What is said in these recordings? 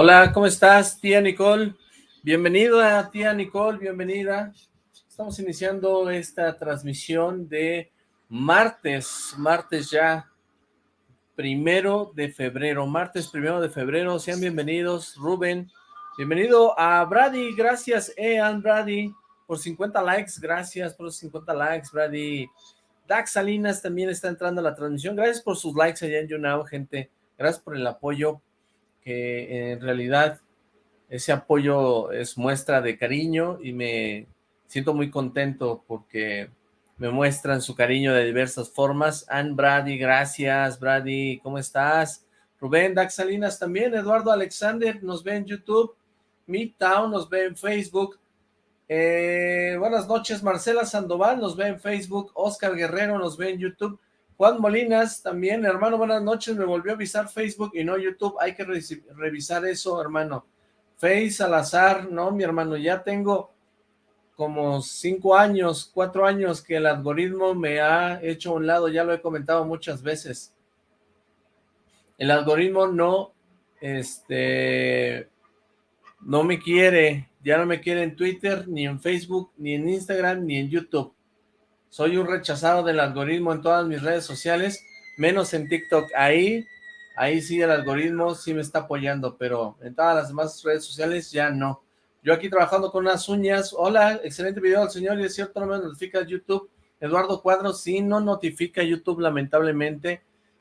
Hola, ¿cómo estás, tía Nicole? Bienvenida, tía Nicole, bienvenida. Estamos iniciando esta transmisión de martes, martes ya, primero de febrero, martes primero de febrero. Sean bienvenidos, Rubén. Bienvenido a Brady, gracias, Ean Brady, por 50 likes, gracias por los 50 likes, Brady. Dax Salinas también está entrando a la transmisión. Gracias por sus likes allá en YouNow, gente. Gracias por el apoyo, que en realidad ese apoyo es muestra de cariño y me siento muy contento porque me muestran su cariño de diversas formas. Ann Brady, gracias, Brady, ¿cómo estás? Rubén Dax Salinas también, Eduardo Alexander nos ve en YouTube, Midtown nos ve en Facebook, eh, buenas noches, Marcela Sandoval nos ve en Facebook, Oscar Guerrero nos ve en YouTube, Juan Molinas también, hermano, buenas noches, me volvió a avisar Facebook y no YouTube, hay que revisar eso, hermano. Face al azar, no, mi hermano, ya tengo como cinco años, cuatro años que el algoritmo me ha hecho a un lado, ya lo he comentado muchas veces. El algoritmo no, este, no me quiere, ya no me quiere en Twitter, ni en Facebook, ni en Instagram, ni en YouTube. Soy un rechazado del algoritmo en todas mis redes sociales, menos en TikTok. Ahí, ahí sí el algoritmo sí me está apoyando, pero en todas las demás redes sociales ya no. Yo aquí trabajando con unas uñas. Hola, excelente video del señor, y es cierto, no me notifica YouTube. Eduardo Cuadros, sí, no notifica YouTube, lamentablemente.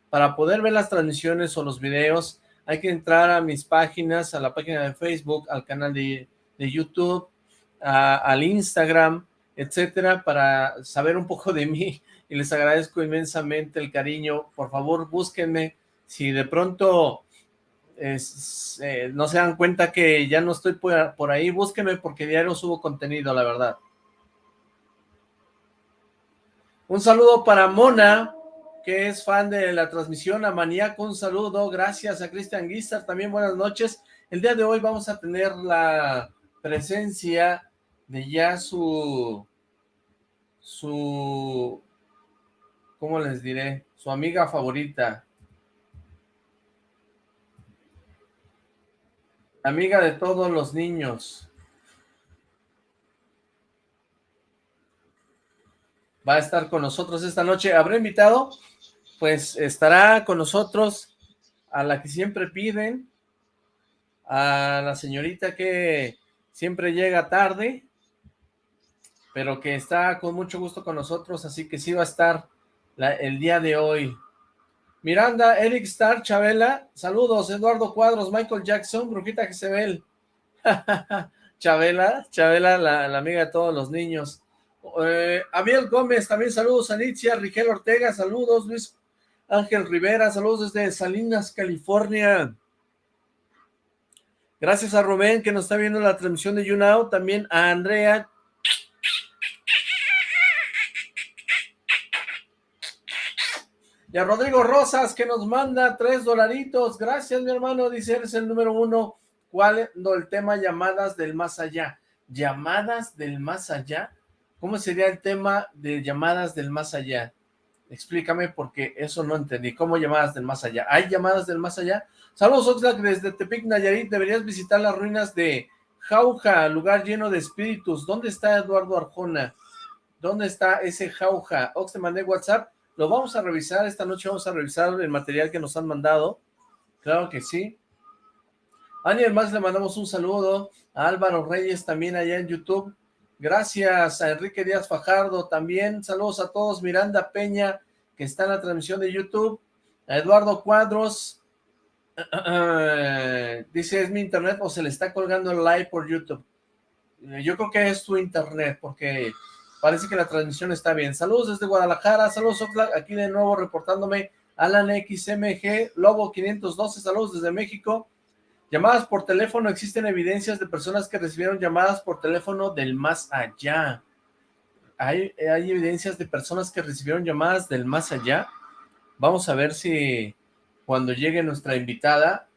Para poder ver las transmisiones o los videos, hay que entrar a mis páginas, a la página de Facebook, al canal de, YouTube, al Instagram, etcétera, para saber un poco de mí, y les agradezco inmensamente el cariño. Por favor, búsquenme. Si de pronto eh, no se dan cuenta que ya no estoy por, ahí, búsquenme porque diario subo contenido, la verdad. Un saludo para Mona, que es fan de la transmisión, a Maníaco, un saludo, gracias a Cristian Guizar, también buenas noches. El día de hoy vamos a tener la presencia de ya su, su, ¿cómo les diré? Su amiga favorita. Amiga de todos los niños. Va a estar con nosotros esta noche. ¿Habré invitado? pues estará con nosotros a la que siempre piden, a la señorita que siempre llega tarde, pero que está con mucho gusto con nosotros, así que sí va a estar el día de hoy. Miranda, Eric Star, Chabela, saludos, Eduardo Cuadros, Michael Jackson, Brujita Jezebel, Chabela, Chabela, la, amiga de todos los niños. Eh, Gómez, también saludos, Anitzia, Rigel Ortega, saludos, Luis Ángel Rivera, saludos desde Salinas, California. Gracias a Rubén que nos está viendo la transmisión de YouNow, también a Andrea. Y a Rodrigo Rosas que nos manda tres dolaritos. Gracias mi hermano, dice eres el número uno. ¿Cuál es el tema llamadas del más allá? ¿Llamadas del más allá? ¿Cómo sería el tema de llamadas del más allá? Explícame porque eso no entendí. ¿Cómo llamadas del más allá? ¿Hay llamadas del más allá? Saludos Oxlack desde Tepic Nayarit. Deberías visitar las ruinas de Jauja, lugar lleno de espíritus. ¿Dónde está Eduardo Arjona? ¿Dónde está ese Jauja? Ox, te mandé WhatsApp. Lo vamos a revisar. Esta noche vamos a revisar el material que nos han mandado. Claro que sí. Alguien más le mandamos un saludo. A Álvaro Reyes también allá en YouTube. Gracias a Enrique Díaz Fajardo también. Saludos a todos. Miranda Peña, que está en la transmisión de YouTube. A Eduardo Cuadros. dice, ¿es mi internet o se le está colgando el live por YouTube? Yo creo que es tu internet, porque parece que la transmisión está bien. Saludos desde Guadalajara. Saludos, Aquí de nuevo reportándome. Alan XMG, Lobo 512. Saludos desde México. Llamadas por teléfono, existen evidencias de personas que recibieron llamadas por teléfono del más allá. Hay evidencias de personas que recibieron llamadas del más allá. Vamos a ver si cuando llegue nuestra invitada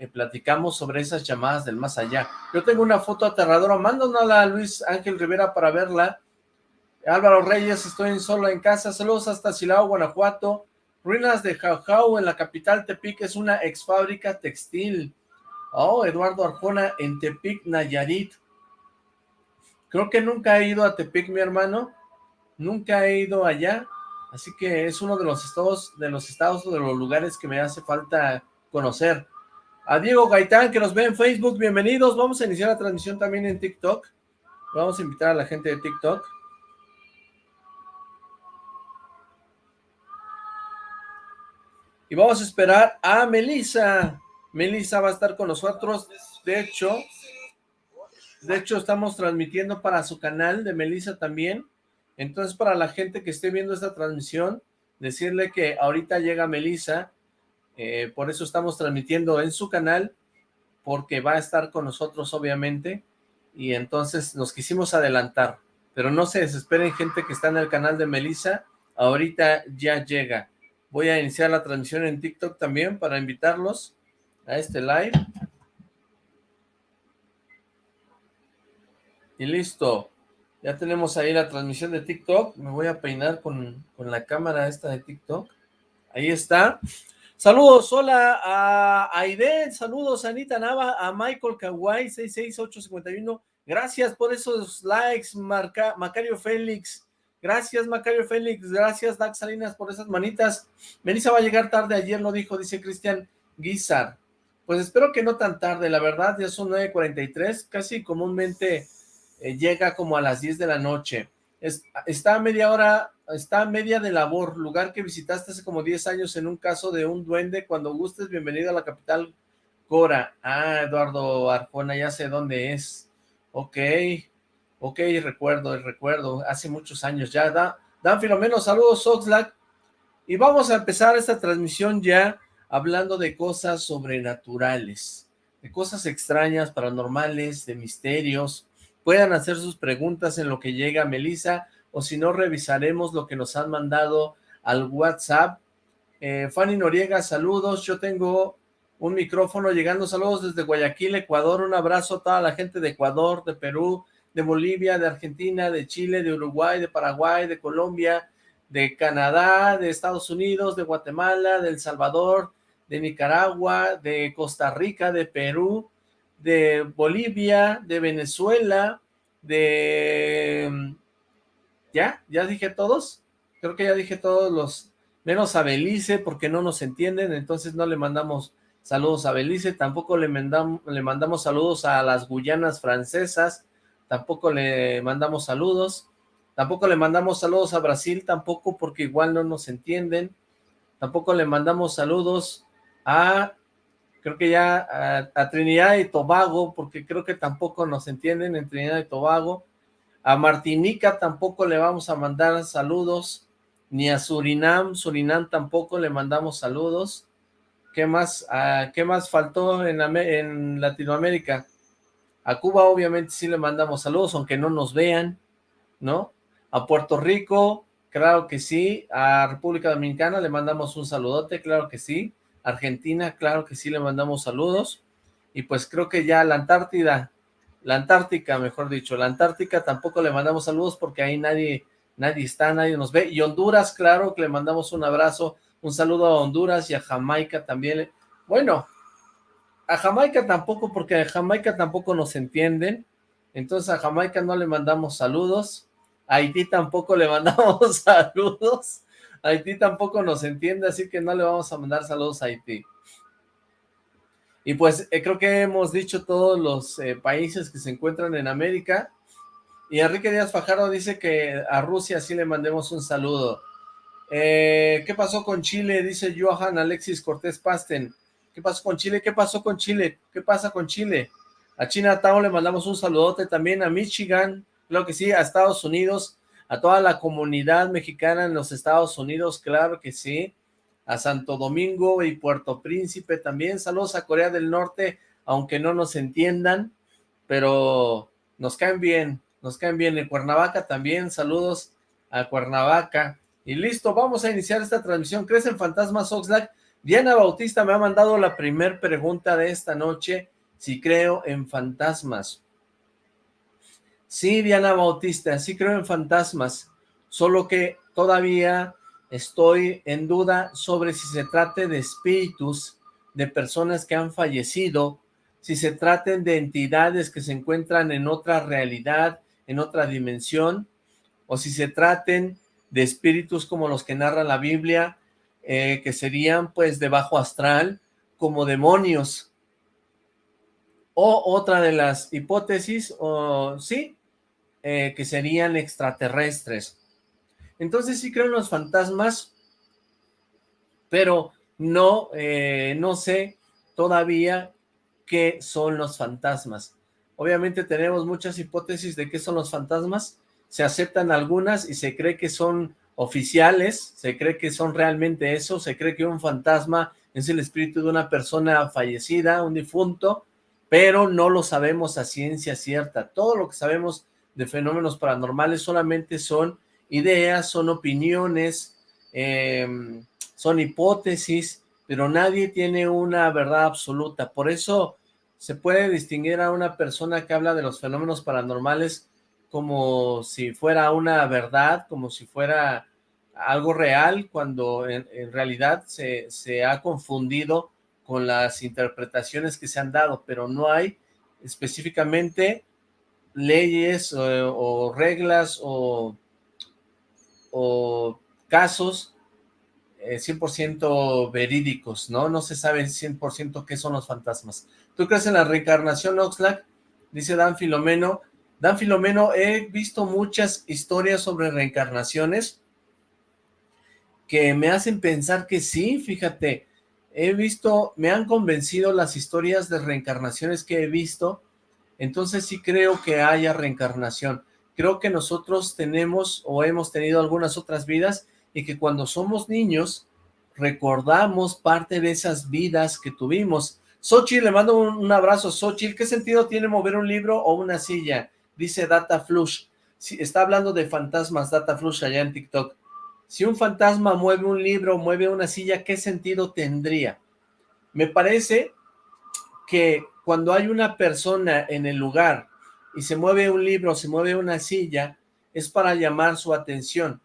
eh, platicamos sobre esas llamadas del más allá. Yo tengo una foto aterradora, mándanosla a Luis Ángel Rivera para verla. Álvaro Reyes, estoy solo en casa. Saludos hasta Silao, Guanajuato. Ruinas de Jaujau en la capital Tepic es una ex fábrica textil. Oh, Eduardo Arjona en Tepic, Nayarit. Creo que nunca he ido a Tepic, mi hermano. Nunca he ido allá. Así que es uno de los estados, de los estados de los lugares que me hace falta conocer. A Diego Gaitán, que nos ve en Facebook, bienvenidos. Vamos a iniciar la transmisión también en TikTok. Vamos a invitar a la gente de TikTok. Y vamos a esperar a Melissa. Melissa va a estar con nosotros. De hecho, de hecho estamos transmitiendo para su canal de Melissa también. Entonces, para la gente que esté viendo esta transmisión, decirle que ahorita llega Melissa, eh, por eso estamos transmitiendo en su canal, porque va a estar con nosotros, obviamente, y entonces nos quisimos adelantar, pero no se desesperen gente que está en el canal de Melissa, ahorita ya llega. Voy a iniciar la transmisión en TikTok también para invitarlos a este live. Y listo. Ya tenemos ahí la transmisión de TikTok. Me voy a peinar con, la cámara esta de TikTok. Ahí está. Saludos, hola a Aiden, saludos a Anita Nava, a Michael Kawai 66851. Gracias por esos likes, Marca, Macario Félix. Gracias, Macario Félix. Gracias, Dax Salinas, por esas manitas. Melissa va a llegar tarde, ayer lo dijo, dice Cristian Guizar. Pues espero que no tan tarde, la verdad, ya son 9.43, casi comúnmente eh, llega como a las 10 de la noche. Está a media hora, está a media de labor, lugar que visitaste hace como 10 años en un caso de un duende. Cuando gustes, bienvenido a la capital Cora. Ah, Eduardo Arjona, ya sé dónde es. Ok, ok, recuerdo, recuerdo, hace muchos años ya. Da, Dan Filomeno, saludos Oxlack. Y vamos a empezar esta transmisión ya hablando de cosas sobrenaturales, de cosas extrañas, paranormales, de misterios, puedan hacer sus preguntas en lo que llega Melissa, o si no, revisaremos lo que nos han mandado al WhatsApp. Eh, Fanny Noriega, saludos, yo tengo un micrófono llegando, saludos desde Guayaquil, Ecuador, un abrazo a toda la gente de Ecuador, de Perú, de Bolivia, de Argentina, de Chile, de Uruguay, de Paraguay, de Colombia, de Canadá, de Estados Unidos, de Guatemala, de El Salvador, de Nicaragua, de Costa Rica, de Perú, de Bolivia, de Venezuela, de... ¿Ya? ¿Ya dije todos? Creo que ya dije todos los... Menos a Belice, porque no nos entienden, entonces no le mandamos saludos a Belice, tampoco le mandamos, le mandamos saludos a las Guyanas francesas, tampoco le mandamos saludos, tampoco le mandamos saludos a Brasil, tampoco porque igual no nos entienden, tampoco le mandamos saludos a creo que ya a, Trinidad y Tobago, porque creo que tampoco nos entienden en Trinidad y Tobago, a Martinica tampoco le vamos a mandar saludos, ni a Surinam, Surinam tampoco le mandamos saludos, ¿qué más, ¿qué más faltó en, en Latinoamérica? A Cuba obviamente sí le mandamos saludos, aunque no nos vean, ¿no? A Puerto Rico, claro que sí, a República Dominicana le mandamos un saludote, claro que sí, Argentina, claro que sí le mandamos saludos, y pues creo que ya la Antártida, la Antártica, mejor dicho, la Antártica tampoco le mandamos saludos porque ahí nadie, nadie está, nadie nos ve, y Honduras, claro que le mandamos un abrazo, un saludo a Honduras y a Jamaica también, bueno, a Jamaica tampoco, porque a Jamaica tampoco nos entienden, entonces a Jamaica no le mandamos saludos, a Haití tampoco le mandamos saludos, Haití tampoco nos entiende, así que no le vamos a mandar saludos a Haití. Y pues eh, creo que hemos dicho todos los eh, países que se encuentran en América. Y Enrique Díaz Fajardo dice que a Rusia sí le mandemos un saludo. Eh, ¿Qué pasó con Chile? Dice Johan Alexis Cortés Pasten. ¿Qué pasó con Chile? ¿Qué pasó con Chile? ¿Qué pasa con Chile? A China Town le mandamos un saludote también, a Michigan, creo que sí, a Estados Unidos, a toda la comunidad mexicana en los Estados Unidos, claro que sí, a Santo Domingo y Puerto Príncipe también, saludos a Corea del Norte, aunque no nos entiendan, pero nos caen bien, nos caen bien, en Cuernavaca también, saludos a Cuernavaca, y listo, vamos a iniciar esta transmisión, ¿crees en fantasmas Oxlack? Diana Bautista me ha mandado la primer pregunta de esta noche, si creo en fantasmas. Sí, Diana Bautista, sí creo en fantasmas, solo que todavía estoy en duda sobre si se trate de espíritus de personas que han fallecido si se traten de entidades que se encuentran en otra realidad, en otra dimensión, o si se traten de espíritus como los que narra la Biblia, eh, que serían pues de bajo astral, como demonios. O otra de las hipótesis, o sí, eh, que serían extraterrestres. Entonces sí creo en los fantasmas, pero no, eh, no sé todavía qué son los fantasmas. Obviamente tenemos muchas hipótesis de qué son los fantasmas, se aceptan algunas y se cree que son oficiales, se cree que son realmente eso, se cree que un fantasma es el espíritu de una persona fallecida, un difunto, pero no lo sabemos a ciencia cierta. Todo lo que sabemos de fenómenos paranormales solamente son ideas, son opiniones, em, son hipótesis, pero nadie tiene una verdad absoluta. Por eso se puede distinguir a una persona que habla de los fenómenos paranormales como si fuera una verdad, como si fuera algo real, cuando en, realidad se, se, ha confundido con las interpretaciones que se han dado, pero no hay específicamente leyes o, reglas o, o casos 100% eh, verídicos, ¿no? No se sabe 100% qué son los fantasmas. ¿Tú crees en la reencarnación, Oxlack? Dice Dan Filomeno. Dan Filomeno, he visto muchas historias sobre reencarnaciones que me hacen pensar que sí, fíjate. He visto, me han convencido las historias de reencarnaciones que he visto, entonces sí creo que haya reencarnación. Creo que nosotros tenemos o hemos tenido algunas otras vidas y que cuando somos niños recordamos parte de esas vidas que tuvimos. Xochitl, le mando un, abrazo. Xochitl, ¿qué sentido tiene mover un libro o una silla? Dice Data Flush. Está hablando de fantasmas, Data Flush, allá en TikTok. Si un fantasma mueve un libro, mueve una silla, ¿qué sentido tendría? Me parece que cuando hay una persona en el lugar y se mueve un libro, se mueve una silla, es para llamar su atención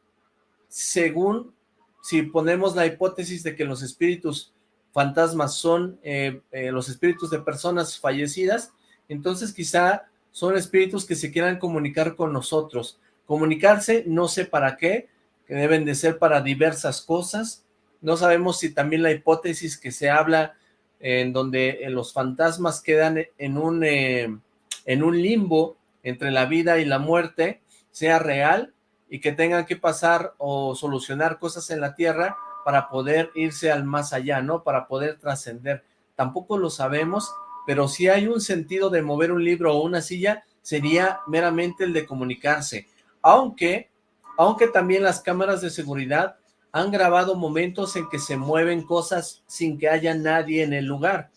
según si ponemos la hipótesis de que los espíritus fantasmas son eh, eh, los espíritus de personas fallecidas, entonces quizá son espíritus que se quieran comunicar con nosotros. Comunicarse, no sé para qué, que deben de ser para diversas cosas. No sabemos si también la hipótesis que se habla en donde eh, los fantasmas quedan en un, en un limbo entre la vida y la muerte, sea real y que tengan que pasar o solucionar cosas en la tierra para poder irse al más allá, ¿no? Para poder trascender. Tampoco lo sabemos, pero si hay un sentido de mover un libro o una silla, sería meramente el de comunicarse. Aunque, aunque también las cámaras de seguridad han grabado momentos en que se mueven cosas sin que haya nadie en el lugar.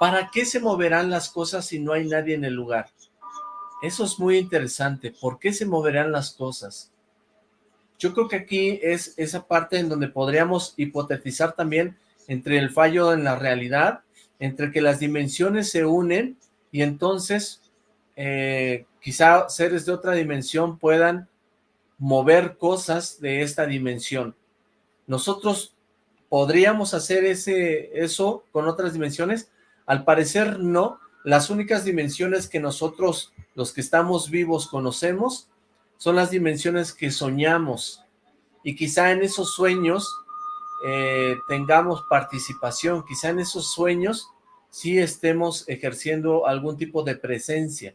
¿Para qué se moverán las cosas si no hay nadie en el lugar? Eso es muy interesante. ¿Por qué se moverán las cosas? Yo creo que aquí es esa parte en donde podríamos hipotetizar también entre el fallo en la realidad, entre que las dimensiones se unen y entonces eh, quizá seres de otra dimensión puedan mover cosas de esta dimensión. Nosotros podríamos hacer ese eso con otras dimensiones, al parecer no, las únicas dimensiones que nosotros, los que estamos vivos, conocemos, son las dimensiones que soñamos, y quizá en esos sueños eh, tengamos participación, quizá en esos sueños sí estemos ejerciendo algún tipo de presencia,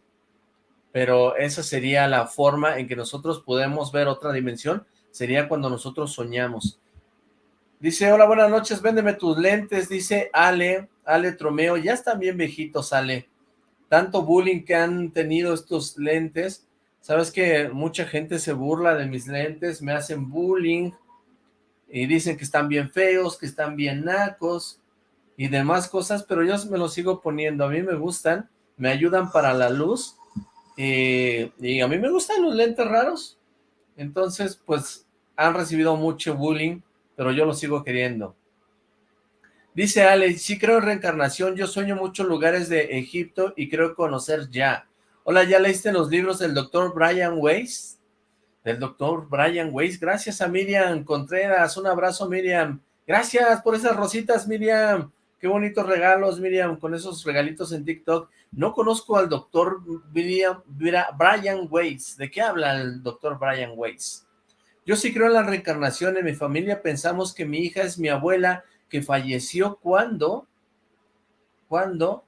pero esa sería la forma en que nosotros podemos ver otra dimensión, sería cuando nosotros soñamos. Dice, hola, buenas noches, véndeme tus lentes, dice Ale, Ale Tromeo, ya están bien viejitos, Ale. Tanto bullying que han tenido estos lentes. Sabes que mucha gente se burla de mis lentes, me hacen bullying y dicen que están bien feos, que están bien nacos y demás cosas, pero yo me los sigo poniendo. A mí me gustan, me ayudan para la luz y, y a mí me gustan los lentes raros. Entonces, pues, han recibido mucho bullying, pero yo los sigo queriendo. Dice Ale, sí creo en reencarnación, yo sueño muchos lugares de Egipto y creo conocer ya. Hola, ¿ya leíste los libros del doctor Brian Weiss? Del doctor Brian Weiss. Gracias a Miriam Contreras, un abrazo Miriam. Gracias por esas rositas Miriam. Qué bonitos regalos, Miriam, con esos regalitos en TikTok. No conozco al doctor Brian Weiss. ¿De qué habla el doctor Brian Weiss? Yo sí creo en la reencarnación. En mi familia pensamos que mi hija es mi abuela que falleció cuando... ¿Cuándo?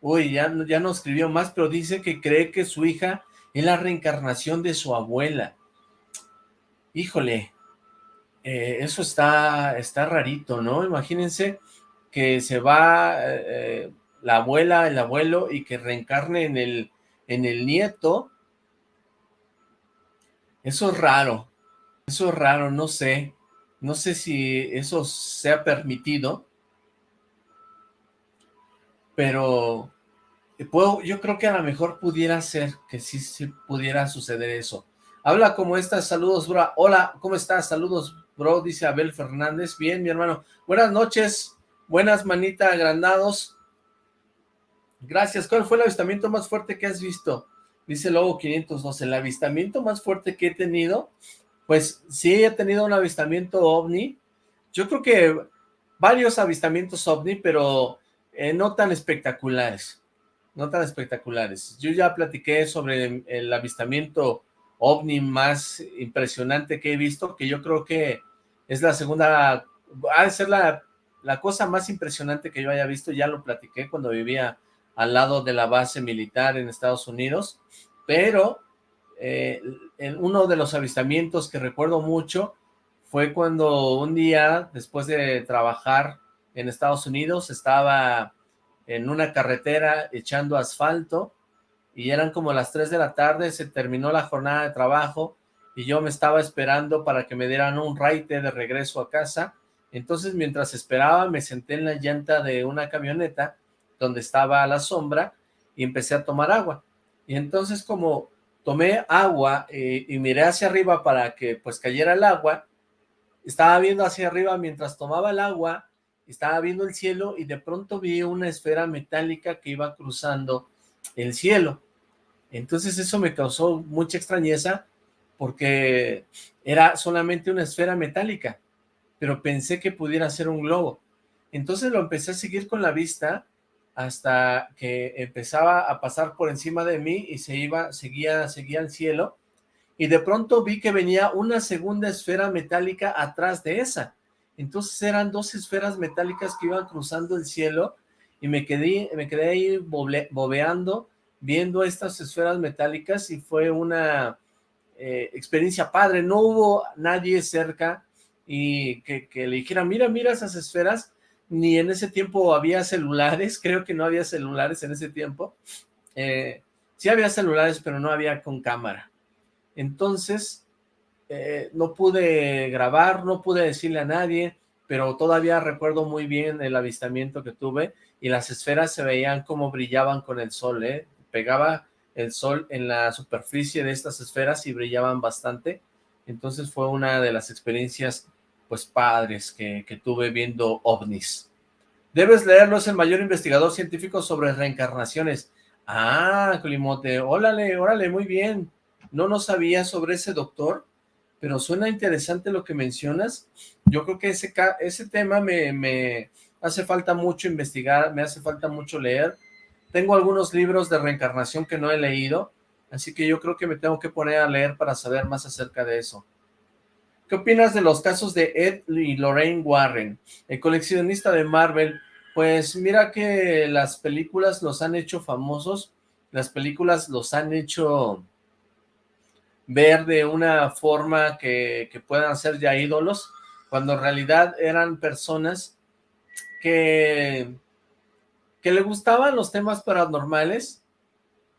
Uy, ya, ya no escribió más, pero dice que cree que su hija es la reencarnación de su abuela. Híjole, eh, eso está, está rarito, ¿no? Imagínense que se va eh, la abuela, el abuelo, y que reencarne en el, en el nieto. Eso es raro, eso es raro, no sé. No sé si eso sea permitido, pero puedo, yo creo que a lo mejor pudiera ser que sí, sí pudiera suceder eso. Habla como estás, saludos, bro. Hola, ¿cómo estás? Saludos, bro, dice Abel Fernández. Bien, mi hermano. Buenas noches, buenas manita agrandados. Gracias. ¿Cuál fue el avistamiento más fuerte que has visto? Dice Lobo 512. El avistamiento más fuerte que he tenido, pues sí he tenido un avistamiento ovni. Yo creo que varios avistamientos ovni, pero eh, no tan espectaculares. No tan espectaculares. Yo ya platiqué sobre el avistamiento ovni más impresionante que he visto, que yo creo que es la segunda, ha de ser la, la cosa más impresionante que yo haya visto, ya lo platiqué cuando vivía al lado de la base militar en Estados Unidos, pero eh, en uno de los avistamientos que recuerdo mucho fue cuando un día, después de trabajar en Estados Unidos, estaba en una carretera echando asfalto y eran como las 3 de la tarde, se terminó la jornada de trabajo y yo me estaba esperando para que me dieran un raite de regreso a casa. Entonces, mientras esperaba, me senté en la llanta de una camioneta donde estaba a la sombra y empecé a tomar agua. Y entonces, como tomé agua eh, y miré hacia arriba para que pues cayera el agua, estaba viendo hacia arriba mientras tomaba el agua, estaba viendo el cielo y de pronto vi una esfera metálica que iba cruzando el cielo. Entonces eso me causó mucha extrañeza porque era solamente una esfera metálica, pero pensé que pudiera ser un globo. Entonces lo empecé a seguir con la vista hasta que empezaba a pasar por encima de mí y se iba, seguía, seguía al cielo, y de pronto vi que venía una segunda esfera metálica atrás de esa. Entonces eran dos esferas metálicas que iban cruzando el cielo, y me quedé, me quedé ahí bobeando, viendo estas esferas metálicas y fue una eh, experiencia padre, no hubo nadie cerca y que, le dijera, mira, mira esas esferas, ni en ese tiempo había celulares, creo que no había celulares en ese tiempo, eh, sí había celulares, pero no había con cámara, entonces eh, no pude grabar, no pude decirle a nadie, pero todavía recuerdo muy bien el avistamiento que tuve, y las esferas se veían como brillaban con el sol, ¿eh? pegaba el sol en la superficie de estas esferas y brillaban bastante, entonces fue una de las experiencias pues padres que, tuve viendo ovnis. Debes leerlo, es el mayor investigador científico sobre reencarnaciones. Ah, Colimote, órale, órale, muy bien. No no sabía sobre ese doctor, pero suena interesante lo que mencionas. Yo creo que ese, ese tema me, me hace falta mucho investigar, me hace falta mucho leer, tengo algunos libros de reencarnación que no he leído, así que yo creo que me tengo que poner a leer para saber más acerca de eso. ¿Qué opinas de los casos de Ed y Lorraine Warren, el coleccionista de Marvel? Pues mira que las películas los han hecho famosos, las películas los han hecho ver de una forma que, que puedan ser ya ídolos, cuando en realidad eran personas que que le gustaban los temas paranormales,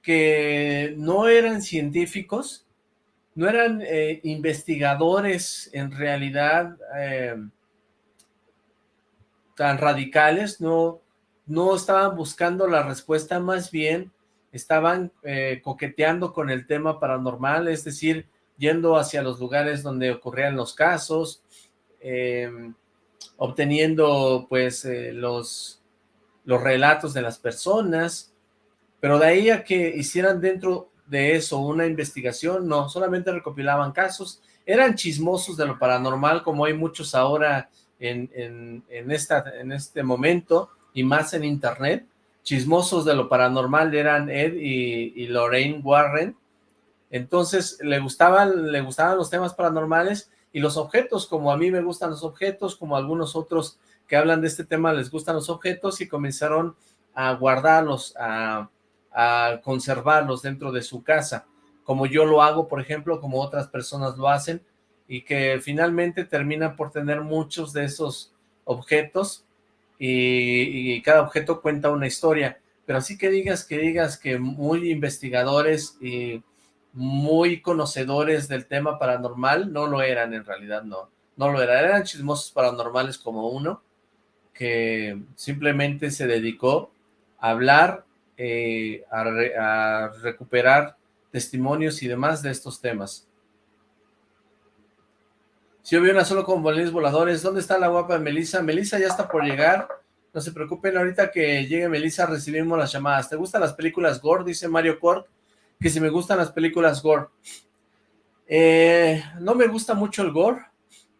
que no eran científicos, no eran eh, investigadores en realidad eh, tan radicales, no, no estaban buscando la respuesta, más bien estaban eh, coqueteando con el tema paranormal, es decir, yendo hacia los lugares donde ocurrían los casos, obteniendo pues los los relatos de las personas, pero de ahí a que hicieran dentro de eso una investigación, no, solamente recopilaban casos, eran chismosos de lo paranormal, como hay muchos ahora en, esta, en este momento, y más en internet, chismosos de lo paranormal eran Ed y, Lorraine Warren, entonces le gustaban, le gustaban los temas paranormales y los objetos, como a mí me gustan los objetos, como a algunos otros que hablan de este tema les gustan los objetos y comenzaron a guardarlos, a, a conservarlos dentro de su casa, como yo lo hago, por ejemplo, como otras personas lo hacen, y que finalmente terminan por tener muchos de esos objetos y, cada objeto cuenta una historia, pero así que digas que digas que muy investigadores y muy conocedores del tema paranormal, no lo eran en realidad, no, no lo eran, eran chismosos paranormales como uno, que simplemente se dedicó a hablar, eh, a recuperar testimonios y demás de estos temas. Si yo vi una solo con bolines voladores, ¿dónde está la guapa Melissa? Melissa ya está por llegar. No se preocupen, ahorita que llegue Melissa recibimos las llamadas. ¿Te gustan las películas gore? Dice Mario Cork, que si me gustan las películas gore. Eh, no me gusta mucho el gore.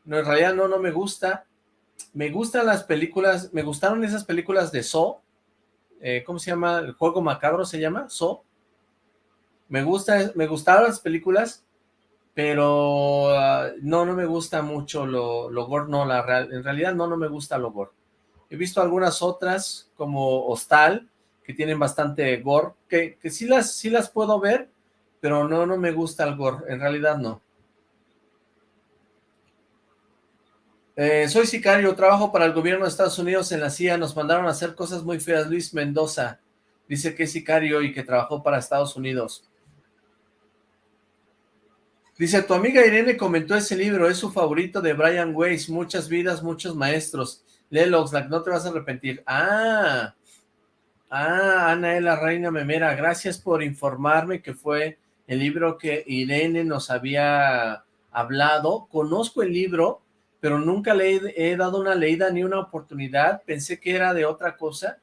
No, en realidad no, no me gusta. Me gustan las películas, me gustaron esas películas de So. Eh, ¿Cómo se llama? ¿El juego macabro se llama? So. Me gusta, me gustaron las películas, pero ah, no, no me gusta mucho lo, lo gore, no, la real, en realidad no, no me gusta lo gore. He visto algunas otras, como Hostal, que tienen bastante gore, que, que sí, las, sí las puedo ver, pero no, no me gusta el gore, en realidad no. Eh, soy sicario, trabajo para el gobierno de Estados Unidos en la CIA, nos mandaron a hacer cosas muy feas, Luis Mendoza, dice que es sicario y que trabajó para Estados Unidos. Dice, tu amiga Irene comentó ese libro, es su favorito de Brian Weiss, Muchas vidas, muchos maestros. Léelo, no te vas a arrepentir. Ah, ah, Ana la reina memera, gracias por informarme que fue el libro que Irene nos había hablado. Conozco el libro, pero nunca le he, dado una leída ni una oportunidad. Pensé que era de otra cosa.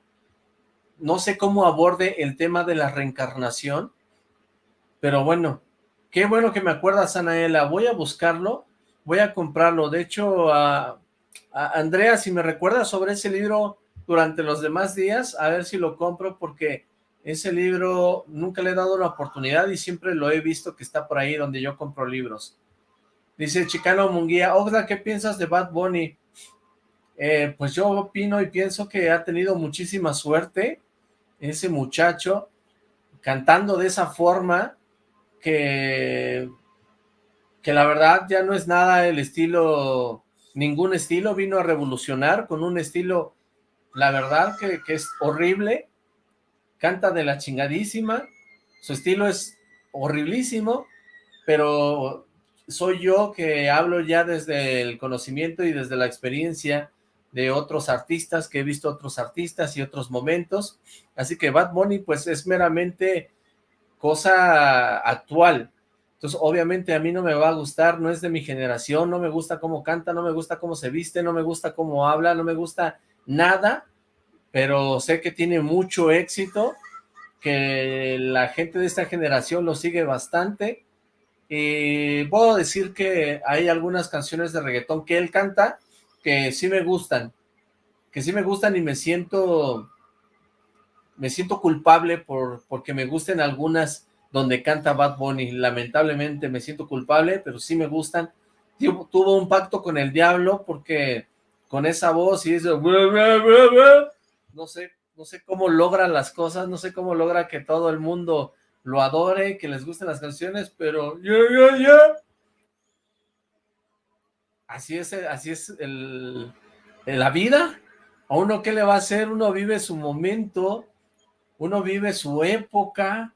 No sé cómo aborde el tema de la reencarnación, pero bueno, Qué bueno que me acuerdas, Anaela. Voy a buscarlo, voy a comprarlo. De hecho, a, Andrea, si me recuerdas sobre ese libro durante los demás días, a ver si lo compro, porque ese libro nunca le he dado la oportunidad y siempre lo he visto que está por ahí donde yo compro libros. Dice Chicano Munguía, Ogda, ¿qué piensas de Bad Bunny? Eh, pues yo opino y pienso que ha tenido muchísima suerte ese muchacho cantando de esa forma que, que la verdad ya no es nada el estilo, ningún estilo, vino a revolucionar con un estilo, la verdad que, que es horrible, canta de la chingadísima, su estilo es horriblísimo, pero soy yo que hablo ya desde el conocimiento y desde la experiencia de otros artistas, que he visto otros artistas y otros momentos, así que Bad Bunny pues es meramente cosa actual. Entonces, obviamente a mí no me va a gustar, no es de mi generación, no me gusta cómo canta, no me gusta cómo se viste, no me gusta cómo habla, no me gusta nada, pero sé que tiene mucho éxito, que la gente de esta generación lo sigue bastante, y puedo decir que hay algunas canciones de reggaetón que él canta que sí me gustan, que sí me gustan y me siento me siento culpable por porque me gusten algunas donde canta Bad Bunny, lamentablemente me siento culpable, pero sí me gustan. Tuvo un pacto con el diablo porque con esa voz y eso, no sé, no sé cómo logra las cosas, no sé cómo logra que todo el mundo lo adore, que les gusten las canciones, pero Así es, así es el, la vida. A uno, ¿qué le va a hacer? Uno vive su momento, uno vive su época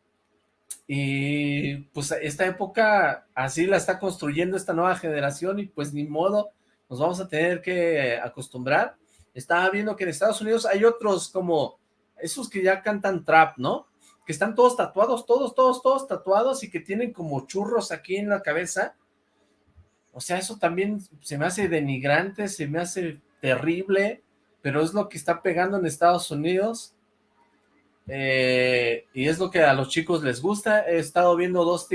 y pues esta época así la está construyendo esta nueva generación y pues ni modo, nos vamos a tener que acostumbrar. Estaba viendo que en Estados Unidos hay otros como esos que ya cantan trap, ¿no? Que están todos tatuados, todos, todos, todos tatuados y que tienen como churros aquí en la cabeza. O sea, eso también se me hace denigrante, se me hace terrible, pero es lo que está pegando en Estados Unidos eh, y es lo que a los chicos les gusta. He estado viendo dos,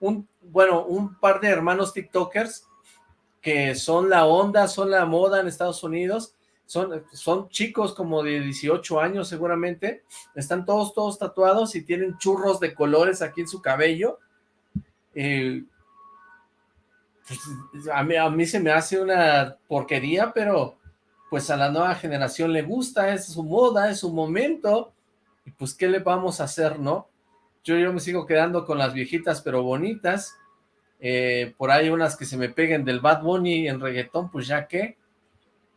un, bueno, un par de hermanos tiktokers que son la onda, son la moda en Estados Unidos, son, son chicos como de 18 años seguramente, están todos, todos tatuados y tienen churros de colores aquí en su cabello, eh, pues, a, mí, a mí se me hace una porquería, pero pues a la nueva generación le gusta, es su moda, es su momento, y pues qué le vamos a hacer, ¿no? Yo, yo me sigo quedando con las viejitas pero bonitas, eh, por ahí unas que se me peguen del Bad Bunny en reggaetón, pues ya que,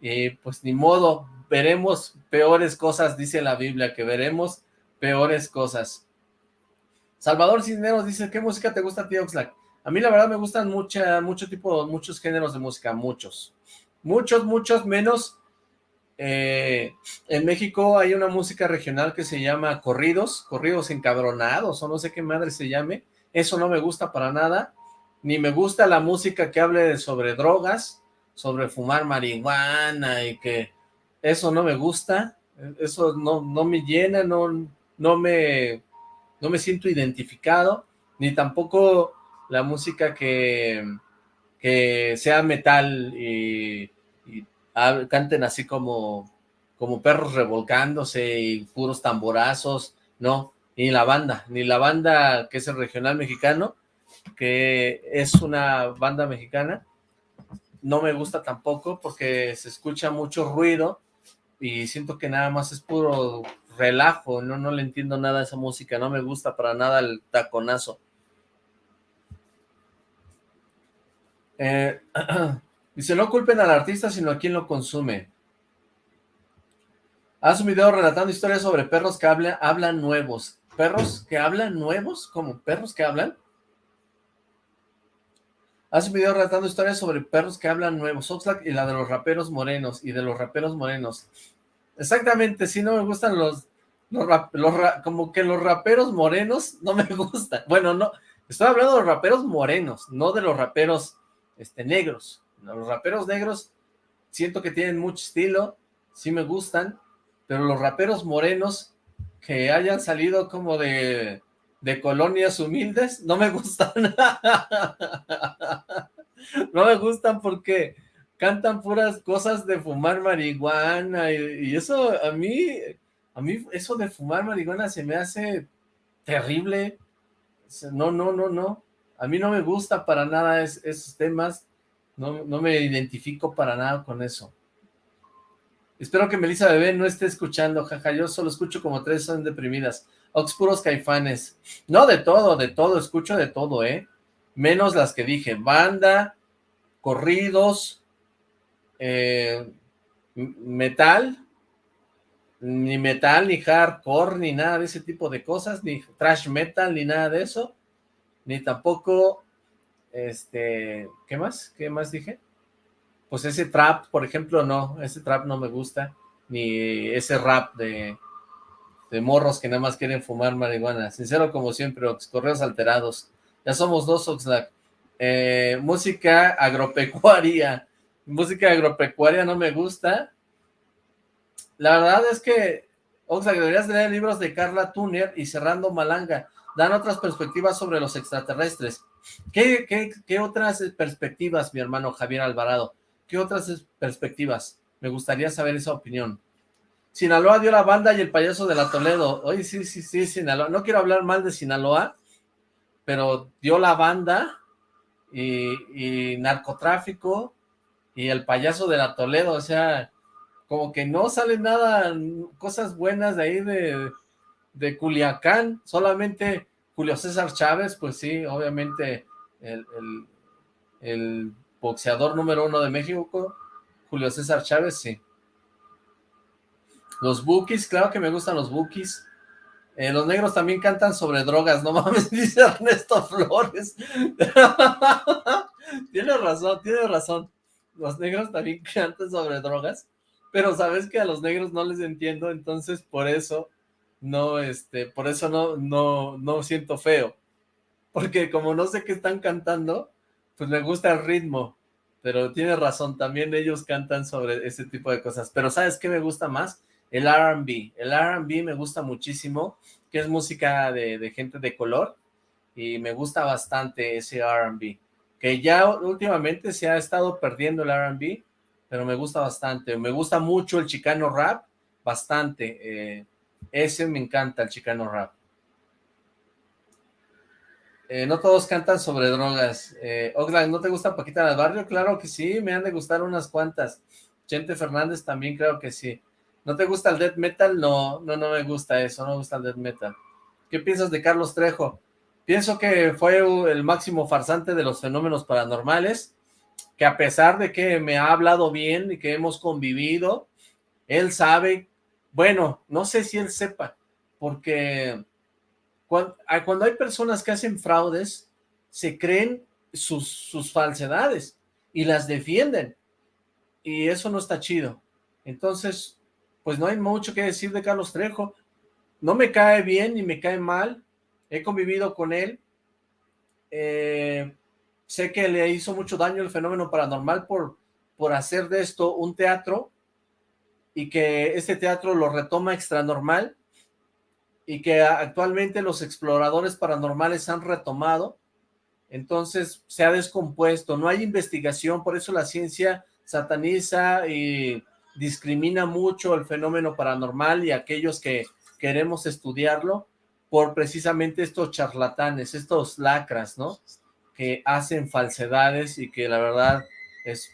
eh, pues ni modo, veremos peores cosas, dice la Biblia, que veremos peores cosas. Salvador Cisneros dice, ¿qué música te gusta a Oxlack? A mí la verdad me gustan mucha, mucho tipo, muchos géneros de música, muchos. Muchos, muchos, menos. Eh, en México hay una música regional que se llama corridos, corridos encabronados, o no sé qué madre se llame. Eso no me gusta para nada. Ni me gusta la música que hable sobre drogas, sobre fumar marihuana y que eso no me gusta. Eso no, no me llena, no, no, me, no me siento identificado, ni tampoco la música que, que sea metal y, canten así como, como perros revolcándose y puros tamborazos, no, ni la banda, ni la banda que es el regional mexicano, que es una banda mexicana, no me gusta tampoco porque se escucha mucho ruido y siento que nada más es puro relajo, no, no le entiendo nada a esa música, no me gusta para nada el taconazo. Eh, dice, no culpen al artista, sino a quien lo consume. Haz un video relatando historias sobre perros que hablan, nuevos. ¿Perros que hablan nuevos? ¿Cómo? ¿Perros que hablan? Haz un video relatando historias sobre perros que hablan nuevos. Oxlack y la de los raperos morenos. Y de los raperos morenos. Exactamente, sí, no me gustan los... los, como que los raperos morenos no me gustan. Bueno, no, estoy hablando de los raperos morenos, no de los raperos este, negros. Los raperos negros siento que tienen mucho estilo, sí me gustan, pero los raperos morenos que hayan salido como de, de colonias humildes, no me gustan. no me gustan porque cantan puras cosas de fumar marihuana y, eso a mí, a mí eso de fumar marihuana se me hace terrible. No, no, no, no. A mí no me gusta para nada esos temas, no, no, me identifico para nada con eso. Espero que Melissa Bebé no esté escuchando, jaja, yo solo escucho como tres son deprimidas. Ox caifanes. No, de todo, de todo, escucho de todo, ¿eh? Menos las que dije, banda, corridos, eh, metal, ni metal, ni hardcore, ni nada de ese tipo de cosas, ni trash metal, ni nada de eso ni tampoco, este, ¿qué más? ¿Qué más dije? Pues ese trap, por ejemplo, no, ese trap no me gusta, ni ese rap de, de morros que nada más quieren fumar marihuana. Sincero como siempre, Ox, correos alterados. Ya somos dos, Oxlack. Eh, música agropecuaria. Música agropecuaria no me gusta. La verdad es que, Oxlack, deberías leer libros de Carla Tuner y Cerrando Malanga dan otras perspectivas sobre los extraterrestres. ¿Qué, qué, otras perspectivas, mi hermano Javier Alvarado? ¿Qué otras perspectivas? Me gustaría saber esa opinión. Sinaloa dio la banda y el payaso de la Toledo. Oye, sí, sí, sí, Sinaloa. No quiero hablar mal de Sinaloa, pero dio la banda y, narcotráfico y el payaso de la Toledo. O sea, como que no sale nada, cosas buenas de ahí de, de Culiacán, solamente Julio César Chávez, pues sí, obviamente el, boxeador número uno de México, Julio César Chávez, sí. Los Bookies, claro que me gustan los Bookies. Eh, los negros también cantan sobre drogas, no mames, dice Ernesto Flores. tiene razón, tiene razón. Los negros también cantan sobre drogas, pero sabes que a los negros no les entiendo, entonces por eso no, este, por eso no, no, no siento feo, porque como no sé qué están cantando, pues me gusta el ritmo, pero tiene razón, también ellos cantan sobre ese tipo de cosas, pero ¿sabes qué me gusta más? El R&B, el R&B me gusta muchísimo, que es música de, gente de color, y me gusta bastante ese R&B, que ya últimamente se ha estado perdiendo el R&B, pero me gusta bastante. Me gusta mucho el chicano rap, bastante. Eh, ese me encanta, el chicano rap. Eh, no todos cantan sobre drogas. Eh, ¿no te gusta Paquita del Barrio? Claro que sí, me han de gustar unas cuantas. Chente Fernández también creo que sí. ¿No te gusta el death metal? No, no, no me gusta eso, no me gusta el death metal. ¿Qué piensas de Carlos Trejo? Pienso que fue el máximo farsante de los fenómenos paranormales, que a pesar de que me ha hablado bien y que hemos convivido, él sabe, bueno, no sé si él sepa, porque cuando, hay personas que hacen fraudes, se creen sus falsedades y las defienden. Y eso no está chido. Entonces, pues no hay mucho que decir de Carlos Trejo. No me cae bien ni me cae mal. He convivido con él. Eh, sé que le hizo mucho daño el fenómeno paranormal por, por hacer de esto un teatro y que este teatro lo retoma extra normal y que actualmente los exploradores paranormales han retomado, entonces se ha descompuesto, no hay investigación, por eso la ciencia sataniza y discrimina mucho el fenómeno paranormal y aquellos que queremos estudiarlo por precisamente estos charlatanes, estos lacras, ¿no? Que hacen falsedades y que la verdad es,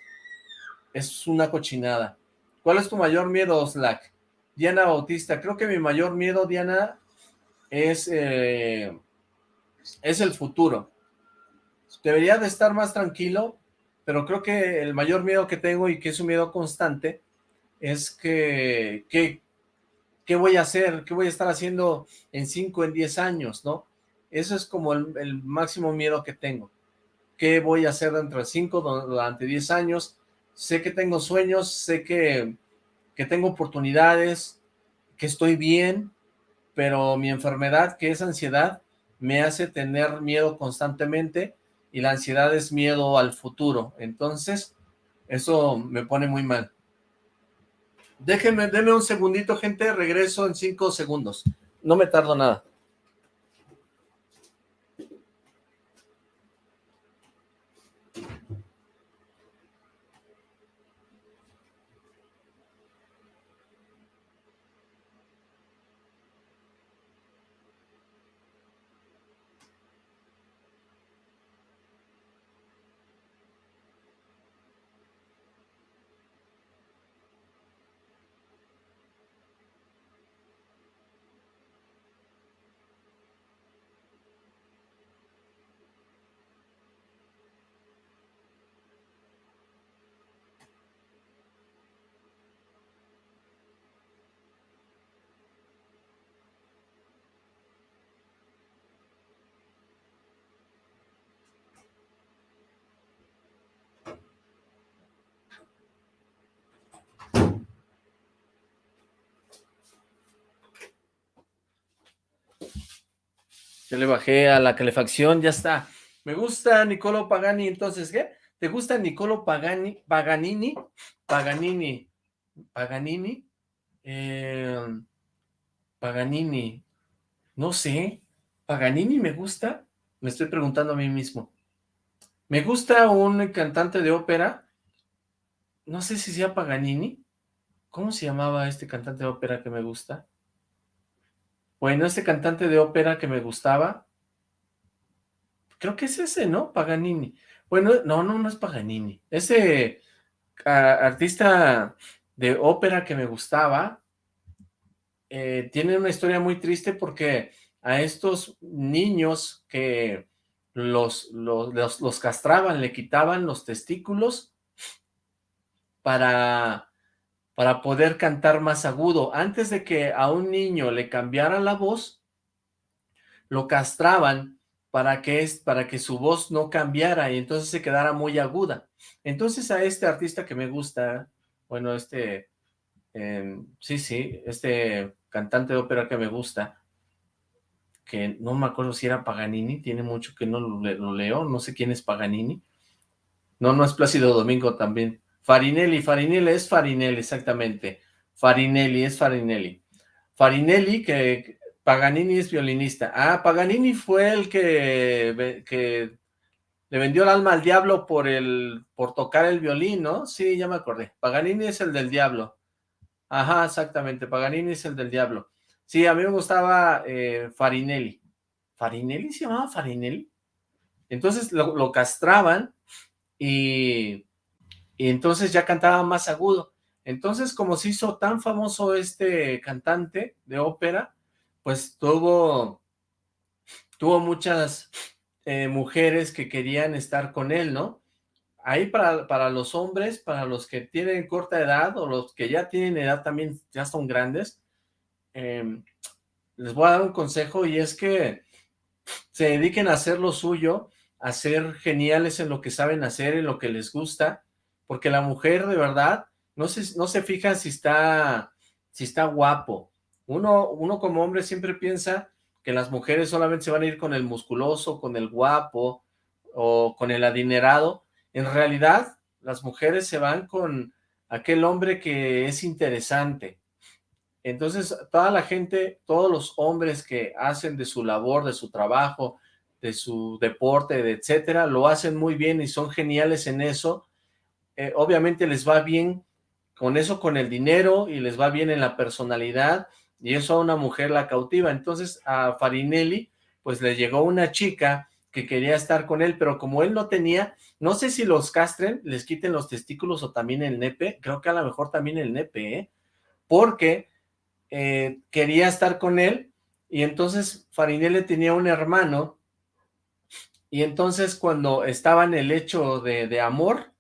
es una cochinada. ¿Cuál es tu mayor miedo, Slack? Diana Bautista, creo que mi mayor miedo, Diana, es, eh, es el futuro. Debería de estar más tranquilo, pero creo que el mayor miedo que tengo y que es un miedo constante es que, ¿qué voy a hacer? ¿Qué voy a estar haciendo en 5, en 10 años? ¿no? Eso es como el, máximo miedo que tengo. ¿Qué voy a hacer dentro de 5, durante 10 años? Sé que tengo sueños, sé que, que tengo oportunidades, que estoy bien, pero mi enfermedad, que es ansiedad, me hace tener miedo constantemente y la ansiedad es miedo al futuro. Entonces, eso me pone muy mal. Déjenme, denme un segundito, gente, regreso en cinco segundos. No me tardo nada. Le bajé a la calefacción, ya está. Me gusta Nicolo Pagani, entonces, ¿qué? ¿Te gusta Nicolo Pagani, Paganini? Paganini. Paganini. Eh, Paganini. No sé. ¿Paganini me gusta? Me estoy preguntando a mí mismo. Me gusta un cantante de ópera. No sé si sea Paganini. ¿Cómo se llamaba este cantante de ópera que me gusta? Bueno, ese cantante de ópera que me gustaba, creo que es ese, ¿no? Paganini. Bueno, no, no, no es Paganini. Ese artista de ópera que me gustaba, eh, tiene una historia muy triste porque a estos niños que los, los, los castraban, le quitaban los testículos para para poder cantar más agudo. Antes de que a un niño le cambiara la voz, lo castraban para que, es, para que su voz no cambiara y entonces se quedara muy aguda. Entonces a este artista que me gusta, bueno, este, em, sí, sí, este cantante de ópera que me gusta, que no me acuerdo si era Paganini, tiene mucho que no lo leo, no sé quién es Paganini. No, no es Plácido Domingo también. Farinelli, Farinelli es Farinelli, exactamente. Farinelli es Farinelli. Farinelli, que Paganini es violinista. Ah, Paganini fue el que, que le vendió el alma al diablo por el por tocar el violín, ¿no? Sí, ya me acordé. Paganini es el del diablo. Ajá, exactamente, Paganini es el del diablo. Sí, a mí me gustaba eh, Farinelli. ¿Farinelli se llamaba Farinelli? Entonces lo, castraban y, y entonces ya cantaba más agudo. Entonces, como se hizo tan famoso este cantante de ópera, pues tuvo, tuvo muchas eh, mujeres que querían estar con él, ¿no? Ahí para, para los hombres, para los que tienen corta edad o los que ya tienen edad también, ya son grandes, em, les voy a dar un consejo y es que se dediquen a hacer lo suyo, a ser geniales en lo que saben hacer, en lo que les gusta, porque la mujer de verdad no se, no se fija si está, si está guapo. Uno, uno como hombre siempre piensa que las mujeres solamente se van a ir con el musculoso, con el guapo o con el adinerado. En realidad, las mujeres se van con aquel hombre que es interesante. Entonces, toda la gente, todos los hombres que hacen de su labor, de su trabajo, de su deporte, de etcétera, lo hacen muy bien y son geniales en eso. Eh, obviamente les va bien con eso, con el dinero y les va bien en la personalidad y eso a una mujer la cautiva. Entonces a Farinelli pues le llegó una chica que quería estar con él, pero como él no tenía, no sé si los castren, les quiten los testículos o también el nepe, creo que a lo mejor también el nepe, ¿eh? porque eh, quería estar con él y entonces Farinelli tenía un hermano y entonces cuando estaba en el hecho de, de amor,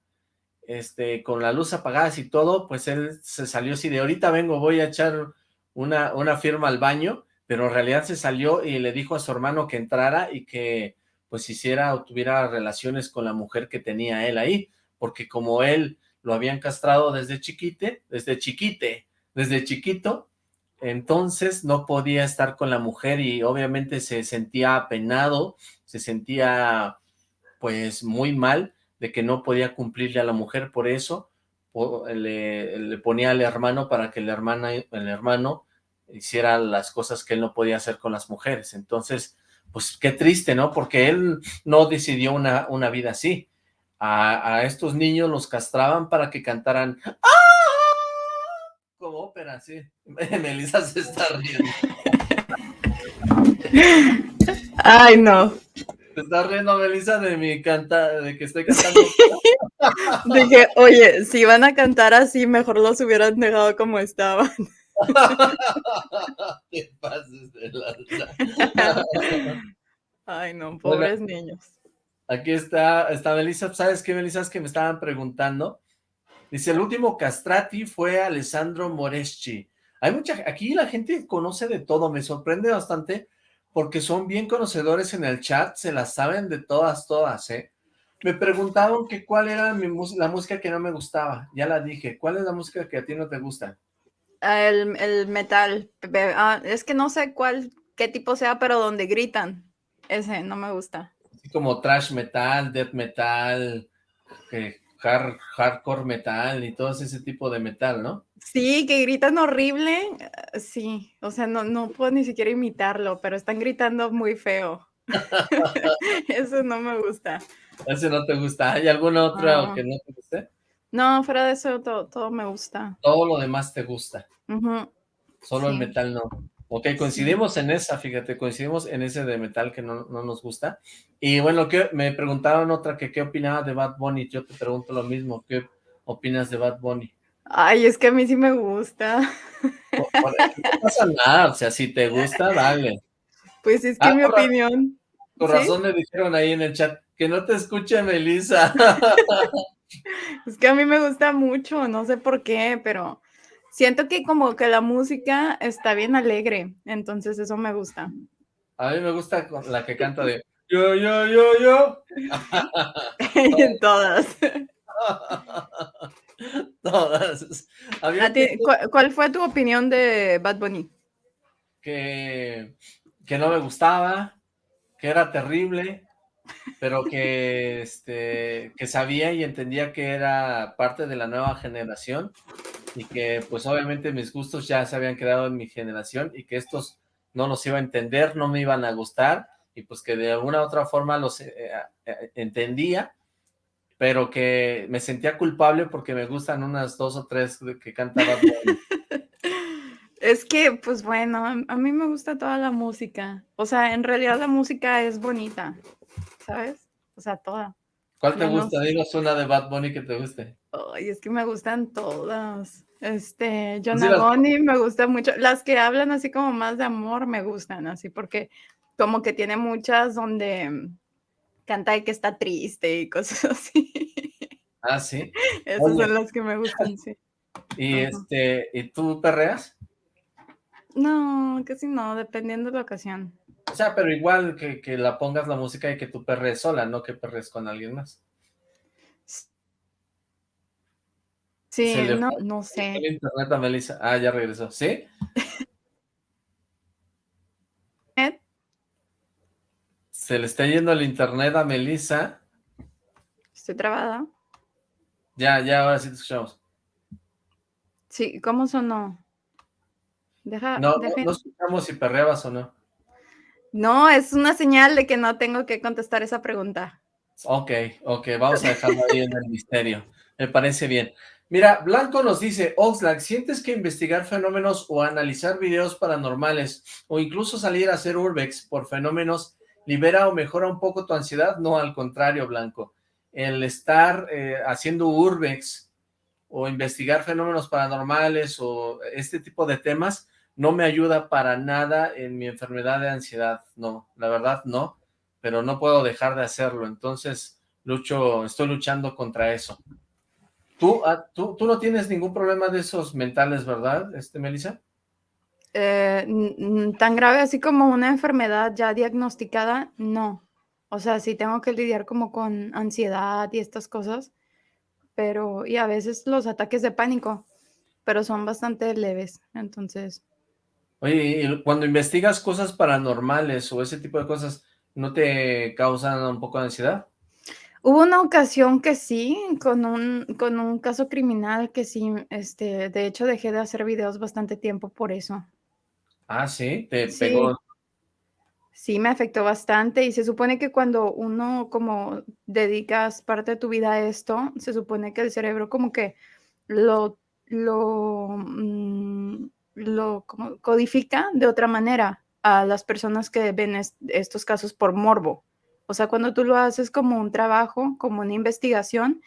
este, con la luz apagada y todo, pues él se salió así de ahorita vengo, voy a echar una, una firma al baño, pero en realidad se salió y le dijo a su hermano que entrara y que pues hiciera o tuviera relaciones con la mujer que tenía él ahí, porque como él lo habían castrado desde chiquite, desde chiquite, desde chiquito, entonces no podía estar con la mujer y obviamente se sentía apenado, se sentía pues muy mal de que no podía cumplirle a la mujer, por eso le, ponía al hermano para que el, el hermano hiciera las cosas que él no podía hacer con las mujeres. Entonces, pues qué triste, ¿no? Porque él no decidió una, una vida así. A, estos niños los castraban para que cantaran ¡Ah! como ópera, sí. Melissa se está riendo. Ay, no. Te estás riendo, Melissa, de mi canta, de que estoy cantando. Dije, oye, si van a cantar así, mejor los hubieran dejado como estaban. Te pases de Ay, no, pobres niños. Aquí está, está Melissa. ¿Sabes qué, Melissa? Es que me estaban preguntando. Dice, el último castrati fue Alessandro Moreschi. Hay mucha, aquí la gente conoce de todo, me sorprende bastante porque son bien conocedores en el chat, se las saben de todas, todas, ¿eh? Me preguntaron que cuál era mi la música que no me gustaba, ya la dije, ¿cuál es la música que a ti no te gusta? El, metal, ah, es que no sé cuál, qué tipo sea, pero donde gritan, ese no me gusta. Así como trash metal, death metal, que hardcore metal y todo ese tipo de metal, ¿no? Sí, que gritan horrible. Eh, sí, o sea, no, no puedo ni siquiera imitarlo, pero están gritando muy feo. Eso no me gusta. Ese no te gusta. ¿Hay algún otro que no te guste? No, fuera de eso todo, todo me gusta. Todo lo demás te gusta. Solo el metal no. Ok, coincidimos en esa, fíjate, coincidimos en ese de metal que no, nos gusta. Y bueno, que me preguntaron otra que qué opinaba de Bad Bunny, yo te pregunto lo mismo, ¿qué opinas de Bad Bunny? Ay, es que a mí sí me gusta. No, pasa nada, o sea, si te gusta, dale. Pues es que ah, mi opinión. Por razón me dijeron ahí en el chat, que no te escuche Melissa. es que a mí me gusta mucho, no sé por qué, pero siento que como que la música está bien alegre, entonces eso me gusta. A mí me gusta la que canta de yo, yo, yo, yo. en todas. todas. ¿cuál, fue tu opinión de Bad Bunny? Que, que no me gustaba, que era terrible, pero que, este, que sabía y entendía que era parte de la nueva generación y que pues obviamente mis gustos ya se habían quedado en mi generación y que estos no los iba a entender, no me iban a gustar y pues que de alguna u otra forma los entendía, pero que me sentía culpable porque me gustan unas dos o tres que cantaba. Es que, pues bueno, a mí me gusta toda la música. O sea, en realidad la música es bonita, ¿sabes? O sea, toda. ¿Cuál te gusta? Dinos una de Bad Bunny que te guste. Ay, es que me gustan todas. Este, Jonah Bunny me gusta mucho. Las que hablan así como más de amor me gustan, así porque como que tiene muchas donde canta de que está triste y cosas así. Ah, sí. Esas son las que me gustan, sí. ¿Y este, ¿y tú perreas? No, casi no, dependiendo de la ocasión. O sea, pero igual que, que la pongas la música y que tú perres sola, no que perres con alguien más. Sí, no, no sé. internet a Melissa. Ah, ya regresó. ¿Sí? Se le está yendo el internet a Melissa. Estoy trabada. Ya, ya, ahora sí te escuchamos. Sí, ¿cómo sonó? Deja, no, no, escuchamos si perreabas o no. No, es una señal de que no tengo que contestar esa pregunta. Ok, ok, vamos a dejarlo ahí en el misterio. Me parece bien. Mira, Blanco nos dice, Oxlack, ¿sientes que investigar fenómenos o analizar videos paranormales o incluso salir a hacer urbex por fenómenos libera o mejora un poco tu ansiedad? No, al contrario, Blanco. El estar eh, haciendo urbex o investigar fenómenos paranormales o este tipo de temas no me ayuda para nada en mi enfermedad de ansiedad, no, la verdad no, pero no puedo dejar de hacerlo, entonces lucho, estoy luchando contra eso. ¿Tú, ah, tú, tú no tienes ningún problema de esos mentales, verdad, este, Melissa? Eh, tan grave así como una enfermedad ya diagnosticada, no. O sea, sí tengo que lidiar como con ansiedad y estas cosas, pero, y a veces los ataques de pánico, pero son bastante leves, entonces Oye, y cuando investigas cosas paranormales o ese tipo de cosas, ¿no te causan un poco de ansiedad? Hubo una ocasión que sí, con un, con un caso criminal que sí, este, de hecho dejé de hacer videos bastante tiempo por eso. Ah, sí, te pegó. Sí, me afectó bastante y se supone que cuando uno como dedicas parte de tu vida a esto, se supone que el cerebro como que lo, lo, mm, lo codifica de otra manera a las personas que ven estos casos por morbo. O sea, cuando tú lo haces como un trabajo, como una investigación,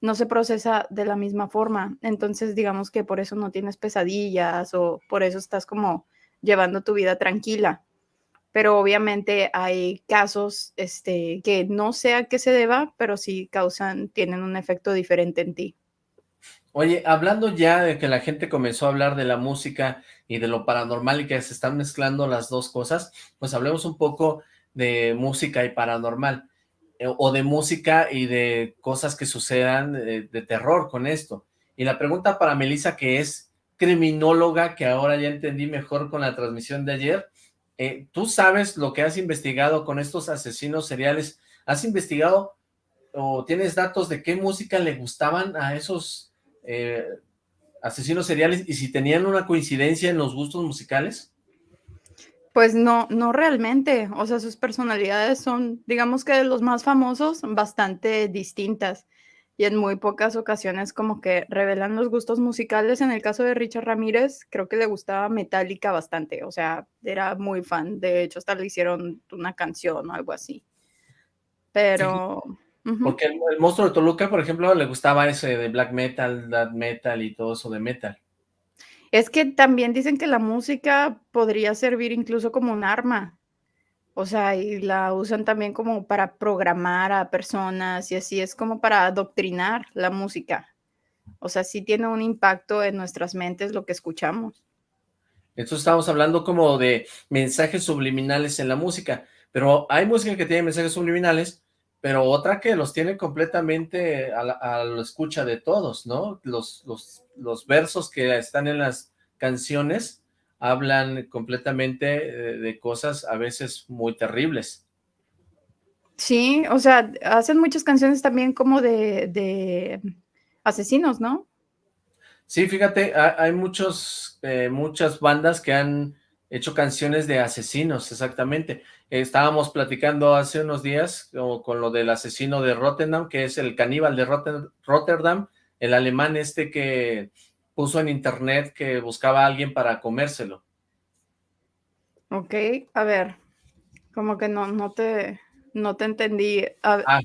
no se procesa de la misma forma. Entonces, digamos que por eso no tienes pesadillas o por eso estás como llevando tu vida tranquila. Pero obviamente hay casos este, que no sé a qué se deba, pero sí causan, tienen un efecto diferente en ti. Oye, hablando ya de que la gente comenzó a hablar de la música y de lo paranormal y que se están mezclando las dos cosas, pues hablemos un poco de música y paranormal, eh, o de música y de cosas que sucedan de, terror con esto. Y la pregunta para Melissa, que es criminóloga, que ahora ya entendí mejor con la transmisión de ayer, eh, ¿tú sabes lo que has investigado con estos asesinos seriales? ¿Has investigado o tienes datos de qué música le gustaban a esos eh, asesinos seriales y si tenían una coincidencia en los gustos musicales? Pues no, no realmente, o sea, sus personalidades son, digamos que de los más famosos, bastante distintas y en muy pocas ocasiones como que revelan los gustos musicales. En el caso de Richard Ramírez, creo que le gustaba Metallica bastante, o sea, era muy fan, de hecho hasta le hicieron una canción o algo así. Pero... Porque el, monstruo de Toluca, por ejemplo, le gustaba ese de black metal, death metal y todo eso de metal. Es que también dicen que la música podría servir incluso como un arma. O sea, y la usan también como para programar a personas y así es como para adoctrinar la música. O sea, sí tiene un impacto en nuestras mentes lo que escuchamos. Esto estamos hablando como de mensajes subliminales en la música, pero hay música que tiene mensajes subliminales pero otra que los tiene completamente a la, escucha de todos, ¿no? Los, los, los, versos que están en las canciones hablan completamente eh, de cosas a veces muy terribles. Sí, o sea, hacen muchas canciones también como de, de asesinos, ¿no? Sí, fíjate, hay muchos, eh, muchas bandas que han hecho canciones de asesinos, exactamente. Estábamos platicando hace unos días con, lo del asesino de Rotterdam, que es el caníbal de Rotterdam, el alemán este que puso en internet que buscaba a alguien para comérselo. Ok, a ver, como que no, no te, no te entendí. Ah,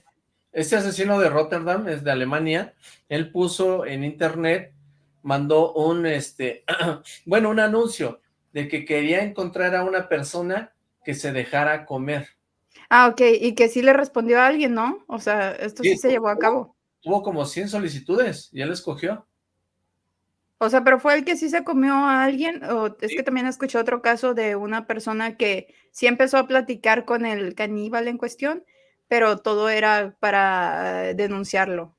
este asesino de Rotterdam es de Alemania, él puso en internet, mandó un, este, bueno, un anuncio de que quería encontrar a una persona que se dejara comer. Ah, ok, y que sí le respondió a alguien, ¿no? O sea, esto sí, se llevó a cabo. Tuvo como 100 solicitudes y él escogió. O sea, pero fue el que sí se comió a alguien, o es que también escuché otro caso de una persona que sí empezó a platicar con el caníbal en cuestión, pero todo era para denunciarlo.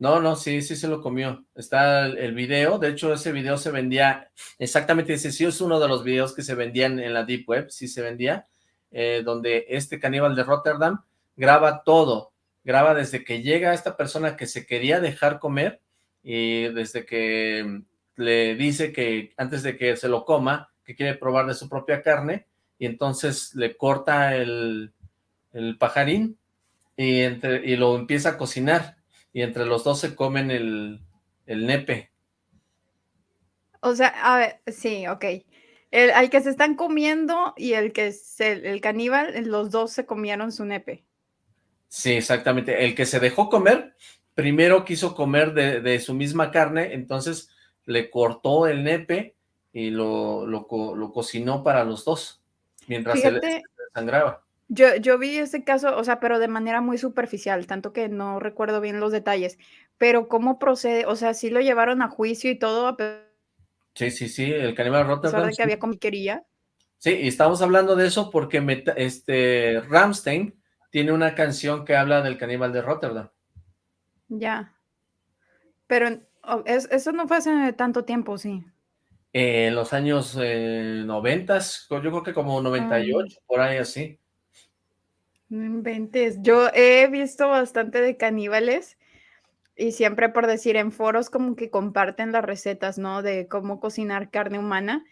No, no, sí, sí se lo comió. Está el, video, de hecho ese video se vendía, exactamente ese sí es uno de los videos que se vendían en la Deep Web, sí se vendía, eh, donde este caníbal de Rotterdam graba todo, graba desde que llega esta persona que se quería dejar comer y desde que le dice que antes de que se lo coma, que quiere probar de su propia carne, y entonces le corta el, el pajarín y, entre, y lo empieza a cocinar y entre los dos se comen el, nepe. O sea, a ver, sí, ok. El, al que se están comiendo y el que es el, caníbal, los dos se comieron su nepe. Sí, exactamente. El que se dejó comer, primero quiso comer de, su misma carne, entonces le cortó el nepe y lo, lo, cocinó para los dos, mientras se le sangraba. Yo, yo vi ese caso, o sea, pero de manera muy superficial, tanto que no recuerdo bien los detalles, pero ¿cómo procede? O sea, ¿sí lo llevaron a juicio y todo? Sí, sí, sí, el caníbal Rotterdam. que había comiquería? Sí, y estamos hablando de eso porque este Ramstein tiene una canción que habla del caníbal de Rotterdam. Ya. Pero oh, eso no fue hace tanto tiempo, sí. en los años eh, noventas, yo creo que como 98, por ahí así. No inventes. Yo he visto bastante de caníbales y siempre por decir en foros como que comparten las recetas, ¿no? De cómo cocinar carne humana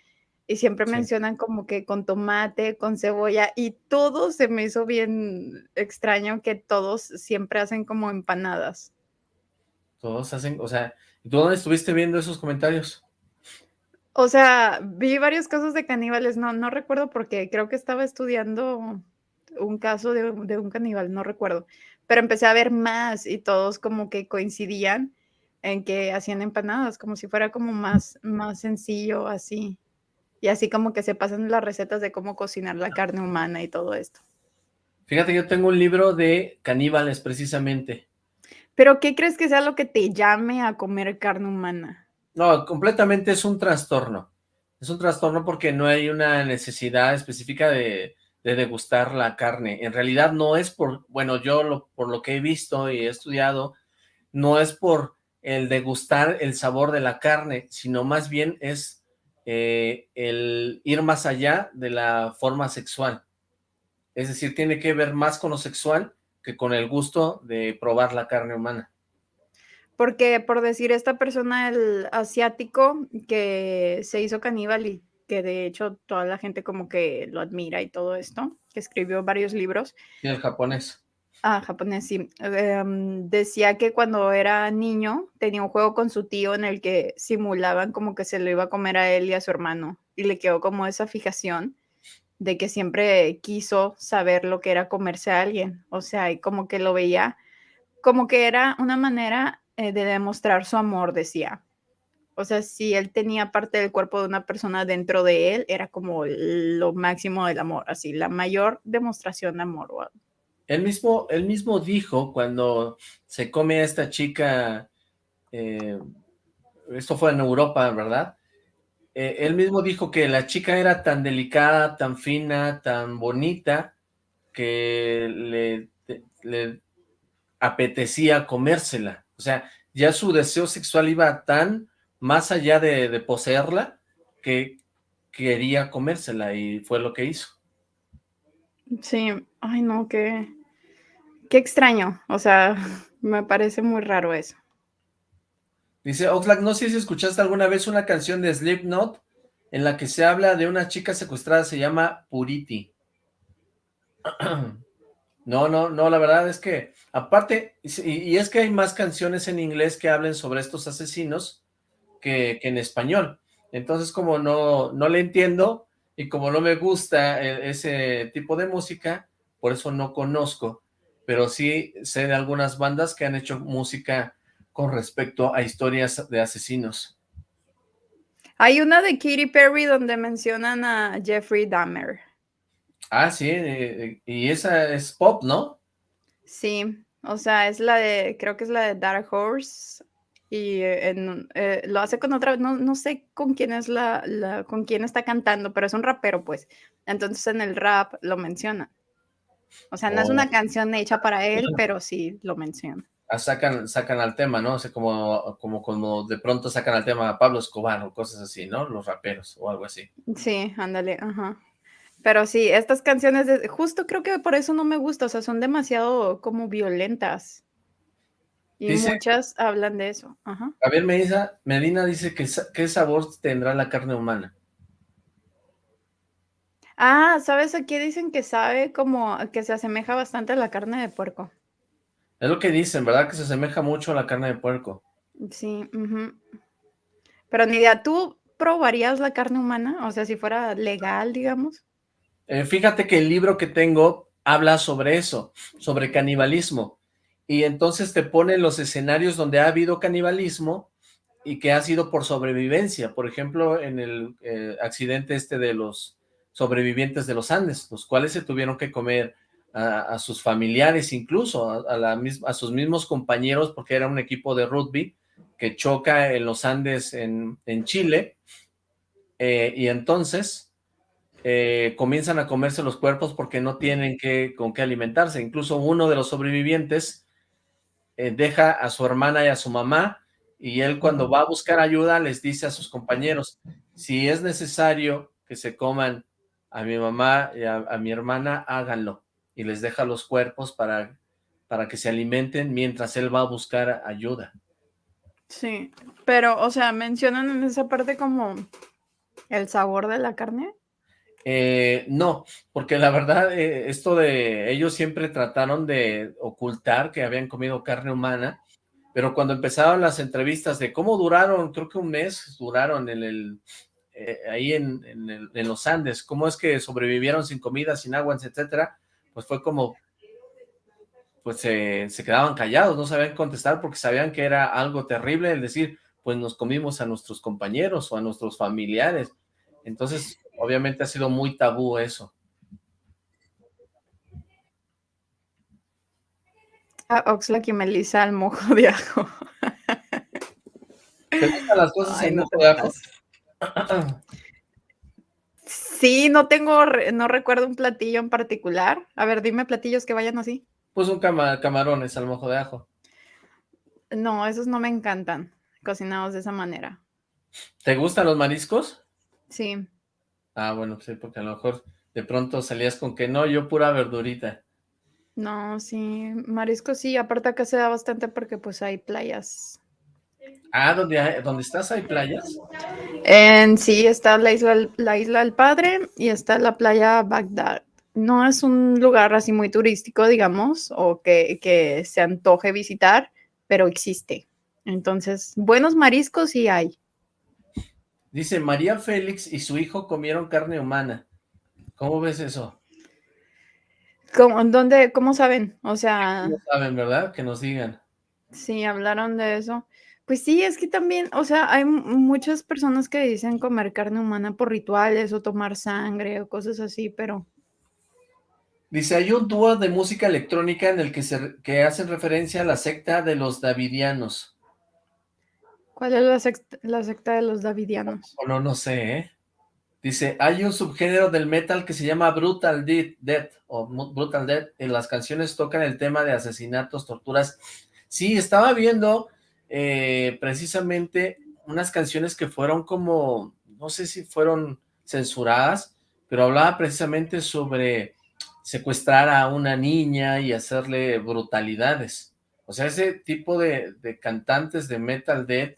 y siempre mencionan como que con tomate, con cebolla y todo se me hizo bien extraño que todos siempre hacen como empanadas. Todos hacen, o sea, ¿tú dónde estuviste viendo esos comentarios? O sea, vi varios casos de caníbales, no, no recuerdo porque creo que estaba estudiando un caso de, un caníbal, no recuerdo, pero empecé a ver más y todos como que coincidían en que hacían empanadas, como si fuera como más, más sencillo así. Y así como que se pasan las recetas de cómo cocinar la carne humana y todo esto. Fíjate, yo tengo un libro de caníbales precisamente. ¿Pero qué crees que sea lo que te llame a comer carne humana? No, completamente es un trastorno. Es un trastorno porque no hay una necesidad específica de, de degustar la carne. En realidad no es por, bueno, yo por lo que he visto y he estudiado, no es por el degustar el sabor de la carne, sino más bien es eh, el ir más allá de la forma sexual. Es decir, tiene que ver más con lo sexual que con el gusto de probar la carne humana. Porque, por decir, esta persona, el asiático, que se hizo caníbal y que de hecho toda la gente como que lo admira y todo esto, que escribió varios libros. Y el japonés. Ah, japonés, sí. Em, decía que cuando era niño tenía un juego con su tío en el que simulaban como que se lo iba a comer a él y a su hermano. Y le quedó como esa fijación de que siempre quiso saber lo que era comerse a alguien. O sea, y como que lo veía como que era una manera eh, de demostrar su amor, decía. O sea, si él tenía parte del cuerpo de una persona dentro de él, era como lo máximo del amor, así, la mayor demostración de amor. Él mismo, él mismo dijo cuando se come a esta chica, eh, esto fue en Europa, ¿verdad? Eh, él mismo dijo que la chica era tan delicada, tan fina, tan bonita, que le, le apetecía comérsela. O sea, ya su deseo sexual iba tan más allá de, poseerla, que quería comérsela y fue lo que hizo. Sí, ay no, qué, qué extraño, o sea, me parece muy raro eso. Dice Oxlack, no sé si escuchaste alguna vez una canción de Slipknot en la que se habla de una chica secuestrada, se llama Puriti. No, no, no, la verdad es que, aparte, y, es que hay más canciones en inglés que hablen sobre estos asesinos que, en español. Entonces, como no, no le entiendo y como no me gusta e, ese tipo de música, por eso no conozco, pero sí sé de algunas bandas que han hecho música con respecto a historias de asesinos. Hay una de Katy Perry donde mencionan a Jeffrey Dahmer. Ah, sí, eh, y esa es pop, ¿no? Sí, o sea, es la de, creo que es la de Dark Horse, y eh, eh, lo hace con otra, no, no sé con quién es la, la, con quién está cantando, pero es un rapero, pues. Entonces en el rap lo menciona. O sea, no es una oh. canción hecha para él, pero sí lo menciona. Ah, sacan, sacan al tema, ¿no? O sea, como, como, como de pronto sacan al tema a Pablo Escobar o cosas así, ¿no? Los raperos o algo así. Sí, ándale, ajá. Pero sí, estas canciones, de, justo creo que por eso no me gusta, o sea, son demasiado como violentas. Y muchas hablan de eso. Ajá. Javier Medina, Medina dice que qué sabor tendrá la carne humana. Ah, ¿sabes? Aquí dicen que sabe como que se asemeja bastante a la carne de puerco. Es lo que dicen, ¿verdad? Que se asemeja mucho a la carne de puerco. Sí, pero Nidia, ¿tú probarías la carne humana? O sea, si fuera legal, digamos. Eh, fíjate que el libro que tengo habla sobre eso, sobre canibalismo, y entonces te pone los escenarios donde ha habido canibalismo y que ha sido por sobrevivencia, por ejemplo, en el eh, accidente este de los sobrevivientes de los Andes, los cuales se tuvieron que comer a, sus familiares, incluso a, a sus mismos compañeros, porque era un equipo de rugby que choca en los Andes en, Chile, eh, y entonces eh, comienzan a comerse los cuerpos porque no tienen que, con qué alimentarse. Incluso uno de los sobrevivientes eh, deja a su hermana y a su mamá y él cuando va a buscar ayuda les dice a sus compañeros, si es necesario que se coman a mi mamá y a, mi hermana, háganlo. Y les deja los cuerpos para, para que se alimenten mientras él va a buscar ayuda. Sí, pero, o sea, mencionan en esa parte como el sabor de la carne. Eh, no, porque la verdad, eh, esto de ellos siempre trataron de ocultar que habían comido carne humana, pero cuando empezaron las entrevistas de cómo duraron, creo que un mes duraron en el, eh, ahí en, los Andes, cómo es que sobrevivieron sin comida, sin agua, etcétera, pues fue como, pues se quedaban callados, no sabían contestar porque sabían que era algo terrible el decir, pues nos comimos a nuestros compañeros o a nuestros familiares, entonces obviamente ha sido muy tabú eso. A Oxlack y Melissa al mojo de ajo. ¿Te gustan las cosas en mojo de ajo? Sí, no tengo, no recuerdo un platillo en particular. A ver, dime platillos que vayan así. Pues un camarones al mojo de ajo. No, esos no me encantan, cocinados de esa manera. ¿Te gustan los mariscos? Sí. Ah, bueno, sí, porque a lo mejor de pronto salías con que no, yo pura verdurita. No, sí, marisco sí, aparte acá se da bastante porque pues hay playas. Ah, ¿dónde, ¿dónde estás hay playas? En, sí, está la isla, la isla del Padre y está la playa Bagdad. No es un lugar así muy turístico, digamos, o que, que se antoje visitar, pero existe. Entonces, buenos mariscos sí hay. Dice, María Félix y su hijo comieron carne humana. ¿Cómo ves eso? ¿Cómo, dónde, ¿Cómo saben? O sea... No saben, ¿verdad? Que nos digan. Sí, hablaron de eso. Pues sí, es que también, o sea, hay muchas personas que dicen comer carne humana por rituales o tomar sangre o cosas así, pero... Dice, hay un dúo de música electrónica en el que, se, que hacen referencia a la secta de los davidianos. ¿Cuál es la secta, la secta de los davidianos? No, no sé, ¿eh? Dice, hay un subgénero del metal que se llama Brutal Death, o Brutal Death, en las canciones tocan el tema de asesinatos, torturas. Sí, estaba viendo eh, precisamente unas canciones que fueron como, no sé si fueron censuradas, pero hablaba precisamente sobre secuestrar a una niña y hacerle brutalidades. O sea, ese tipo de, de cantantes de Metal Death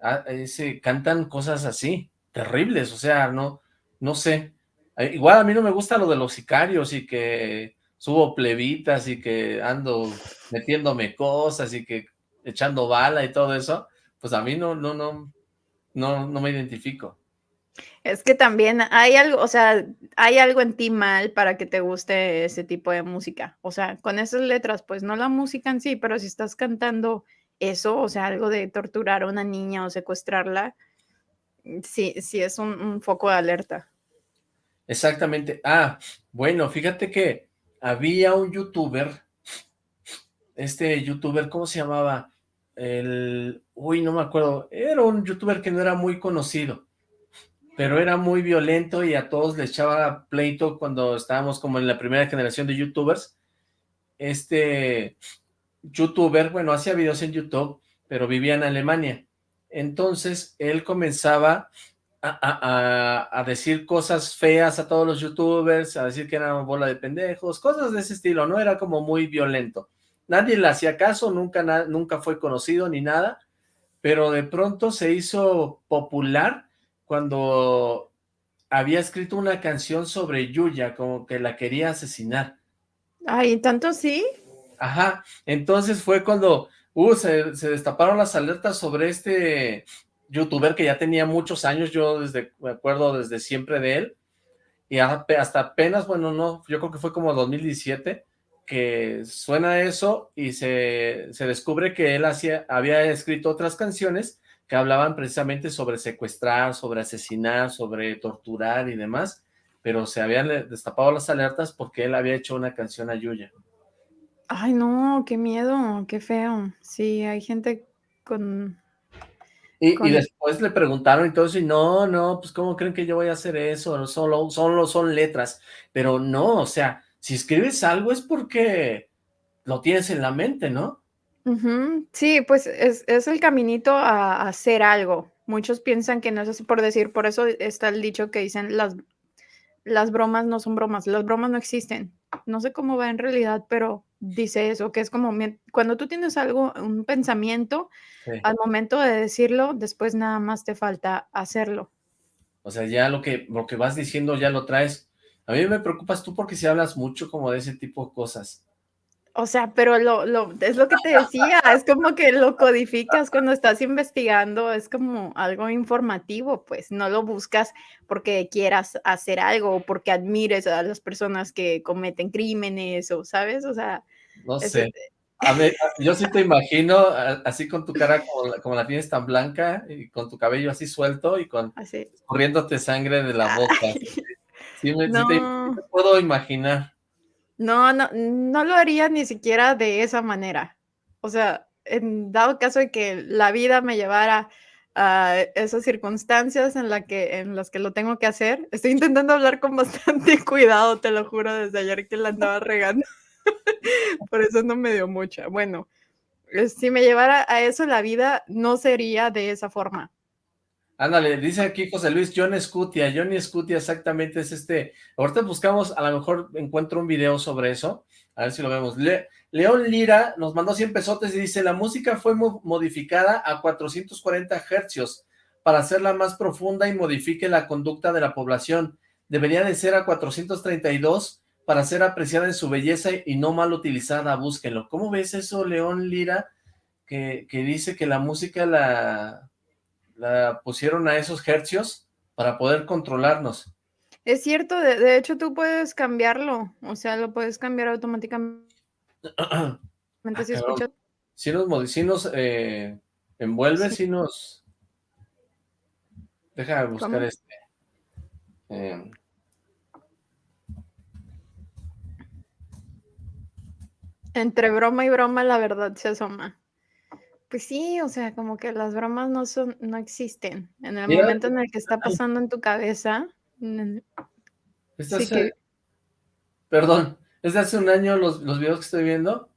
Ah, ese, cantan cosas así. terribles, o sea, no, no sé. Eh, igual a mí no me gusta lo de los sicarios y que subo plebitas y que ando metiéndome cosas y que echando bala y todo eso, pues a mí no, no, no, no, no me identifico. Es que también hay algo, o sea, hay algo en ti mal para que te guste ese tipo de música. O sea, con esas letras, pues no la música en sí, pero si estás cantando eso, o sea, algo de torturar a una niña o secuestrarla, sí, sí es un, foco de alerta. Exactamente. Ah, bueno, fíjate que había un youtuber, este youtuber, ¿cómo se llamaba? El, uy, no me acuerdo, era un youtuber que no era muy conocido, pero era muy violento y a todos le echaba pleito cuando estábamos como en la primera generación de youtubers. Este youtuber, bueno, hacía videos en YouTube, pero vivía en Alemania. Entonces, él comenzaba a, decir cosas feas a todos los youtubers, a decir que era bola de pendejos, cosas de ese estilo, ¿no? Era como muy violento. Nadie le hacía caso, nunca, nunca fue conocido ni nada, pero de pronto se hizo popular cuando había escrito una canción sobre Yuya, como que la quería asesinar. Ay, ¿tanto sí? Ajá, entonces fue cuando uh, se, destaparon las alertas sobre este youtuber que ya tenía muchos años, yo desde, me acuerdo desde siempre de él, y hasta apenas, bueno, no, yo creo que fue como 2017, que suena eso y se, se descubre que él hacía, había escrito otras canciones que hablaban precisamente sobre secuestrar, sobre asesinar, sobre torturar y demás, pero se habían destapado las alertas porque él había hecho una canción a Yuya. Ay, no, qué miedo, qué feo. Sí, hay gente con... Y, después le preguntaron y todo eso, y no, no, pues ¿cómo creen que yo voy a hacer eso? Solo, solo son letras. Pero no, o sea, si escribes algo es porque lo tienes en la mente, ¿no? Sí, pues es, el caminito a, hacer algo. Muchos piensan que no es así por decir, por eso está el dicho que dicen las, las bromas no son bromas, las bromas no existen. No sé cómo va en realidad, pero dice eso, que es como cuando tú tienes algo, un pensamiento, al momento de decirlo, después nada más te falta hacerlo. O sea, ya lo que, lo que vas diciendo ya lo traes. A mí me preocupas tú porque si hablas mucho como de ese tipo de cosas. O sea, pero lo, lo, es lo que te decía, es como que lo codificas cuando estás investigando, es como algo informativo, pues no lo buscas porque quieras hacer algo o porque admires a las personas que cometen crímenes o, ¿sabes? O sea... No sé. A ver, yo sí te imagino así con tu cara como la, tienes tan blanca y con tu cabello así suelto y con corriéndote sangre de la boca. Sí, me, sí te puedo imaginar. No, no, no lo haría ni siquiera de esa manera. O sea, en dado caso de que la vida me llevara a esas circunstancias en, la que, en las que lo tengo que hacer, estoy intentando hablar con bastante cuidado, te lo juro, desde ayer que la andaba regando. Por eso no me dio mucha. Bueno, eh, si me llevara a eso la vida, no sería de esa forma. Ándale, dice aquí José Luis, John Scutia, Johnny Scutia exactamente es este, ahorita buscamos, a lo mejor encuentro un video sobre eso, a ver si lo vemos. León Lira nos mandó 100 pesotes y dice, la música fue modificada a 440 hercios para hacerla más profunda y modifique la conducta de la población. Debería de ser a 432 para ser apreciada en su belleza y no mal utilizada, búsquenlo. ¿Cómo ves eso, León Lira? Que, que dice que la música la la pusieron a esos hercios para poder controlarnos. Es cierto, de, hecho tú puedes cambiarlo, o sea, lo puedes cambiar automáticamente ah, si escuchas. Si nos, si nos eh, envuelve, si nos... Deja de buscar este. Eh, Entre broma y broma la verdad se asoma. Pues sí, o sea, como que las bromas no son, no existen. En el momento en el que está pasando en tu cabeza. Perdón, es de hace un año los, los videos que estoy viendo.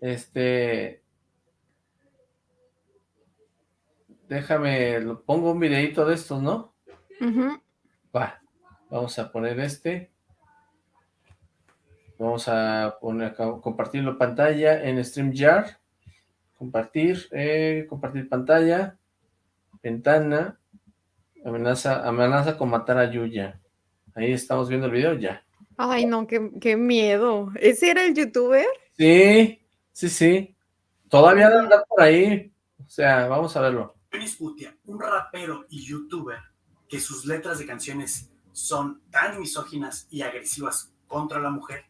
Este. Déjame, lo pongo un videito de estos, ¿no? Va, vamos a poner este. Vamos a poner compartirlo en pantalla en StreamYard. Compartir, eh, compartir pantalla, ventana, Amenaza, amenaza con matar a Yuya. Ahí estamos viendo el video ya. Ay, no, qué, qué miedo. ¿Ese era el youtuber? Sí, sí, sí. Todavía anda por ahí. O sea, vamos a verlo. un rapero y youtuber que sus letras de canciones son tan misóginas y agresivas contra la mujer,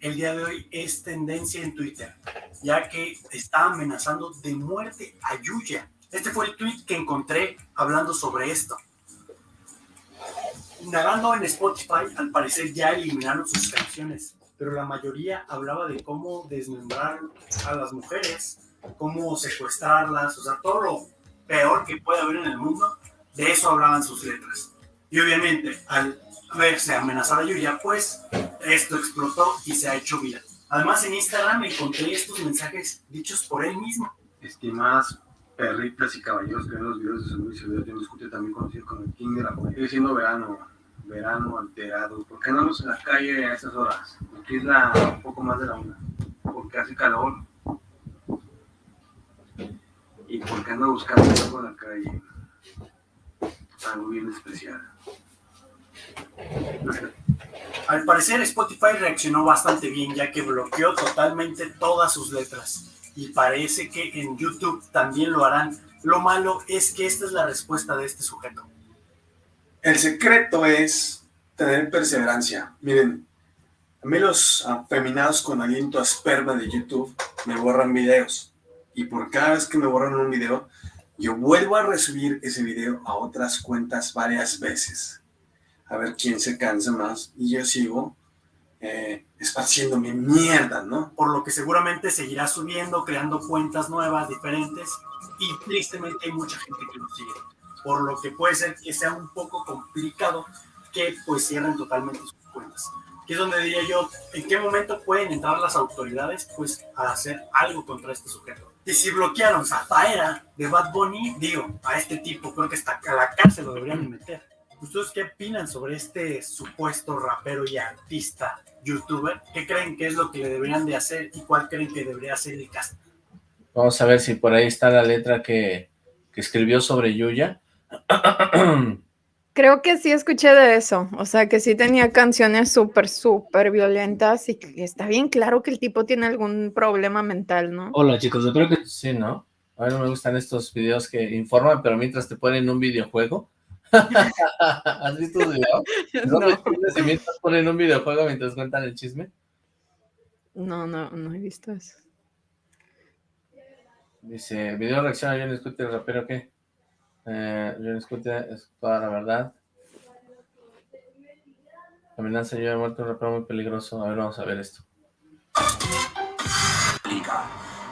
el día de hoy es tendencia en Twitter, ya que está amenazando de muerte a Yuya. Este fue el tweet que encontré hablando sobre esto. Indagando en Spotify, al parecer ya eliminaron sus canciones, pero la mayoría hablaba de cómo desmembrar a las mujeres, cómo secuestrarlas, o sea, todo lo peor que puede haber en el mundo, de eso hablaban sus letras. Y obviamente, al verse amenazada Yuya, pues esto explotó y se ha hecho viral. Además, en Instagram encontré estos mensajes dichos por él mismo. Estimadas perritas y caballeros que ven los videos de Samuel Silvio, yo discute también conocido como el King de la Sigue siendo verano, verano alterado. ¿Por qué andamos en la calle a estas horas? Aquí es la, un poco más de la una. Porque hace calor. Y porque ando buscando algo en la calle. Algo bien especial. Al parecer Spotify reaccionó bastante bien ya que bloqueó totalmente todas sus letras y parece que en YouTube también lo harán. Lo malo es que esta es la respuesta de este sujeto. El secreto es tener perseverancia. Miren, a mí los afeminados con aliento a esperma de YouTube me borran videos. Y por cada vez que me borran un video, yo vuelvo a resubir ese video a otras cuentas varias veces. A ver quién se cansa más. Y yo sigo eh, esparciéndome mierda, ¿no? Por lo que seguramente seguirá subiendo, creando cuentas nuevas, diferentes. Y tristemente hay mucha gente que lo sigue por lo que puede ser que sea un poco complicado que pues cierren totalmente sus cuentas. Que es donde diría yo, ¿en qué momento pueden entrar las autoridades pues a hacer algo contra este sujeto? Y si bloquearon Zafaera de Bad Bunny, digo, a este tipo creo que hasta a la cárcel lo deberían meter. ¿Ustedes qué opinan sobre este supuesto rapero y artista youtuber? ¿Qué creen que es lo que le deberían de hacer y cuál creen que debería hacer el caso? Vamos a ver si por ahí está la letra que, que escribió sobre Yuya. Creo que sí escuché de eso, o sea, que sí tenía canciones súper, súper violentas y que está bien claro que el tipo tiene algún problema mental, ¿no? Hola chicos, espero que sí, ¿no? A mí no me gustan estos videos que informan, pero mientras te ponen un videojuego. ¿Has visto un video? ¿No? ¿No? mientras ponen un videojuego mientras cuentan el chisme? No, no, no he visto eso. Dice, video reacción a John Scooter, rapero, ¿qué? Eh, John Scooter es toda la verdad. La amenaza yo he muerto un rapero muy peligroso. A ver, vamos a ver esto.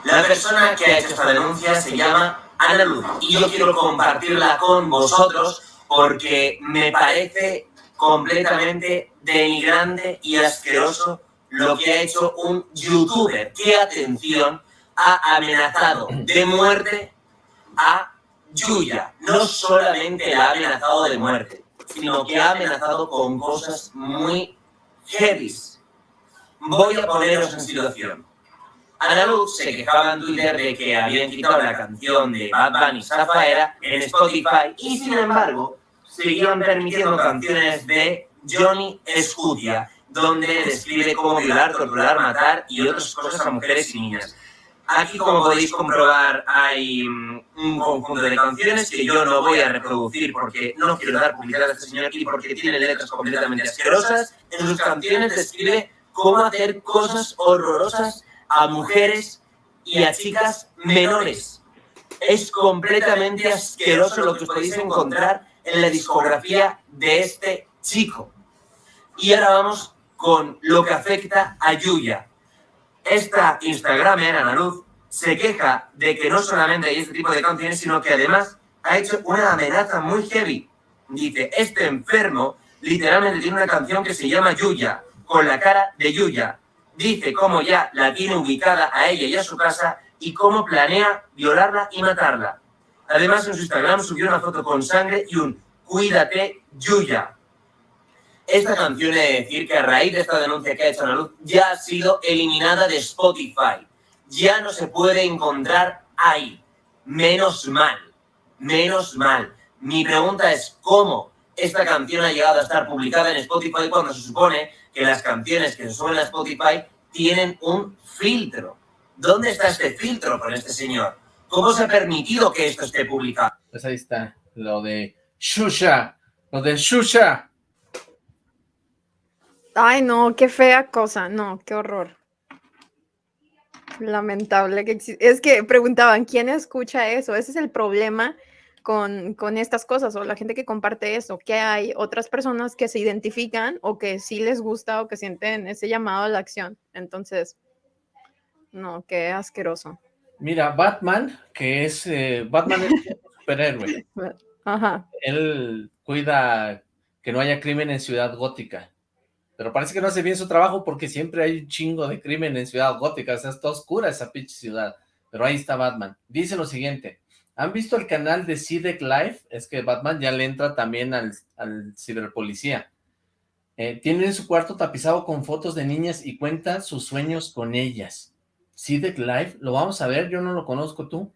La persona que ha hecho esta denuncia se llama Ana Luz y yo quiero compartirla con vosotros porque me parece completamente denigrante y asqueroso lo que ha hecho un youtuber que, atención, ha amenazado de muerte a Yuya no solamente la ha amenazado de muerte, sino que ha amenazado con cosas muy heavy. Voy a poneros en situación. Ana Luz se quejaba en Twitter de que habían quitado la canción de Bad Bunny Zafaera en Spotify y sin embargo seguían permitiendo canciones de Johnny Scudia donde describe cómo violar, torturar, matar y otras cosas a mujeres y niñas. Aquí, como podéis comprobar, hay mm, un conjunto de canciones que yo no voy a reproducir porque no quiero dar publicidad a este señor aquí porque tiene letras completamente asquerosas. En sus canciones describe cómo hacer cosas horrorosas a mujeres y a chicas menores. Es completamente asqueroso lo que os podéis encontrar en la discografía de este chico. Y ahora vamos con lo que afecta a Yuya. Esta Instagramer, Ana Luz, se queja de que no solamente hay este tipo de canciones, sino que además ha hecho una amenaza muy heavy. Dice, este enfermo literalmente tiene una canción que se llama Yuya, con la cara de Yuya. Dice cómo ya la tiene ubicada a ella y a su casa y cómo planea violarla y matarla. Además, en su Instagram subió una foto con sangre y un Cuídate, Yuya. Esta canción, he de decir que a raíz de esta denuncia que ha hecho Ana Luz, ya ha sido eliminada de Spotify. Ya no se puede encontrar ahí. Menos mal, menos mal. Mi pregunta es, ¿cómo esta canción ha llegado a estar publicada en Spotify cuando se supone que las canciones que se suben a Spotify tienen un filtro? ¿Dónde está este filtro con este señor? ¿Cómo se ha permitido que esto esté publicado? Pues ahí está, lo de Shusha, lo de Shusha. Ay, no, qué fea cosa, no, qué horror. Lamentable que existe. Es que preguntaban, ¿quién escucha eso? Ese es el problema con, con, estas cosas o la gente que comparte eso, que hay otras personas que se identifican o que sí les gusta o que sienten ese llamado a la acción. Entonces, no, qué asqueroso. Mira, Batman, que es, eh, Batman es un superhéroe. Ajá. Él cuida que no haya crimen en Ciudad Gótica. Pero parece que no hace bien su trabajo porque siempre hay un chingo de crimen en Ciudad Gótica. O sea, está oscura esa pinche ciudad. Pero ahí está Batman. Dice lo siguiente. ¿Han visto el canal de CIDEC Live? Es que Batman ya le entra también al, al ciberpolicía. Eh, tiene su cuarto tapizado con fotos de niñas y cuenta sus sueños con ellas. CIDEC Live, ¿lo vamos a ver? Yo no lo conozco, ¿tú?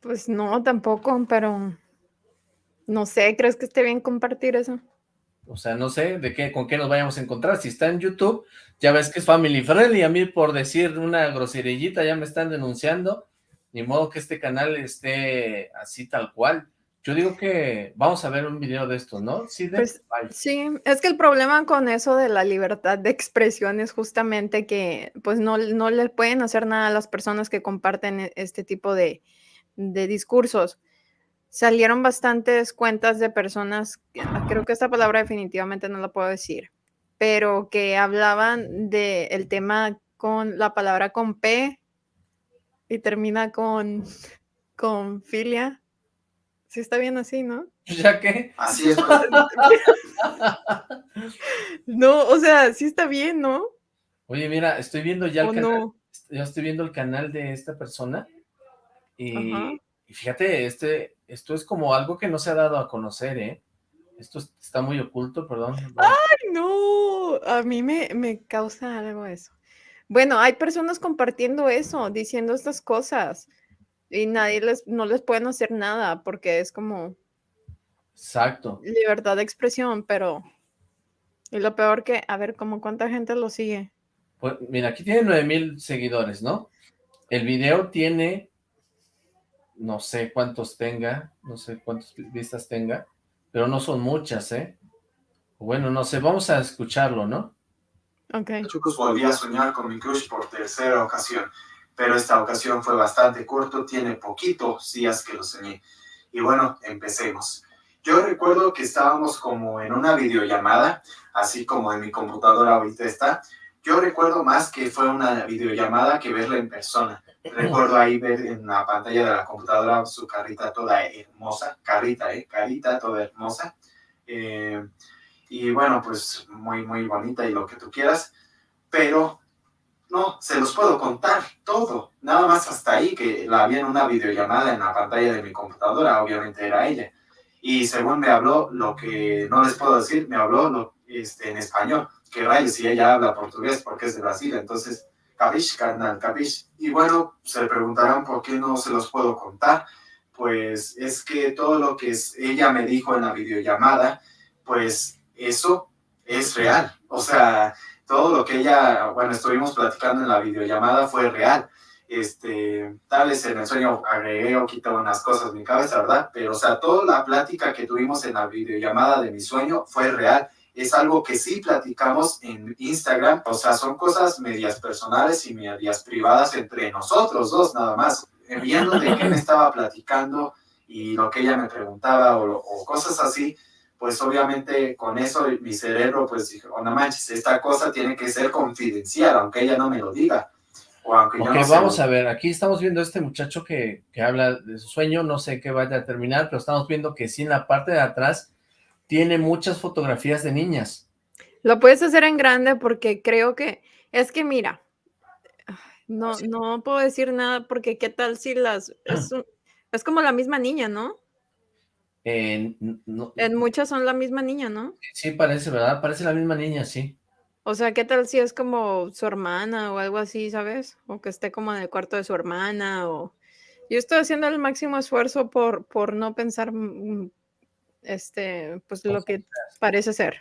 Pues no, tampoco, pero no sé, ¿crees que esté bien compartir eso? O sea, no sé de qué, con qué nos vayamos a encontrar. Si está en YouTube, ya ves que es family friendly. A mí por decir una groserillita ya me están denunciando. Ni modo que este canal esté así tal cual. Yo digo que vamos a ver un video de esto, ¿no? Sí, de... pues, sí, es que el problema con eso de la libertad de expresión es justamente que pues no, no le pueden hacer nada a las personas que comparten e, este tipo de, de discursos salieron bastantes cuentas de personas, ah, creo que esta palabra definitivamente no la puedo decir, pero que hablaban del el tema con la palabra con P y termina con, con filia. Sí está bien así, ¿no? ¿Ya qué? Así es. no, o sea, sí está bien, ¿no? Oye, mira, estoy viendo ya el ¿O canal, no? ya estoy viendo el canal de esta persona y, fíjate, este, esto es como algo que no se ha dado a conocer, ¿eh? Esto es- está muy oculto, perdón. Ay, no, a mí me, me causa algo eso. Bueno, hay personas compartiendo eso, diciendo estas cosas y nadie les, no les pueden hacer nada porque es como Exacto. libertad de expresión, pero y lo peor que, a ver, como cuánta gente lo sigue. Pues mira, aquí tiene 9000 seguidores, ¿no? El video tiene, no sé cuántos tenga, no sé cuántas vistas tenga, pero no son muchas, ¿eh? Bueno, no sé, vamos a escucharlo, ¿no? Ok. Chucos volví a soñar con mi crush por tercera ocasión, pero esta ocasión fue bastante corto, tiene poquitos días que lo soñé. Y bueno, empecemos. Yo recuerdo que estábamos como en una videollamada, así como en mi computadora ahorita está. Yo recuerdo más que fue una videollamada que verla en persona. Recuerdo ahí ver en la pantalla de la computadora su carita toda hermosa, carita, ¿eh? Carita toda hermosa. Eh, y bueno, pues muy, muy bonita y lo que tú quieras, pero no, se los puedo contar todo, nada más hasta ahí que la vi en una videollamada en la pantalla de mi computadora, obviamente era ella. Y según me habló, lo que no les puedo decir, me habló lo, este, en español, que rayos, si ella habla portugués porque es de Brasil, entonces, capish, carnal, capish. Y bueno, se preguntarán por qué no se los puedo contar, pues es que todo lo que ella me dijo en la videollamada, pues eso es real. O sea, todo lo que ella, bueno, estuvimos platicando en la videollamada fue real. Este, tal vez en el sueño agregué o quité unas cosas en mi cabeza, ¿verdad? Pero, o sea, toda la plática que tuvimos en la videollamada de mi sueño fue real. Es algo que sí platicamos en Instagram. O sea, son cosas medias personales y medias privadas entre nosotros dos, nada más. Viendo de qué me estaba platicando y lo que ella me preguntaba o, o cosas así, pues obviamente con eso mi cerebro pues dijo, oh, no manches, esta cosa tiene que ser confidencial, aunque ella no me lo diga. O aunque yo no vamos a ver, aquí estamos viendo a este muchacho que, que habla de su sueño, no sé qué vaya a terminar, pero estamos viendo que sí en la parte de atrás tiene muchas fotografías de niñas. Lo puedes hacer en grande porque creo que es que mira, no, no puedo decir nada porque qué tal si las es, un- es como la misma niña, ¿no? Eh, no- En muchas son la misma niña, ¿no? sí parece, ¿verdad? Parece la misma niña, sí. O sea, ¿qué tal si es como su hermana o algo así, ¿sabes? O que esté como en el cuarto de su hermana o Yo estoy haciendo el máximo esfuerzo por, por no pensar mm, este, pues lo que parece ser.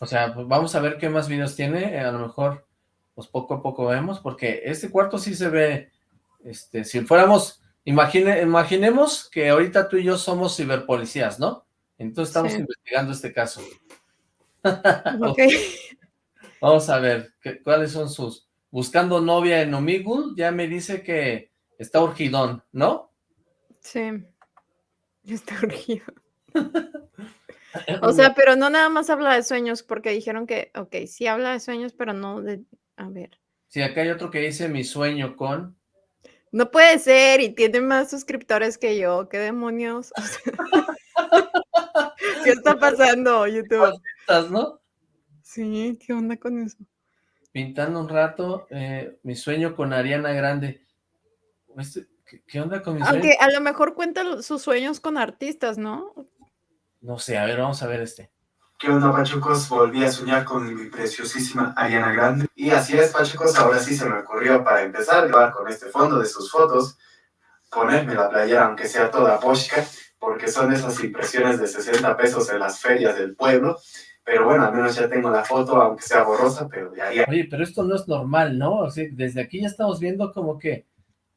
O sea, pues vamos a ver qué más videos tiene, eh, a lo mejor pues poco a poco vemos, porque este cuarto sí se ve, este, si fuéramos, imagine, imaginemos que ahorita tú y yo somos ciberpolicías, ¿no? Entonces estamos investigando este caso. Ok. Vamos a ver, ¿cuáles son sus... Buscando novia en Omegle, ya me dice que está urgidón, ¿no? Sí, está urgido. o sea, pero no nada más habla de sueños, porque dijeron que, ok, sí habla de sueños, pero no de, a ver. Sí, acá hay otro que dice mi sueño con... No puede ser, y tiene más suscriptores que yo, qué demonios. ¿Qué está pasando, YouTube? ¿Estás, no? Sí, ¿qué onda con eso? Pintando un rato, eh, mi sueño con Ariana Grande. Este, ¿Qué, onda con mi sueño? Aunque a lo mejor cuenta sus sueños con artistas, ¿no? No sé, a ver, vamos a ver este. ¿Qué onda, Pachucos? Volví a soñar con mi preciosísima Ariana Grande. Y así es, Pachucos, ahora sí se me ocurrió para empezar a grabar con este fondo de sus fotos, ponerme la playera, aunque sea toda poshka, porque son esas impresiones de 60 pesos en las ferias del pueblo, pero bueno, al menos ya tengo la foto, aunque sea borrosa, pero ya haría. Oye, pero esto no es normal, ¿no? O sea, desde aquí ya estamos viendo como que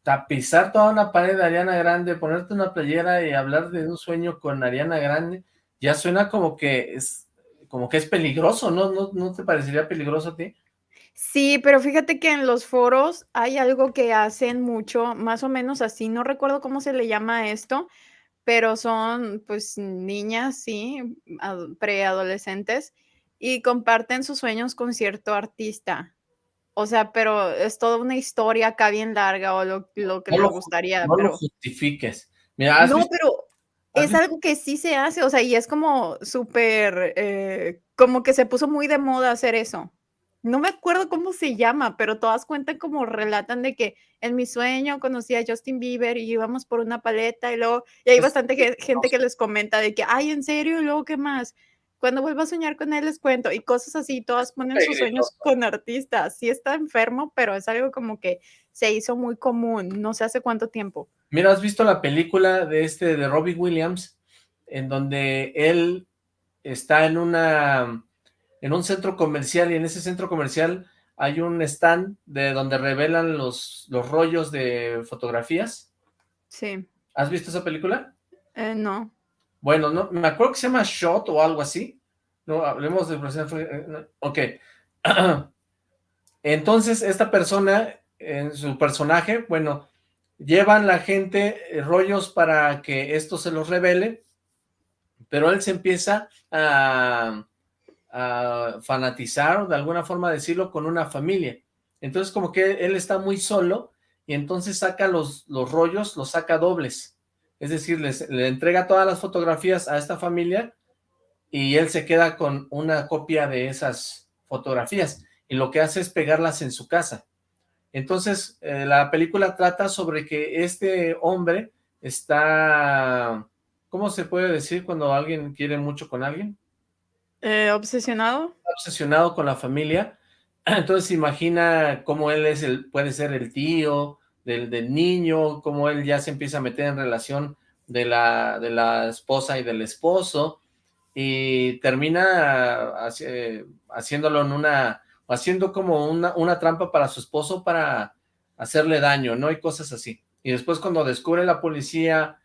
tapizar toda una pared de Ariana Grande, ponerte una playera y hablar de un sueño con Ariana Grande, ya suena como que es como que es peligroso, ¿no? ¿No, no te parecería peligroso a ti? Sí, pero fíjate que en los foros hay algo que hacen mucho, más o menos así, no recuerdo cómo se le llama esto, pero son pues niñas, sí, preadolescentes, y comparten sus sueños con cierto artista. O sea, pero es toda una historia acá bien larga o lo, lo que le gustaría. No pero... lo justifiques. Mira, no, pero es algo que sí se hace, o sea, y es como súper, eh, como que se puso muy de moda hacer eso no me acuerdo cómo se llama, pero todas cuentan como relatan de que en mi sueño conocí a Justin Bieber y íbamos por una paleta y luego, y hay bastante gente que les comenta de que, ay, ¿en serio? ¿Y luego qué más? Cuando vuelva a soñar con él les cuento y cosas así, todas ponen sus sueños con artistas. Sí está enfermo, pero es algo como que se hizo muy común, no sé hace cuánto tiempo. Mira, ¿has visto la película de este, de Robbie Williams, en donde él está en una en un centro comercial y en ese centro comercial hay un stand de donde revelan los, los rollos de fotografías. Sí. ¿Has visto esa película? Eh, no. Bueno, no, me acuerdo que se llama Shot o algo así. No, hablemos de... Eh, ok. Entonces, esta persona, en su personaje, bueno, llevan la gente eh, rollos para que esto se los revele, pero él se empieza a fanatizar, de alguna forma decirlo, con una familia. Entonces como que él está muy solo y entonces saca los, los rollos, los saca dobles. Es decir, les, le entrega todas las fotografías a esta familia y él se queda con una copia de esas fotografías y lo que hace es pegarlas en su casa. Entonces, eh, la película trata sobre que este hombre está... ¿Cómo se puede decir cuando alguien quiere mucho con alguien? Eh, ¿Obsesionado? Obsesionado con la familia. Entonces imagina cómo él es el, puede ser el tío del, del, niño, cómo él ya se empieza a meter en relación de la, de la esposa y del esposo, y termina haciéndolo en una, haciendo como una, una trampa para su esposo para hacerle daño, ¿no? Y cosas así. Y después cuando descubre la policía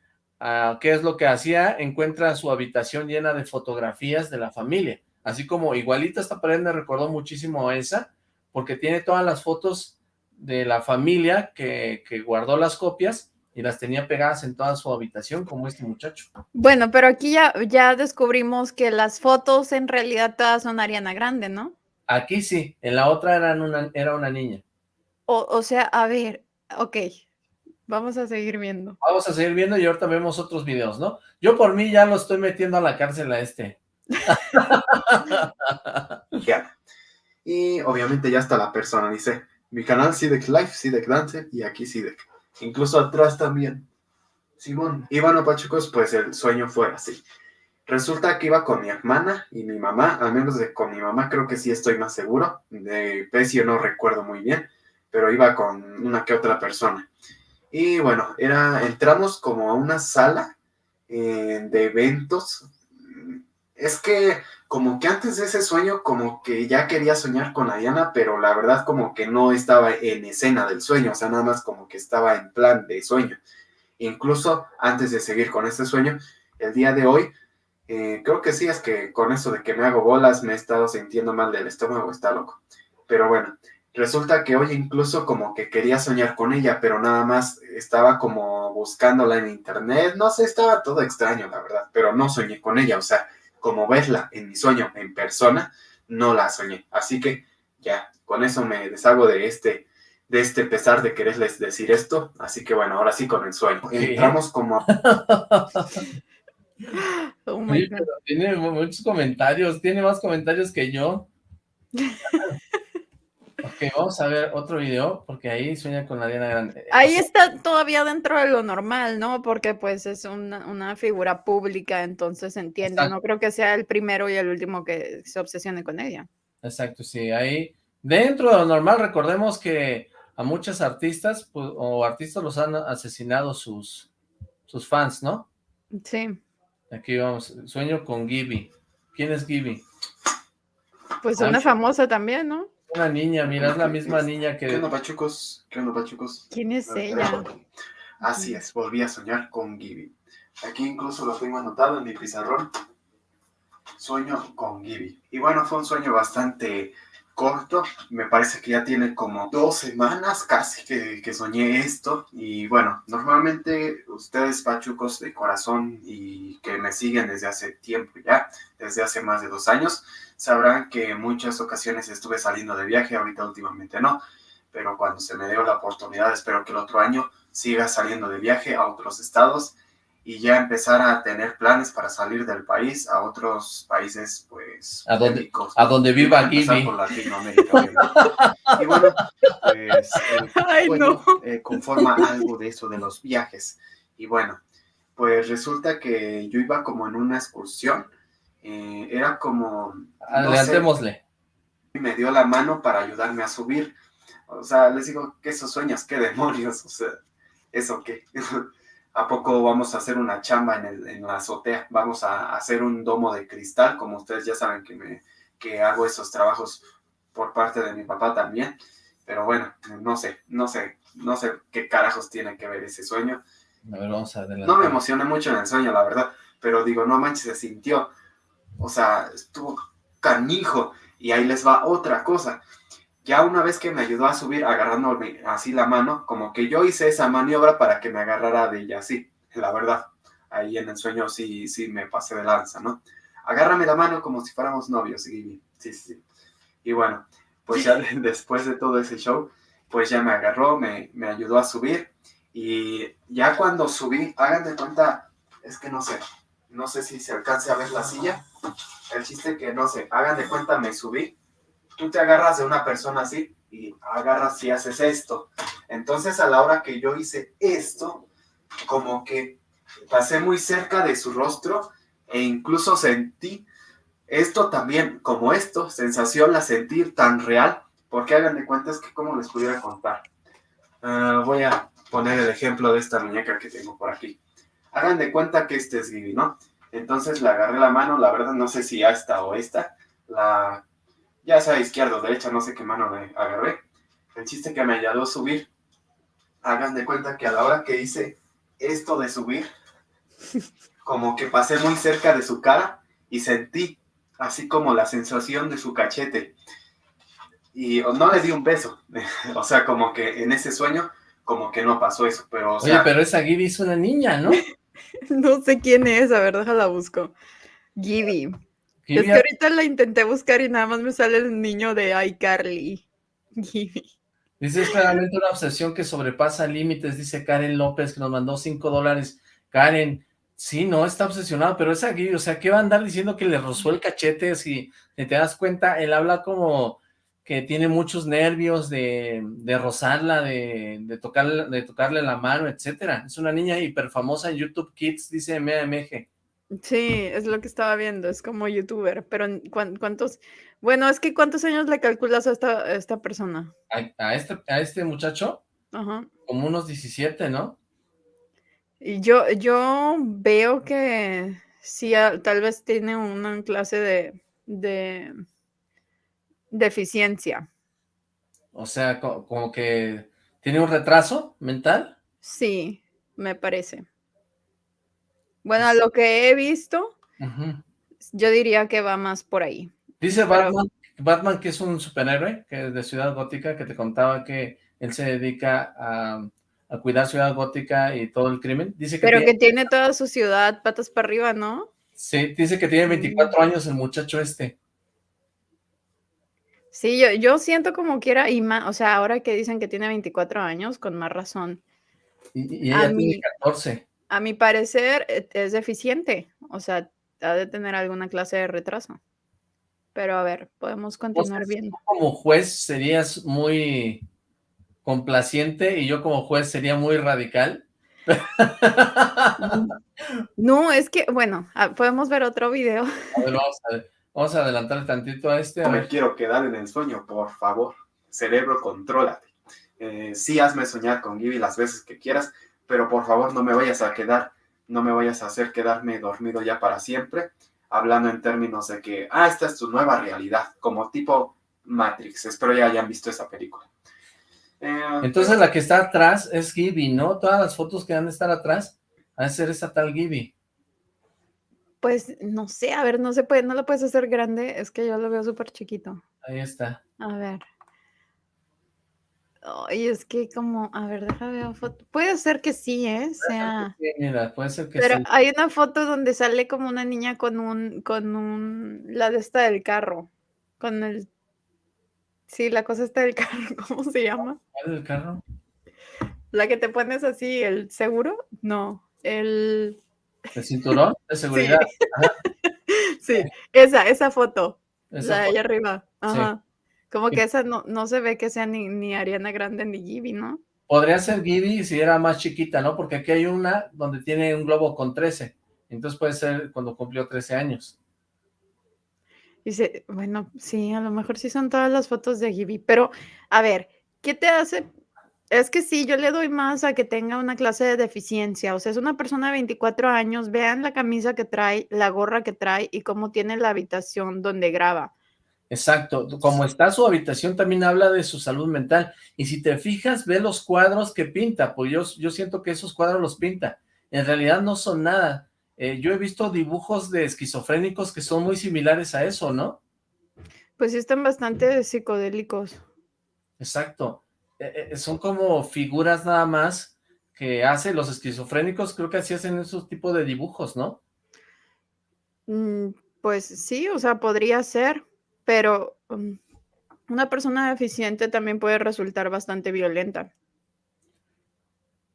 qué es lo que hacía, encuentra su habitación llena de fotografías de la familia, así como igualita esta pared me recordó muchísimo a esa, porque tiene todas las fotos de la familia que, que guardó las copias y las tenía pegadas en toda su habitación, como este muchacho. Bueno, pero aquí ya, ya descubrimos que las fotos en realidad todas son Ariana Grande, ¿no? Aquí sí, en la otra eran una, era una niña. O, o sea, a ver, ok, Vamos a seguir viendo. Vamos a seguir viendo y ahorita vemos otros videos, ¿no? Yo por mí ya lo estoy metiendo a la cárcel a este. ya. Y obviamente ya está la persona, dice, mi canal Sidek Life, Sidek Dance y aquí Sidek. Incluso atrás también. Simón. Bueno, Pachucos, pues el sueño fue así. Resulta que iba con mi hermana y mi mamá, al menos de con mi mamá creo que sí estoy más seguro. De Pecio no recuerdo muy bien, pero iba con una que otra persona. Y bueno, era, entramos como a una sala eh, de eventos. Es que como que antes de ese sueño, como que ya quería soñar con Diana, pero la verdad como que no estaba en escena del sueño, o sea, nada más como que estaba en plan de sueño. Incluso antes de seguir con este sueño, el día de hoy, eh, creo que sí, es que con eso de que me hago bolas me he estado sintiendo mal del estómago, está loco. Pero bueno, resulta que hoy incluso como que quería soñar con ella, pero nada más estaba como buscándola en internet, no sé, estaba todo extraño, la verdad, pero no soñé con ella, o sea, como verla en mi sueño en persona, no la soñé. Así que ya, con eso me deshago de este, de este pesar de quererles decir esto. Así que bueno, ahora sí con el sueño. Entramos como... Oh tiene muchos comentarios, tiene más comentarios que yo. Ok, vamos a ver otro video, porque ahí sueña con la Diana Grande. Ahí está todavía dentro de lo normal, ¿no? Porque pues es una, figura pública, entonces entiende. No creo que sea el primero y el último que se obsesione con ella. Exacto, sí. Ahí, dentro de lo normal, recordemos que a muchos artistas pues, o artistas los han asesinado sus, sus fans, ¿no? Sí. Aquí vamos, sueño con Gibby. ¿Quién es Gibby? Pues una famosa también, ¿no? Una niña, mira, es la misma niña que... ¿Qué onda, pachucos? ¿Qué onda, pachucos? ¿Quién es ella? Así es, volví a soñar con Gibby. Aquí incluso lo tengo anotado en mi pizarrón. Sueño con Gibby. Y bueno, fue un sueño bastante corto. Me parece que ya tiene como dos semanas casi que, que, soñé esto. Y bueno, normalmente ustedes, pachucos de corazón y que me siguen desde hace tiempo ya, desde hace más de dos años, sabrán que en muchas ocasiones estuve saliendo de viaje, ahorita últimamente no, pero cuando se me dio la oportunidad, espero que el otro año siga saliendo de viaje a otros estados y ya empezar a tener planes para salir del país a otros países, pues, a donde, a donde viva aquí. Por Latinoamérica. y bueno, pues, eh, conforma algo de eso de los viajes. Y bueno, pues resulta que yo iba como en una excursión eh, era como... Adelantémosle. No me dio la mano para ayudarme a subir. O sea, les digo, ¿qué esos sueños? ¿Qué demonios? O sea, ¿eso qué? ¿A poco vamos a hacer una chamba en, el, en la azotea? Vamos a hacer un domo de cristal, como ustedes ya saben que, me, que hago esos trabajos por parte de mi papá también. Pero bueno, no sé, no sé, no sé qué carajos tiene que ver ese sueño. A ver, vamos a adelantar. No me emocioné mucho en el sueño, la verdad, pero digo, no manches, se sintió. O sea, estuvo canijo. Y ahí les va otra cosa. Ya una vez que me ayudó a subir agarrándome así la mano, como que yo hice esa maniobra para que me agarrara de ella así, la verdad. Ahí en el sueño sí, sí me pasé de lanza, ¿no? Agárrame la mano como si fuéramos novios, Sí, sí, sí. Y bueno, pues ya después de todo ese show, pues ya me agarró, me, me ayudó a subir. Y ya cuando subí, hagan de cuenta, es que no sé, no sé si se alcance a ver la silla. El chiste que, no sé, hagan de cuenta, me subí. Tú te agarras de una persona así y agarras y haces esto. Entonces, a la hora que yo hice esto, como que pasé muy cerca de su rostro e incluso sentí esto también, como esto, sensación la sentir tan real, porque hagan de cuenta es que como les pudiera contar. Ah, voy a poner el ejemplo de esta muñeca que tengo por aquí hagan de cuenta que este es Gibi, ¿no? Entonces le agarré la mano, la verdad no sé si esta o esta, la, ya sea izquierda o derecha, no sé qué mano le agarré. El chiste que me ayudó a subir, hagan de cuenta que a la hora que hice esto de subir, como que pasé muy cerca de su cara y sentí así como la sensación de su cachete. Y no le di un beso, o sea, como que en ese sueño, como que no pasó eso, pero... Oye, pero esa Gibi es una niña, ¿no? No sé quién es, a ver, déjala busco. Gibby. Es que ahorita la intenté buscar y nada más me sale el niño de iCarly. Dice, es claramente una obsesión que sobrepasa límites, dice Karen López, que nos mandó 5 dólares. Karen, sí, no, está obsesionado, pero esa Gibby, o sea, ¿qué va a andar diciendo que le rozó el cachete? Si te das cuenta, él habla como que tiene muchos nervios de, de rozarla, de, de, tocarle, de tocarle la mano, etcétera. Es una niña hiper famosa en YouTube Kids, dice MMG. Sí, es lo que estaba viendo, es como youtuber, pero ¿cuántos? Bueno, es que ¿cuántos años le calculas a esta, esta persona? ¿A, este, ¿A este muchacho? Ajá. Como unos 17, ¿no? Y yo, yo veo que sí, a- tal vez tiene una clase de, de deficiencia. O sea, co- como que tiene un retraso mental. Sí, me parece. Bueno, a lo que he visto, yo diría que va más por ahí. Dice Pero- Batman, Batman que es un superhéroe, que es de Ciudad Gótica, que te contaba que él se dedica a, a cuidar Ciudad Gótica y todo el crimen. Dice que, Pero tiene, que tiene toda su ciudad patas para arriba, ¿no? sí, dice que tiene 24 años el muchacho este. Sí, yo, yo siento como quiera, y más, o sea, ahora que dicen que tiene 24 años, con más razón. Y, y A ella tiene mí- 14. A mi parecer e- es deficiente, o sea, ha de tener alguna clase de retraso. Pero a ver, podemos continuar viendo. tú como juez serías muy complaciente y yo como juez sería muy radical. No, es que, bueno, ah, podemos ver otro video. A ver, vamos a, vamos a adelantar tantito a este. A No me quiero quedar en el sueño, por favor. Cerebro, contrólate. Eh, sí, hazme soñar con Gibby las veces que quieras, pero por favor no me vayas a quedar, no me vayas a hacer quedarme dormido ya para siempre, hablando en términos de que, ah, esta es tu nueva realidad, como tipo Matrix. Espero ya hayan visto esa película. Eh, Entonces la que está atrás es Gibby, ¿no? Todas las fotos que van a estar atrás van a ser esa tal Gibby. Pues no sé, a ver, no se puede, no lo puedes hacer grande, es que yo lo veo súper chiquito. Ahí está. A ver. Ay, es que como, a ver, deja ver foto. Puede ser que sí, ¿eh? Sea. Sí, mira, puede ser que Pero sí. hay una foto donde sale como una niña con un, con un, la de esta del carro, con el, sí, la cosa esta del carro, ¿cómo se llama? ¿Cuál es el carro? La que te pones así, el seguro, no, el, ¿El cinturón de seguridad? sí, esa, esa foto, Esa la de foto. allá arriba, Sí. Como que esa no, no se ve que sea ni, ni Ariana Grande ni Gibby, ¿no? Podría ser Gibby si era más chiquita, ¿no? Porque aquí hay una donde tiene un globo con 13. Entonces puede ser cuando cumplió 13 años. Dice, bueno, sí, a lo mejor sí son todas las fotos de Gibby, pero a ver, ¿qué te hace? Es que sí, yo le doy más a que tenga una clase de deficiencia, o sea, es una persona de 24 años, vean la camisa que trae, la gorra que trae y cómo tiene la habitación donde graba. Exacto. Como está su habitación, también habla de su salud mental. Y si te fijas, ve los cuadros que pinta, pues yo, yo siento que esos cuadros los pinta. En realidad no son nada. Eh, yo he visto dibujos de esquizofrénicos que son muy similares a eso, ¿no? Pues sí están bastante psicodélicos. Exacto. Eh, eh, son como figuras nada más que hacen los esquizofrénicos, creo que así hacen esos tipos de dibujos, ¿no? Mm, Pues sí, o sea, podría ser, pero mm, una persona deficiente también puede resultar bastante violenta.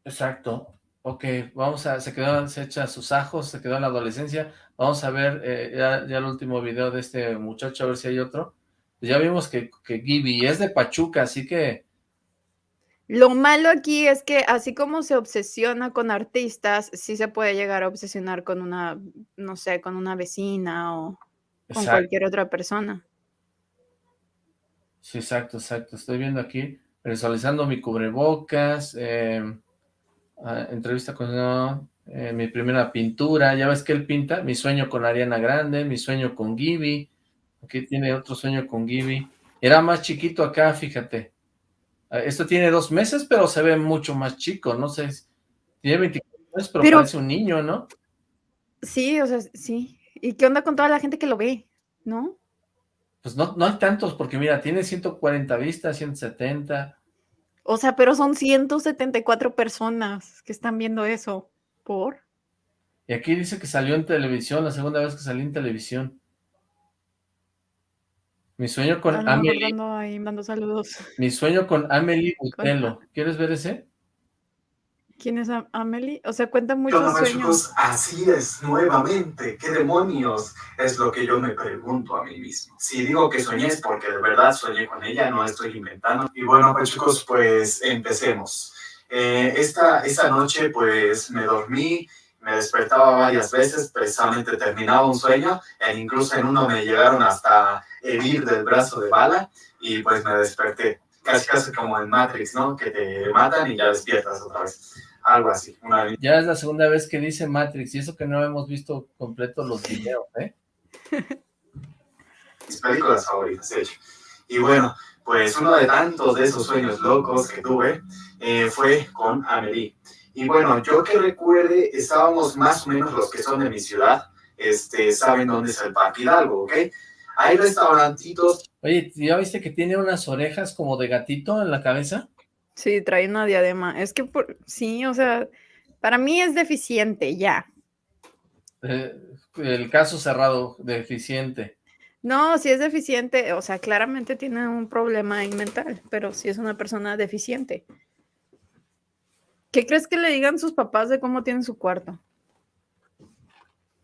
Exacto. Ok, vamos a, se quedó, se echa sus ajos, se quedó en la adolescencia. Vamos a ver eh, ya, ya el último video de este muchacho, a ver si hay otro. Ya vimos que, que Gibby es de Pachuca, así que Lo malo aquí es que así como se obsesiona con artistas, sí se puede llegar a obsesionar con una, no sé, con una vecina o con exacto, cualquier otra persona. Sí, exacto, exacto. Estoy viendo aquí, visualizando mi cubrebocas, eh, ah, entrevista con no, eh, mi primera pintura, ya ves que él pinta, mi sueño con Ariana Grande, mi sueño con Gibby, aquí tiene otro sueño con Gibby, era más chiquito acá, fíjate, Ah, esto tiene dos meses, pero se ve mucho más chico, no sé, tiene 24 años, pero, Pero- parece un niño, ¿no? Sí, o sea, sí. ¿Y qué onda con toda la gente que lo ve? ¿No? Pues no, no hay tantos, porque mira, tiene 140 vistas, 170, O sea, pero son 174 personas que están viendo eso. ¿Por? y aquí dice que salió en televisión, la segunda vez que salió en televisión. Mi sueño con A lo mejor Amelie, ahí, mando saludos. mi sueño con Amelie Butelo. ¿Quieres ver ese? ¿Quién es Am- Amelie? O sea, cuenta muchos no sueños. así es, nuevamente. ¿Qué demonios? Es lo que yo me pregunto a mí mismo. Si digo que soñé es porque de verdad soñé con ella, no estoy inventando. Y bueno, pues chicos, pues empecemos. Eh, esta, esta noche pues me dormí, me despertaba varias veces, precisamente terminaba un sueño, e incluso en uno me llegaron hasta herir del brazo de bala y pues me desperté. casi casi como en Matrix, ¿no? Que te matan y ya despiertas otra vez. Algo así. Una... Ya es la segunda vez que dice Matrix, y eso que no hemos visto completo los videos, ¿eh? Mis películas favoritas, de hecho. Y bueno, pues uno de tantos de esos sueños locos que tuve eh, fue con Amelie. Y bueno, yo que recuerde, estábamos más o menos los que son de mi ciudad, este, saben dónde es el Parque Hidalgo, ¿ok? Hay restaurantitos. Oye, ¿ya viste que tiene unas orejas como de gatito en la cabeza? Sí, trae una diadema. Es que, por, sí, o sea, para mí es deficiente, ya. Eh, el caso cerrado, deficiente. No, si es deficiente, o sea, claramente tiene un problema mental, pero si es una persona deficiente. ¿Qué crees que le digan sus papás de cómo tienen su cuarto?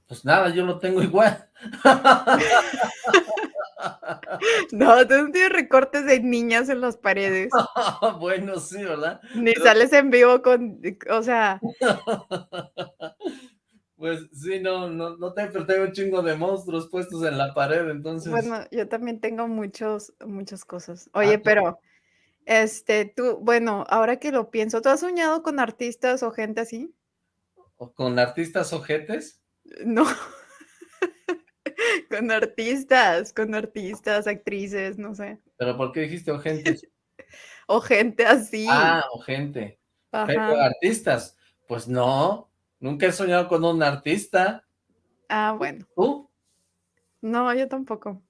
Pues nada, yo lo tengo igual. no, tú no tienes recortes de niñas en las paredes. bueno, sí, ¿verdad? Ni sales en vivo con, o sea... Pues sí, no, no, no te, tengo un chingo de monstruos puestos en la pared, entonces... Bueno, yo también tengo muchos, muchas cosas. Oye, ah, pero, este, tú, bueno, ahora que lo pienso, ¿tú has soñado con artistas o gente así? ¿O con artistas ojetes? No. con artistas, con artistas, actrices, no sé. ¿Pero por qué dijiste o gente? o gente así. Ah, o gente. Artistas. Pues no, nunca he soñado con un artista. Ah, bueno. ¿Tú? No, yo tampoco.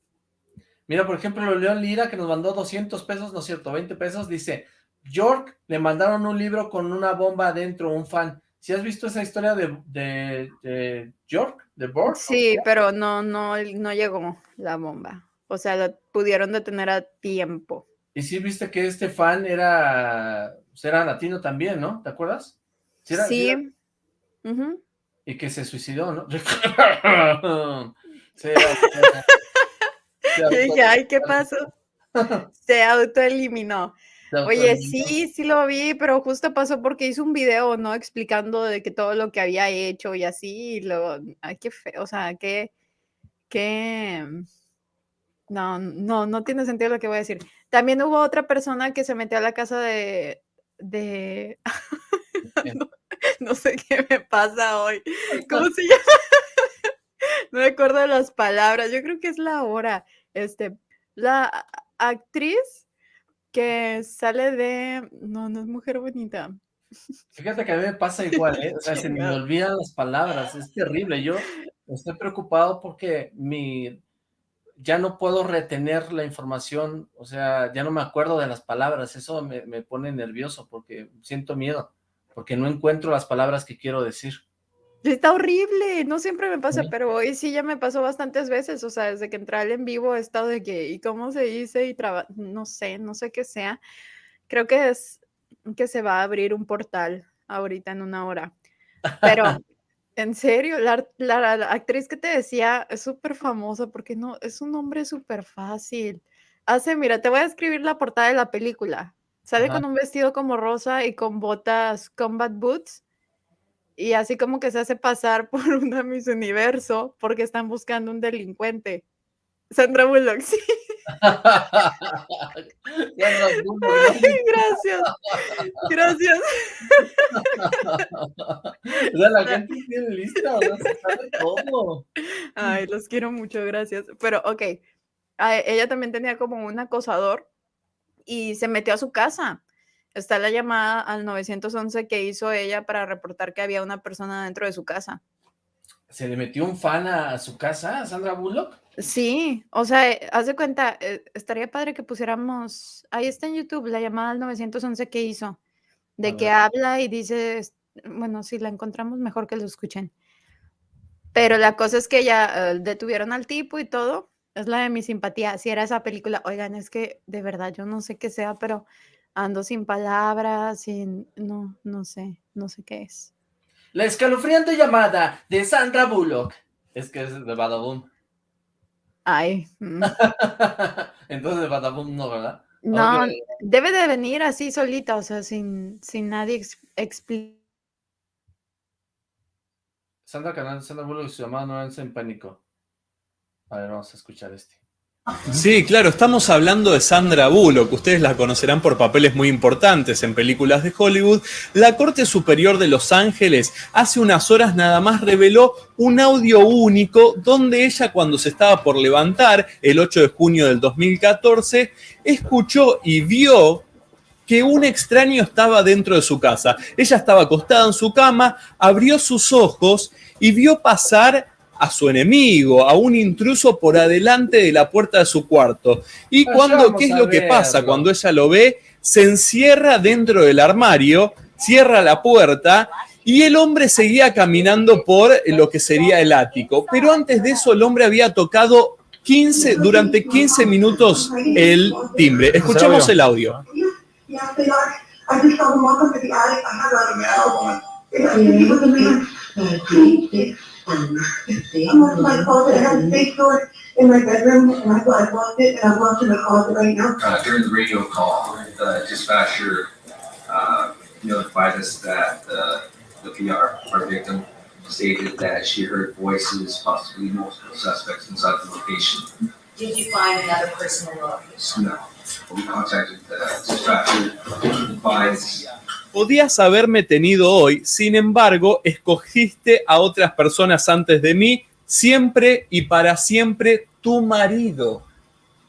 Mira, por ejemplo, León Lira, que nos mandó 200 pesos, no es cierto, 20 pesos, dice, York, le mandaron un libro con una bomba adentro, un fan. ¿Si has visto esa historia de, de, York, de Borg? Sí, pero no, no, no llegó la bomba. O sea, la pudieron detener a tiempo. Y sí viste que este fan era, pues, era latino también, ¿no? ¿Te acuerdas? Sí. Y que se suicidó, ¿no? sí, ay, ¿qué pasó? Se autoeliminó. Oye, sí, sí lo vi, pero justo pasó porque hizo un video, ¿no? Explicando de que todo lo que había hecho y así, y luego, ay, qué feo, o sea, qué, qué, no, no, no tiene sentido lo que voy a decir. También hubo otra persona que se metió a la casa de, de, no, sé qué me pasa hoy, ¿cómo se llama? no de las palabras, yo creo que es la hora, este, la actriz que sale de... No, no es mujer bonita. Fíjate que a mí me pasa igual, ¿eh? O sea, se me olvidan las palabras, es terrible. Yo estoy preocupado porque mi... Ya no puedo retener la información, o sea, ya no me acuerdo de las palabras, eso me, me pone nervioso porque siento miedo, porque no encuentro las palabras que quiero decir. Está horrible, no siempre me pasa, pero hoy sí ya me pasó bastantes veces, o sea, desde que entré al en vivo he estado de que, ¿y cómo se dice? Y no sé, no sé qué sea. Creo que es que se va a abrir un portal ahorita en una hora. Pero, en serio, la, actriz que te decía es súper famosa porque no, es un nombre súper fácil. Hace, mira, te voy a escribir la portada de la película. Sale con un vestido como rosa y con botas combat boots y así como que se hace pasar por una Miss Universo porque están buscando un delincuente. Sandra Bullock, sí. gracias. Gracias. la gente tiene lista, no se sabe todo. Ay, los quiero mucho, gracias. Pero, ok, ella también tenía como un acosador y se metió a su casa Está la llamada al 911 que hizo ella para reportar que había una persona dentro de su casa. ¿Se le metió un fan a, su casa, a Sandra Bullock? Sí, o sea, eh, haz de cuenta, eh, estaría padre que pusiéramos, ahí está en YouTube, la llamada al 911 que hizo, de que habla y dice, bueno, si la encontramos mejor que lo escuchen. Pero la cosa es que ya eh, detuvieron al tipo y todo, es la de mi simpatía, si era esa película, oigan, es que de verdad yo no sé qué sea, pero ando sin palabras, sin, no, no sé, no sé qué es. La escalofriante llamada de Sandra Bullock. Es que es de Badaboom. Ay. Mm. Entonces de Badaboom no, ¿verdad? No, debe de venir así solita, o sea, sin, sin nadie explicar. Sandra Canal, Sandra Bullock y su llamada no en pánico. A ver, vamos a escuchar este. Sí, claro, estamos hablando de Sandra Bullock, ustedes la conocerán por papeles muy importantes en películas de Hollywood. La Corte Superior de Los Ángeles hace unas horas nada más reveló un audio único donde ella cuando se estaba por levantar el 8 de junio del 2014, escuchó y vio que un extraño estaba dentro de su casa. Ella estaba acostada en su cama, abrió sus ojos y vio pasar a su enemigo, a un intruso por adelante de la puerta de su cuarto. Y cuando, ¿qué es lo que pasa? Cuando ella lo ve, se encierra dentro del armario, cierra la puerta y el hombre seguía caminando por lo que sería el ático. Pero antes de eso, el hombre había tocado 15, durante 15 minutos el timbre. Escuchamos el audio. I'm on my closet, I have a space door in my bedroom, and I thought I locked it, and I'm locked in the closet right now. Uh, during the radio call, the dispatcher uh, notified us that uh, the PR, our victim, stated that she heard voices, possibly multiple suspects inside the location. Did you find another person in the location? No. We contacted the dispatcher, advised podías haberme tenido hoy, sin embargo, escogiste a otras personas antes de mí, siempre y para siempre tu marido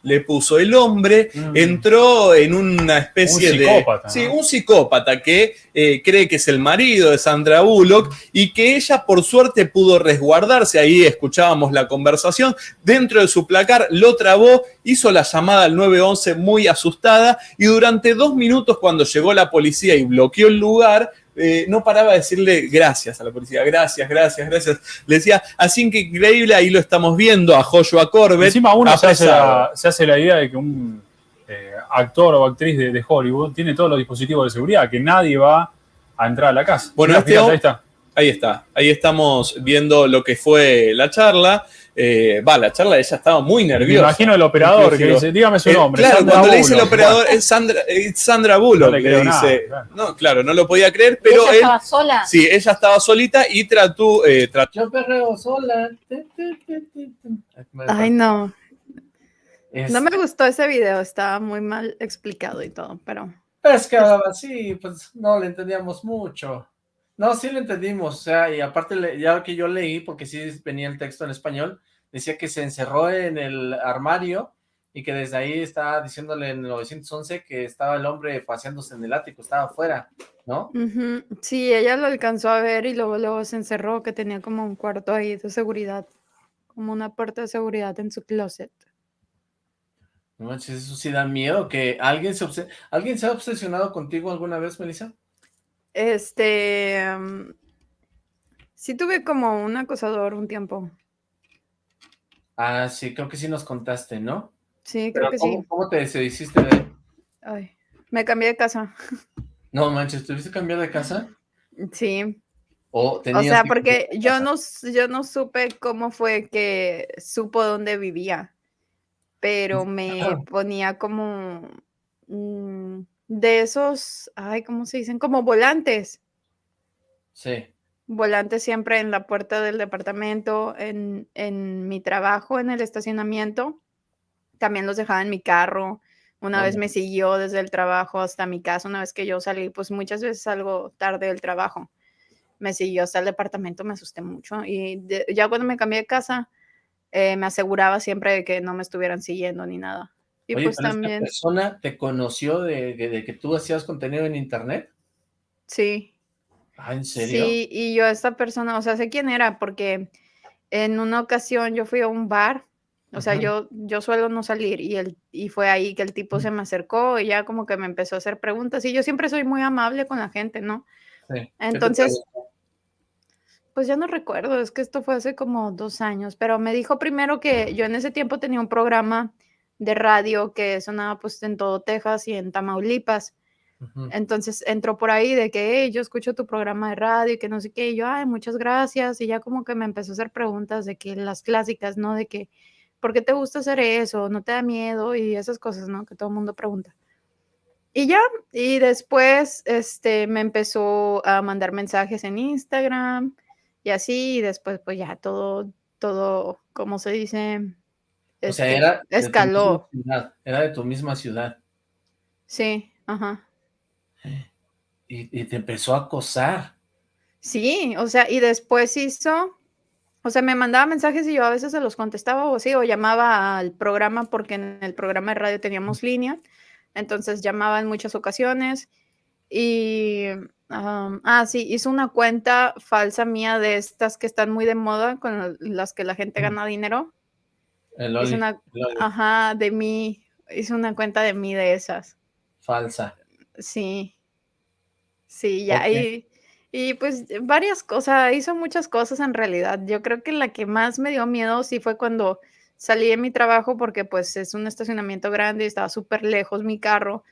le puso. El hombre mm. entró en una especie un psicópata, de... Sí, un psicópata que eh, cree que es el marido de Sandra Bullock y que ella por suerte pudo resguardarse. Ahí escuchábamos la conversación. Dentro de su placar lo trabó, hizo la llamada al 911 muy asustada y durante dos minutos cuando llegó la policía y bloqueó el lugar, eh, no paraba de decirle gracias a la policía, gracias, gracias, gracias. Le decía, así que increíble, ahí lo estamos viendo a Joshua Corbett. Encima uno se hace, la, idea de que un eh, actor o actriz de, Hollywood tiene todos los dispositivos de seguridad, que nadie va a entrar a la casa. Bueno, este ahí está. Ahí está, ahí estamos viendo lo que fue la charla. Eh, va, la charla ella estaba muy nerviosa. Me imagino el operador que dice, dígame su eh, nombre. claro, cuando le dice el operador es Sandra, Sandra Bullock, no le, dice. claro. No, claro, no lo podía creer, pero ella estaba sola. Sí, ella estaba solita y trató. Eh, Yo perreo sola. Ay, no. No me gustó ese video, estaba muy mal explicado y todo, pero. Es que así, pues no le entendíamos mucho. No, sí lo entendimos, o sea, y aparte ya que yo leí, porque sí venía el texto en español, decía que se encerró en el armario y que desde ahí estaba diciéndole en el 911 que estaba el hombre paseándose en el ático, estaba afuera, ¿no? Sí, ella lo alcanzó a ver y luego, luego se encerró, que tenía como un cuarto ahí de seguridad, como una puerta de seguridad en su closet. No manches, eso sí da miedo, que alguien se, ¿alguien se ha obsesionado contigo alguna vez, Melissa? Este, sí tuve como un acosador un tiempo. Ah, sí, creo que sí nos contaste, ¿no? Sí, creo que sí. ¿Cómo te deshiciste de él? Ay, me cambié de casa. No manches, ¿tuviste cambiar de casa? Sí. O, o sea, porque yo no, yo no supe cómo fue que supo dónde vivía, pero me ponía como... Mm, de esos, ay, ¿cómo se dicen? Como volantes. Sí. Volantes siempre en la puerta del departamento, en, en mi trabajo, en el estacionamiento. También los dejaba en mi carro. Una vez me siguió desde el trabajo hasta mi casa. Una vez que yo salí, pues muchas veces salgo tarde del trabajo. Me siguió hasta el departamento, me asusté mucho. Y ya cuando me cambié de casa, eh, me aseguraba siempre de que no me estuvieran siguiendo ni nada. Y Oye, pues pero también. ¿Esta persona te conoció de, de, que tú hacías contenido en internet? Sí. Ah, ¿en serio? Sí, y yo esta persona, o sea, sé quién era porque en una ocasión yo fui a un bar, o sea, yo, yo suelo no salir y, el, y fue ahí que el tipo se me acercó y ya como que me empezó a hacer preguntas y yo siempre soy muy amable con la gente, ¿no? Sí. Entonces, pues ya no recuerdo, es que esto fue hace como dos años, pero me dijo primero que yo en ese tiempo tenía un programa de radio que sonaba pues en todo Texas y en Tamaulipas. Entonces entró por ahí de que yo escucho tu programa de radio y que no sé qué, y yo, ay, muchas gracias, y ya como que me empezó a hacer preguntas de que las clásicas, ¿no? De que, ¿por qué te gusta hacer eso? ¿No te da miedo? Y esas cosas, ¿no? Que todo el mundo pregunta. Y ya, y después, este, me empezó a mandar mensajes en Instagram y así, y después, pues ya todo, todo, como se dice? O sea, este, era escaló. ciudad, era de tu misma ciudad. Sí, ajá. Y, y te empezó a acosar. Sí, o sea, y después hizo, o sea, me mandaba mensajes y yo a veces se los contestaba o sí, o llamaba al programa porque en el programa de radio teníamos línea, entonces llamaba en muchas ocasiones y, ah, sí, hizo una cuenta falsa mía de estas que están muy de moda con las que la gente gana dinero. El Hizo Oli, una, el Oli, ajá, de mí, hizo una cuenta de mí de esas. falsa. Sí, sí, ya, Ok. y, y pues varias cosas, hizo muchas cosas en realidad. Yo creo que la que más me dio miedo sí fue cuando salí de mi trabajo porque pues es un estacionamiento grande y estaba súper lejos mi carro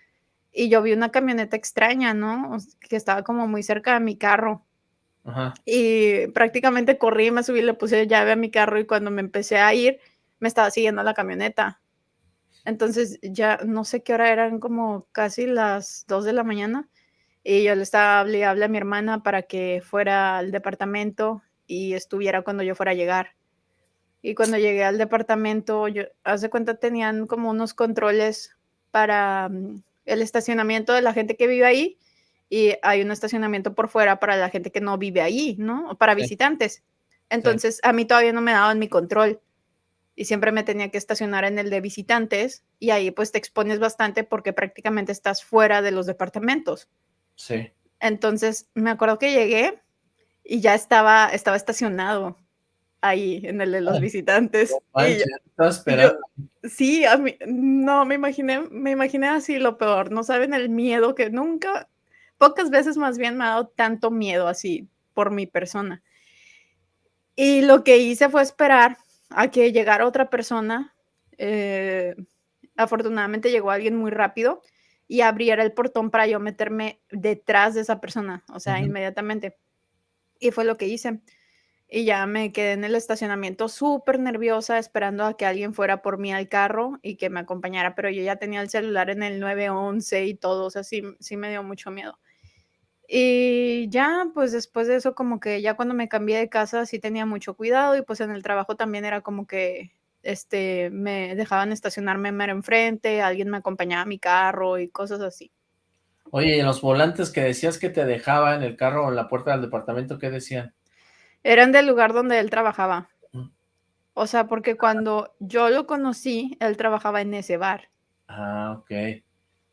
y yo vi una camioneta extraña, ¿no? O s- Que estaba como muy cerca de mi carro Ajá. y prácticamente corrí, me subí, le puse llave a mi carro y cuando me empecé a ir me estaba siguiendo la camioneta. Entonces ya no sé qué hora eran, como casi las 2 de la mañana. Y yo le estaba hable y hable a mi hermana para que fuera al departamento y estuviera cuando yo fuera a llegar. Y cuando llegué al departamento, yo, haz de cuenta, tenían como unos controles para mm, el estacionamiento de la gente que vive ahí y hay un estacionamiento por fuera para la gente que no vive ahí, ¿no? O Para visitantes. Entonces, a mí todavía no me daban mi control y siempre me tenía que estacionar en el de visitantes y ahí pues te expones bastante porque prácticamente estás fuera de los departamentos. sí. Entonces, me acuerdo que llegué y ya estaba, estaba estacionado ahí en el de los visitantes. no Y yo, yo- sí, a mí, no, me imaginé, me imaginé así lo peor. No saben el miedo que nunca, pocas veces más bien me ha dado tanto miedo así por mi persona. Y lo que hice fue esperar a que llegara otra persona. eh, afortunadamente llegó alguien muy rápido y abriera el portón para yo meterme detrás de esa persona, o sea, inmediatamente. Y fue lo que hice. Y ya me quedé en el estacionamiento súper nerviosa esperando a que alguien fuera por mí al carro y que me acompañara, pero yo ya tenía el celular en el 911 y todo, o sea, sí, sí me dio mucho miedo. Y ya, pues después de eso, como que ya cuando me cambié de casa sí tenía mucho cuidado y pues en el trabajo también era como que este, me dejaban estacionarme mero enfrente, alguien me acompañaba a mi carro y cosas así. Oye, y en los volantes que decías que te dejaba en el carro o en la puerta del departamento, ¿qué decían? Eran del lugar donde él trabajaba. Mm. O sea, porque cuando yo lo conocí, él trabajaba en ese bar. Ah, ok.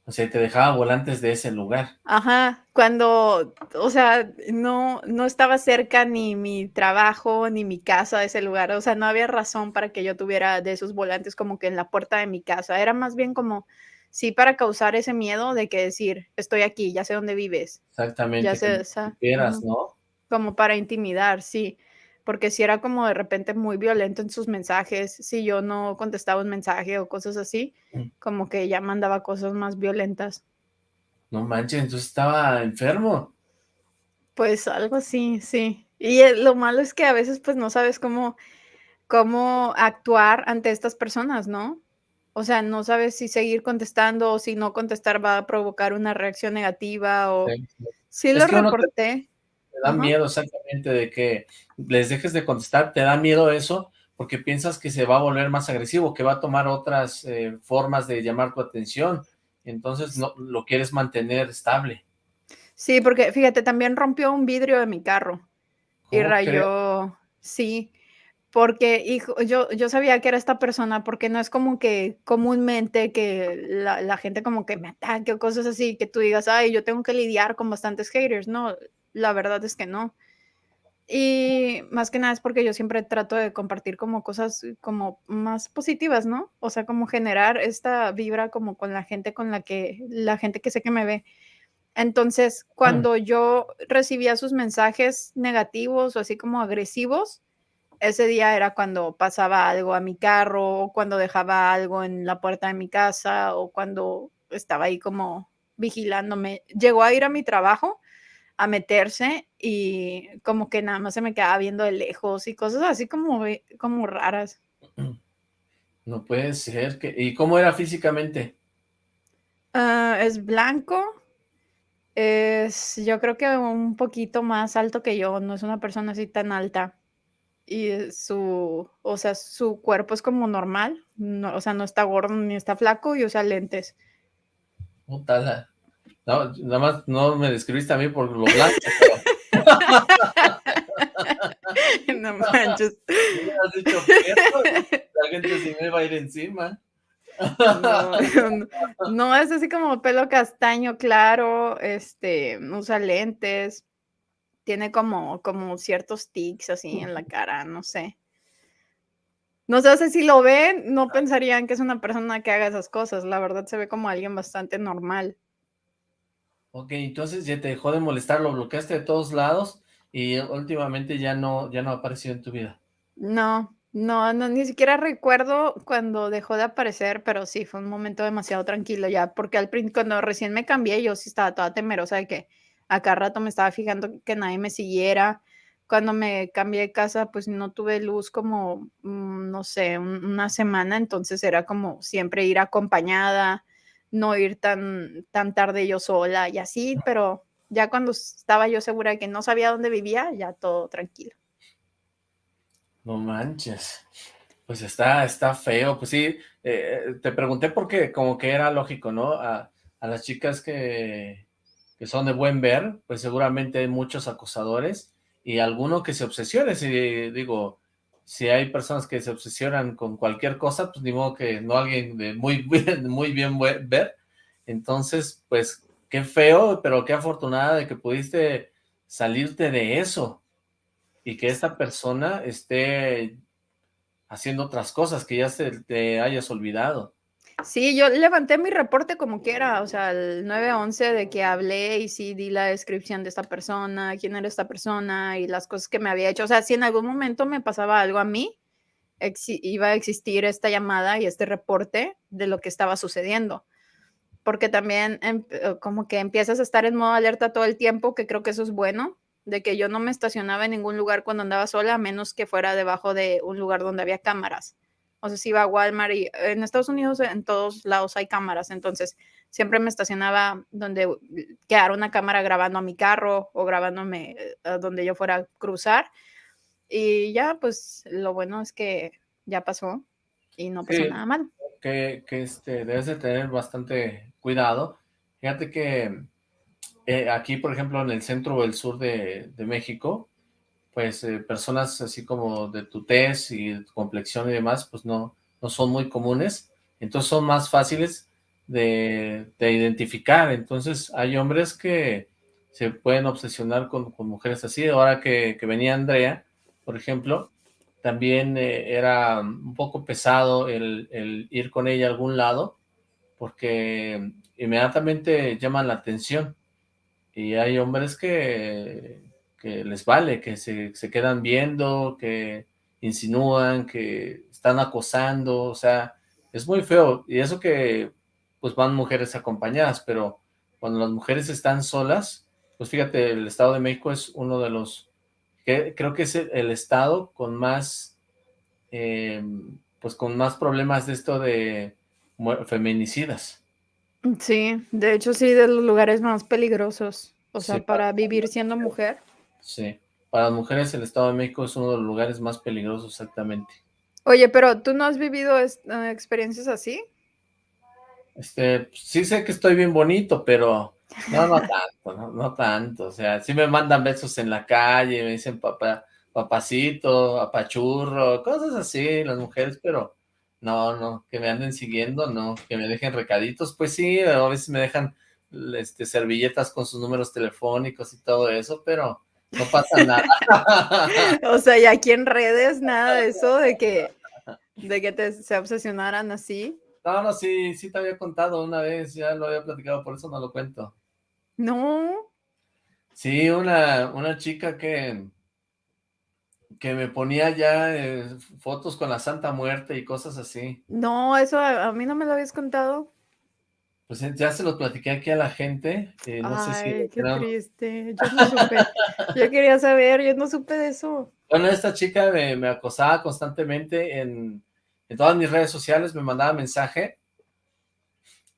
O sea, te dejaba volantes de ese lugar. Ajá, cuando, o sea, no, no estaba cerca ni mi trabajo ni mi casa de ese lugar, o sea, no había razón para que yo tuviera de esos volantes como que en la puerta de mi casa, era más bien como, sí, para causar ese miedo de que decir, estoy aquí, ya sé dónde vives, Exactamente, ya sé, o sea, ujú, ¿no? como para intimidar, sí, porque si era como de repente muy violento en sus mensajes, si yo no contestaba un mensaje o cosas así, Mm. como que ya mandaba cosas más violentas. No manches, entonces estaba enfermo. Pues algo así, sí. Y eh, lo malo es que a veces pues no sabes cómo, cómo actuar ante estas personas, ¿no? O sea, no sabes si seguir contestando o si no contestar va a provocar una reacción negativa o Sí, sí. lo reporté. Da Ajá. miedo exactamente de que les dejes de contestar, te da miedo eso porque piensas que se va a volver más agresivo, que va a tomar otras eh, formas de llamar tu atención, entonces no, lo quieres mantener estable. Sí, porque fíjate, también rompió un vidrio de mi carro y rayó, sí, porque hijo, yo, yo sabía que era esta persona porque no es como que comúnmente que la, la gente como que me ataque o cosas así, que tú digas, ay, yo tengo que lidiar con bastantes haters. No, la verdad es que no. Y más que nada es porque yo siempre trato de compartir como cosas como más positivas, ¿no? O sea, como generar esta vibra como con la gente con la que, la gente que sé que me ve. Entonces, Mm. cuando yo recibía sus mensajes negativos o así como agresivos, ese día era cuando pasaba algo a mi carro, o cuando dejaba algo en la puerta de mi casa, o cuando estaba ahí como vigilándome. Llegó a ir a mi trabajo, a meterse y como que nada más se me quedaba viendo de lejos y cosas así como, como raras. No puede ser que... ¿Y cómo era físicamente? Ah, es blanco, es yo creo que un poquito más alto que yo, no es una persona así tan alta. y su, o sea, su cuerpo es como normal, no, o sea, no está gordo ni está flaco y usa lentes. Puta, la- no, nada más no me describiste a mí por lo blanco. pero- no manches. Me hubieras dicho que la gente sí me va a ir encima. No, no, es así como pelo castaño claro, este, usa lentes, tiene como, como ciertos tics así en la cara, no sé. No sé, si lo ven, no pensarían que es una persona que haga esas cosas, la verdad se ve como alguien bastante normal. Ok, entonces ya te dejó de molestar, lo bloqueaste de todos lados y últimamente ya no, ya no ha aparecido en tu vida. No, no, no, ni siquiera recuerdo cuando dejó de aparecer, pero sí, fue un momento demasiado tranquilo ya, porque al cuando recién me cambié, yo sí estaba toda temerosa de que a cada rato me estaba fijando que nadie me siguiera. Cuando me cambié de casa, pues no tuve luz como, mm, no sé, un- una semana, entonces era como siempre ir acompañada, no ir tan, tan tarde yo sola y así, pero ya cuando estaba yo segura de que no sabía dónde vivía, ya todo tranquilo. No manches. Pues está, está feo. Pues sí, eh, te pregunté porque como que era lógico, ¿no? A, a las chicas que, que son de buen ver, pues seguramente hay muchos acosadores y alguno que se obsesione. Si digo, si hay personas que se obsesionan con cualquier cosa, pues ni modo que no alguien de muy bien, muy bien ver. Entonces, pues qué feo, pero qué afortunada de que pudiste salirte de eso y que esta persona esté haciendo otras cosas que ya se te hayas olvidado. Sí, yo levanté mi reporte como quiera, o sea, el 911 de que hablé y sí di la descripción de esta persona, quién era esta persona y las cosas que me había hecho. O sea, si en algún momento me pasaba algo a mí, iba a existir esta llamada y este reporte de lo que estaba sucediendo. Porque también em- eh, como que empiezas a estar en modo alerta todo el tiempo, que creo que eso es bueno, de que yo no me estacionaba en ningún lugar cuando andaba sola, a menos que fuera debajo de un lugar donde había cámaras. O sea, si iba a Walmart y en Estados Unidos en todos lados hay cámaras, entonces siempre me estacionaba donde quedara una cámara grabando a mi carro o grabándome eh, a donde yo fuera a cruzar. Y ya, pues lo bueno es que ya pasó y no pasó Sí. nada mal. que, que este, debes de tener bastante cuidado. Fíjate que eh, aquí, por ejemplo, en el centro o el sur de, de México, pues eh, personas así como de tu tez y de tu complexión y demás, pues no, no son muy comunes, entonces son más fáciles de, de identificar. Entonces hay hombres que se pueden obsesionar con, con mujeres así. Ahora que, que venía Andrea, por ejemplo, también eh, era un poco pesado el, el ir con ella a algún lado, porque inmediatamente llaman la atención. Y hay hombres que, que les vale, que se, se quedan viendo, que insinúan, que están acosando, o sea, es muy feo. Y eso que pues van mujeres acompañadas, pero cuando las mujeres están solas, pues fíjate, el Estado de México es uno de los, que creo que es el, estado con más, eh, pues con más problemas de esto de feminicidas. Sí, de hecho sí, de los lugares más peligrosos. O sea, Sí, para vivir siendo mujer. Sí, para las mujeres el Estado de México es uno de los lugares más peligrosos exactamente. Oye, pero ¿tú no has vivido eh, experiencias así? Este, sí sé que estoy bien bonito, pero no, no tanto, no, no tanto. O sea, sí me mandan besos en la calle, me dicen papá, papacito, apachurro, cosas así las mujeres, pero no, no, que me anden siguiendo, no, que me dejen recaditos, pues sí, a veces me dejan este, servilletas con sus números telefónicos y todo eso, pero no pasa nada. O sea, y aquí en redes nada de eso, de que, de que te, se obsesionaran así. No, no, sí, sí te había contado una vez, ya lo había platicado, por eso no lo cuento. No, Sí, una, una chica que, que me ponía ya eh, fotos con la Santa Muerte y cosas así. no, eso a, a mí no me lo habías contado. Pues eh, ya se lo platiqué aquí a la gente, eh, no sé si... Ay, qué triste. Yo no supe. Yo quería saber, yo no supe de eso. Bueno, esta chica me, me acosaba constantemente en, en todas mis redes sociales, me mandaba mensaje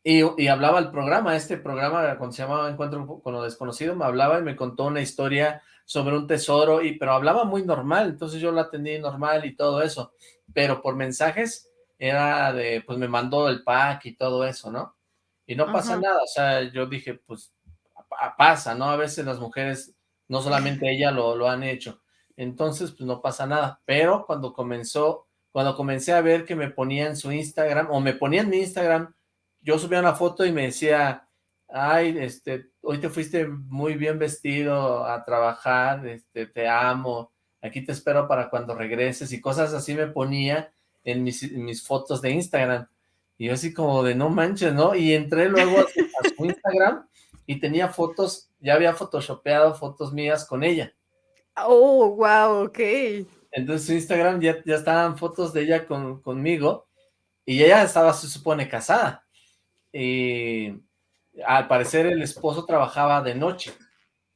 y, y hablaba el programa, este programa cuando se llamaba Encuentro con lo Desconocido, me hablaba y me contó una historia sobre un tesoro, y pero hablaba muy normal, entonces yo la atendí normal y todo eso, pero por mensajes era de, pues me mandó el pack y todo eso, ¿no? Y no pasa Ajá. nada, o sea, yo dije, pues pa- pasa, ¿no? A veces las mujeres, no solamente ella lo, lo han hecho, entonces pues no pasa nada, pero cuando comenzó, cuando comencé a ver que me ponía en su Instagram, o me ponía en mi Instagram, yo subía una foto y me decía, ay, este, hoy te fuiste muy bien vestido a trabajar, este, te amo, aquí te espero para cuando regreses, y cosas así me ponía en mis, en mis fotos de Instagram, y yo así como de no manches, ¿no? Y entré luego a su, Instagram y tenía fotos, ya había photoshopeado fotos mías con ella. Oh, wow, ok. Entonces su Instagram ya, ya estaban fotos de ella con, conmigo y ella estaba, se supone, casada. Y al parecer el esposo trabajaba de noche.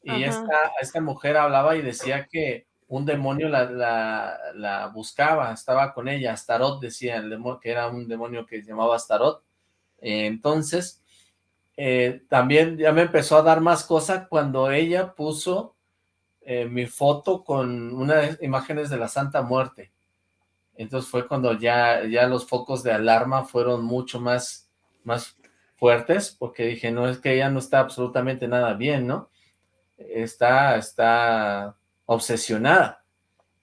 Y esta, esta mujer hablaba y decía que un demonio la, la, buscaba, estaba con ella, Astaroth decía, el demonio, que era un demonio que llamaba Astaroth. Entonces, eh, también ya me empezó a dar más cosas cuando ella puso eh, mi foto con unas imágenes de la Santa Muerte. Entonces fue cuando ya, ya los focos de alarma fueron mucho más, más fuertes, porque dije, no, es que ella no está absolutamente nada bien, ¿no? Está, está obsesionada.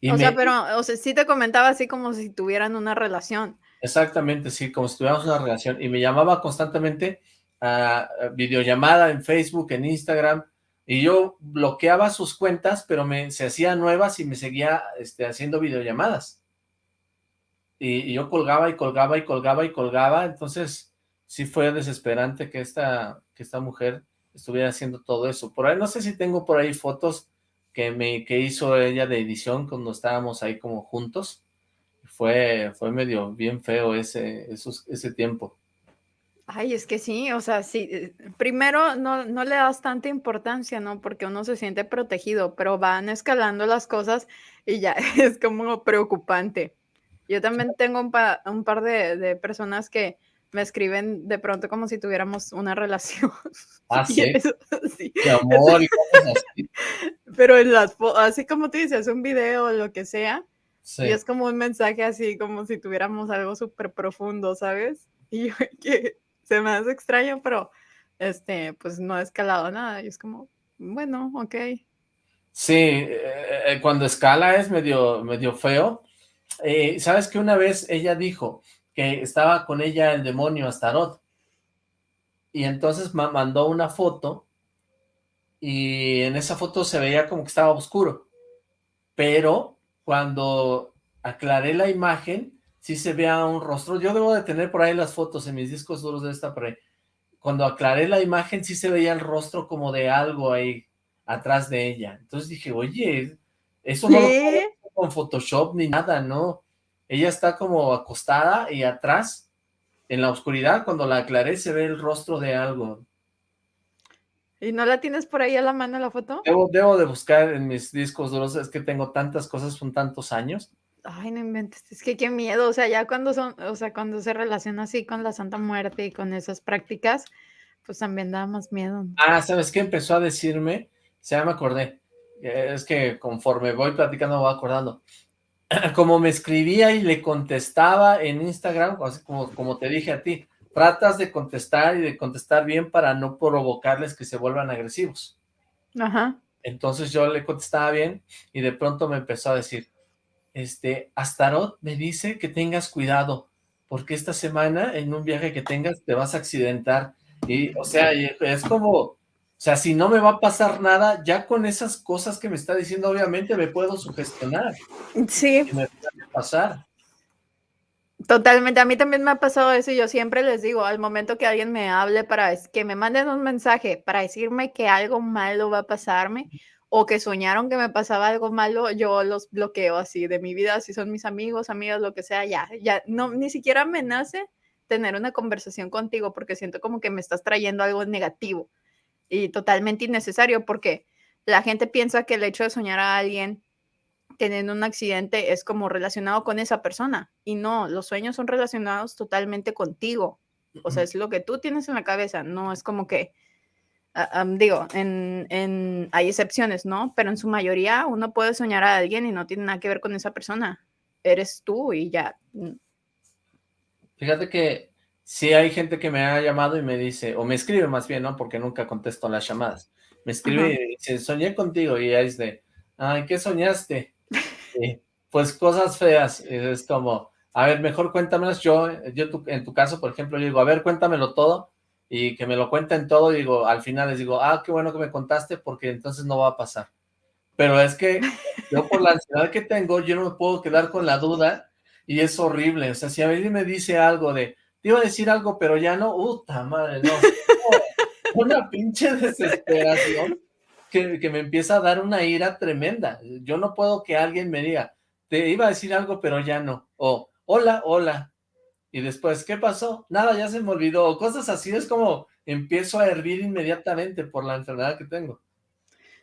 Y o me- sea, pero, o sea, sí te comentaba así como si tuvieran una relación. Exactamente, sí, como si tuviéramos una relación. Y me llamaba constantemente a, a videollamada en Facebook, en Instagram, y yo bloqueaba sus cuentas, pero me, se hacía nuevas y me seguía este, haciendo videollamadas. Y, y yo colgaba y colgaba y colgaba y colgaba, entonces sí fue desesperante que esta, que esta mujer estuviera haciendo todo eso. Por ahí, no sé si tengo por ahí fotos que, me, que hizo ella de edición cuando estábamos ahí como juntos. Fue, fue medio bien feo ese, esos, ese tiempo. Ay, es que sí, o sea, sí, eh, primero no, no le das tanta importancia, ¿no? Porque uno se siente protegido, pero van escalando las cosas y ya es como preocupante. Yo también tengo un, pa- un par de, de personas que me escriben de pronto como si tuviéramos una relación. Ah, sí. eso, sí, De amor y cosas así. pero en las así como tú dices, un video o lo que sea, Sí. y es como un mensaje así, como si tuviéramos algo súper profundo, ¿sabes? Y yo que se me hace extraño, pero este, pues no ha escalado nada. Y es como, bueno, ok. Sí, eh, eh, cuando escala es medio, medio feo. Eh, ¿Sabes que una vez ella dijo que estaba con ella el demonio Astaroth? Y entonces ma- mandó una foto y en esa foto se veía como que estaba oscuro. Pero cuando aclaré la imagen, sí se veía un rostro. Yo debo de tener por ahí las fotos en mis discos duros de esta ahí. Cuando aclaré la imagen, sí se veía el rostro como de algo ahí atrás de ella. Entonces dije, oye, eso no lo con Photoshop ni nada, ¿no? Ella está como acostada y atrás, en la oscuridad, cuando la aclaré, se ve el rostro de algo. ¿Y no la tienes por ahí a la mano la foto? Debo, debo de buscar en mis discos duros, es que tengo tantas cosas, son tantos años. Ay, no inventes, es que qué miedo, o sea, ya cuando son, o sea, cuando se relaciona así con la Santa Muerte y con esas prácticas, pues también da más miedo. Ah, ¿sabes qué? Empezó a decirme, se me acordé, eh, es que conforme voy platicando voy acordando, como me escribía y le contestaba en Instagram, así como, como te dije a ti, tratas de contestar y de contestar bien para no provocarles que se vuelvan agresivos. Ajá. Entonces yo le contestaba bien y de pronto me empezó a decir, este, Astaroth me dice que tengas cuidado, porque esta semana en un viaje que tengas te vas a accidentar. Y, o sea, y es como, o sea, si no me va a pasar nada, ya con esas cosas que me está diciendo, obviamente me puedo sugestionar. Sí. Y me puede pasar. Totalmente, a mí también me ha pasado eso y yo siempre les digo, al momento que alguien me hable para que me manden un mensaje para decirme que algo malo va a pasarme o que soñaron que me pasaba algo malo, yo los bloqueo así de mi vida, si son mis amigos, amigas, lo que sea, ya, ya, no, ni siquiera me nace tener una conversación contigo porque siento como que me estás trayendo algo negativo y totalmente innecesario porque la gente piensa que el hecho de soñar a alguien teniendo un accidente es como relacionado con esa persona. Y no, los sueños son relacionados totalmente contigo. O sea, es lo que tú tienes en la cabeza, no es como que ah, digo, en, en, hay excepciones, ¿no? Pero en su mayoría uno puede soñar a alguien y no tiene nada que ver con esa persona. Eres tú y ya. mm, Fíjate que sí hay gente que me ha llamado y me dice, o me escribe más bien, ¿no? Porque nunca contesto las llamadas. Me escribe Ajá. y dice, soñé contigo, y es de, ay, ¿qué soñaste? Y, pues cosas feas, y es como, a ver, mejor cuéntamelas yo, yo tu- en tu caso, por ejemplo, yo digo, a ver, cuéntamelo todo, y que me lo cuenten todo, y digo, al final les digo, ah, qué bueno que me contaste, porque entonces no va a pasar. Pero es que yo por la ansiedad que tengo, yo no me puedo quedar con la duda, y es horrible, o sea, si a mí me dice algo de, iba a decir algo, pero ya no, puta madre, no, una pinche desesperación que, que me empieza a dar una ira tremenda. Yo no puedo que alguien me diga, te iba a decir algo, pero ya no. O, hola, hola. Y después, ¿qué pasó? Nada, ya se me olvidó. O cosas así, es como empiezo a hervir inmediatamente por la enfermedad que tengo.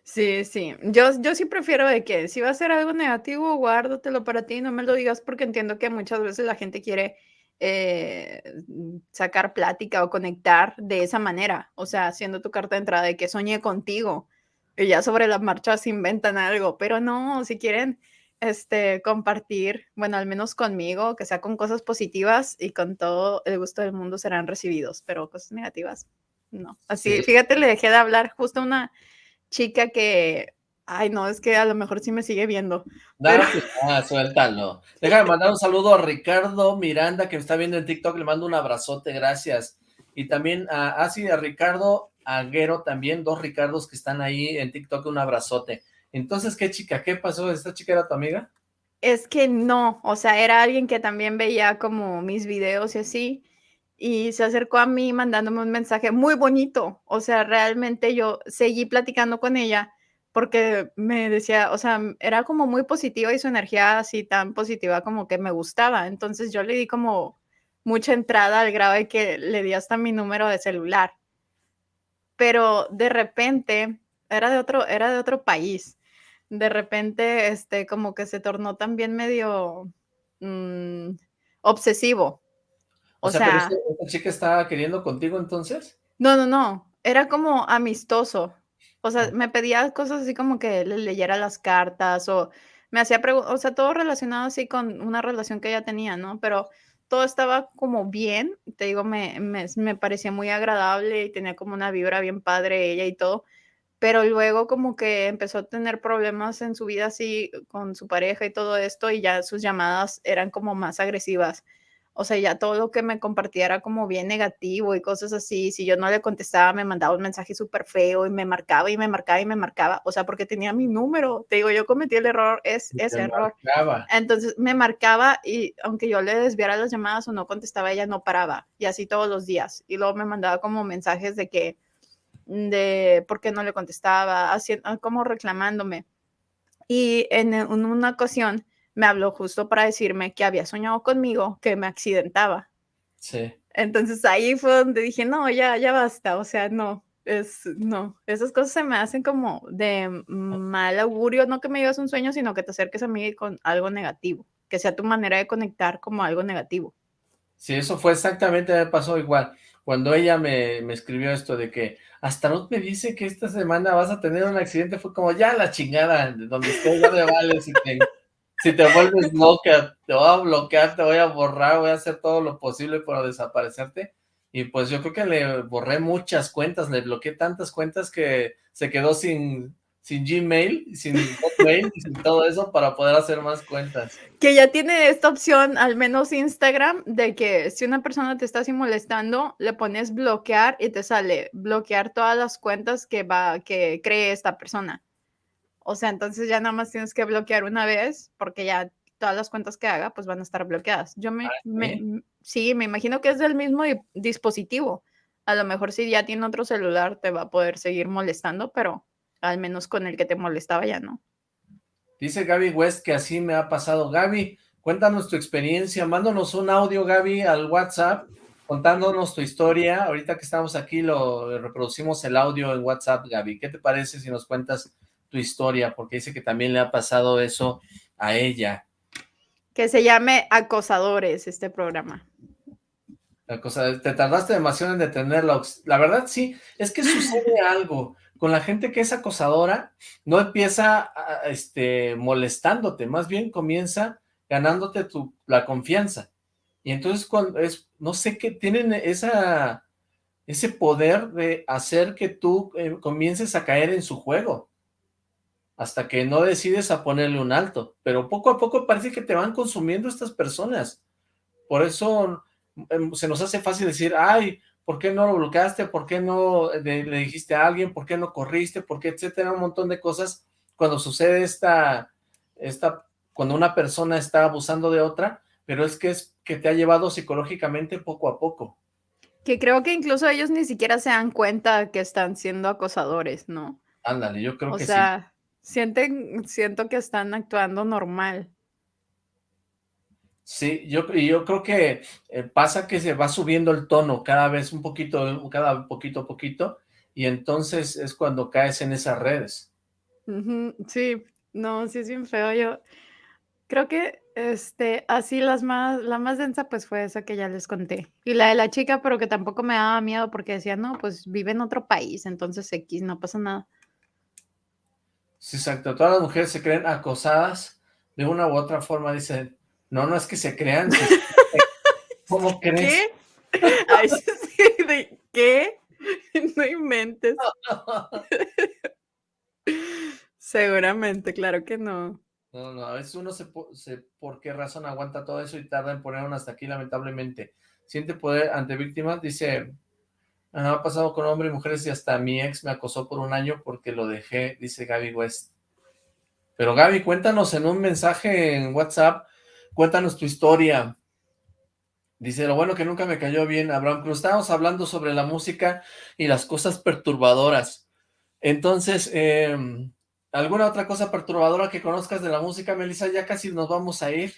Sí, sí. Yo, yo sí prefiero de que si va a ser algo negativo, guárdatelo para ti, no me lo digas porque entiendo que muchas veces la gente quiere eh, mm, sacar plática o conectar de esa manera, o sea, haciendo tu carta de entrada de que soñé contigo y ya sobre la marcha se inventan algo, pero no, si quieren este, compartir, bueno, al menos conmigo, que sea con cosas positivas y con todo el gusto del mundo serán recibidos, pero cosas negativas, no. Así, Sí. fíjate, le dejé de hablar justo a una chica que, ay no, es que a lo mejor sí me sigue viendo. Dale, Pero- ah, suéltalo. Déjame mandar un saludo a Ricardo Miranda, que me está viendo en TikTok, le mando un abrazote, gracias. Y también a, ah, sí, a Ricardo Aguero también, dos Ricardos que están ahí en TikTok, un abrazote. Entonces, ¿qué chica? ¿Qué pasó? ¿Esta chica era tu amiga? Es que no, o sea, era alguien que también veía como mis videos y así, y se acercó a mí mandándome un mensaje muy bonito, o sea, realmente yo seguí platicando con ella porque me decía, o sea, era como muy positiva y su energía así tan positiva como que me gustaba, entonces yo le di como mucha entrada al grado de que le di hasta mi número de celular, pero de repente era de otro, era de otro país. De repente, este, como que se tornó también medio mm, obsesivo. O, O sea, pero sea, esta, esta chica estaba queriendo contigo entonces. no, no, no, era como amistoso. O sea, me pedía cosas así como que le leyera las cartas o me hacía preguntas, o sea, todo relacionado así con una relación que ella tenía, ¿no? Pero todo estaba como bien, te digo, me, me, me parecía muy agradable y tenía como una vibra bien padre ella y todo, pero luego como que empezó a tener problemas en su vida así con su pareja y todo esto y ya sus llamadas eran como más agresivas. O sea, ya todo lo que me compartía era como bien negativo y cosas así. Si yo no le contestaba, me mandaba un mensaje súper feo y me marcaba y me marcaba y me marcaba. O sea, porque tenía mi número. Te digo, yo cometí el error, es ese error. marcaba. Entonces me marcaba y aunque yo le desviara las llamadas o no contestaba, ella no paraba. Y así todos los días. Y luego me mandaba como mensajes de que, de por qué no le contestaba, así, como reclamándome. Y en una ocasión me habló justo para decirme que había soñado conmigo, que me accidentaba. Sí. Entonces ahí fue donde dije, no, ya, ya basta, o sea, no, es, no, esas cosas se me hacen como de mal augurio, no que me digas un sueño, sino que te acerques a mí con algo negativo, que sea tu manera de conectar como algo negativo. Sí, eso fue exactamente, me pasó igual. Cuando ella me, me escribió esto de que Astaroth me dice que esta semana vas a tener un accidente, fue como ya la chingada, de donde estés ya me vale, si te, si te vuelves loca, te voy a bloquear, te voy a borrar, voy a hacer todo lo posible para desaparecerte. Y pues yo creo que le borré muchas cuentas, le bloqueé tantas cuentas que se quedó sin, sin Gmail, sin Hotmail sin todo eso para poder hacer más cuentas. Que ya tiene esta opción, al menos Instagram, de que si una persona te está así molestando, le pones bloquear y te sale bloquear todas las cuentas que va, que cree esta persona. O sea, entonces ya nada más tienes que bloquear una vez, porque ya todas las cuentas que haga, pues van a estar bloqueadas. Yo me, me- m- sí, me imagino que es del mismo di- dispositivo. A lo mejor si ya tiene otro celular, te va a poder seguir molestando, pero al menos con el que te molestaba ya no. Dice Gaby West que así me ha pasado. Gaby, cuéntanos tu experiencia, mándanos un audio, Gaby, al WhatsApp, contándonos tu historia. Ahorita que estamos aquí, lo reproducimos el audio en WhatsApp, Gaby. ¿Qué te parece si nos cuentas tu historia? Porque dice que también le ha pasado eso a ella. Que se llame Acosadores este programa. La cosa, te tardaste demasiado en detenerla. La verdad, sí, es que sucede algo. Con la gente que es acosadora, no empieza a- este, molestándote, más bien comienza ganándote tu, la confianza. Y entonces cuando es, no sé qué, tienen esa, ese poder de hacer que tú eh, comiences a caer en su juego. Hasta que no decides a ponerle un alto. Pero poco a poco parece que te van consumiendo estas personas. Por eso em, se nos hace fácil decir, ay, ¿por qué no lo bloqueaste? ¿Por qué no le, le dijiste a alguien? ¿Por qué no corriste? ¿Por qué? Etcétera, un montón de cosas. Cuando sucede esta, esta, cuando una persona está abusando de otra, pero es que es que te ha llevado psicológicamente poco a poco. Que creo que incluso ellos ni siquiera se dan cuenta que están siendo acosadores, ¿no? Ándale, yo creo O que sea, sienten, siento que están actuando normal. sí. Yo, yo creo que eh, pasa que se va subiendo el tono cada vez un poquito, cada poquito poquito, y entonces es cuando caes en esas redes. Sí, no, sí es bien feo. Yo creo que este, así las más, la más densa pues fue esa que ya les conté. Y la de la chica, pero que tampoco me daba miedo porque decía, no, pues vive en otro país, entonces X, no pasa nada. Sí, exacto. Todas las mujeres se creen acosadas de una u otra forma, dicen, no, no es que se crean, se- ¿cómo crees? ¿Qué? Ay, sí, ¿de qué? No inventes. Seguramente, claro que no. No, no, a veces uno se, se- por qué razón aguanta todo eso y tarda en poner uno hasta aquí, lamentablemente. Siente poder ante víctimas, dice, "Ah, ha pasado con hombres y mujeres y hasta mi ex me acosó por un año porque lo dejé, dice Gaby West. Pero Gaby, cuéntanos en un mensaje en WhatsApp, cuéntanos tu historia. Dice, lo bueno que nunca me cayó bien, Abraham Cruz. Estábamos hablando sobre la música y las cosas perturbadoras. Entonces, eh, ¿alguna otra cosa perturbadora que conozcas de la música, Melissa? Ya casi nos vamos a ir.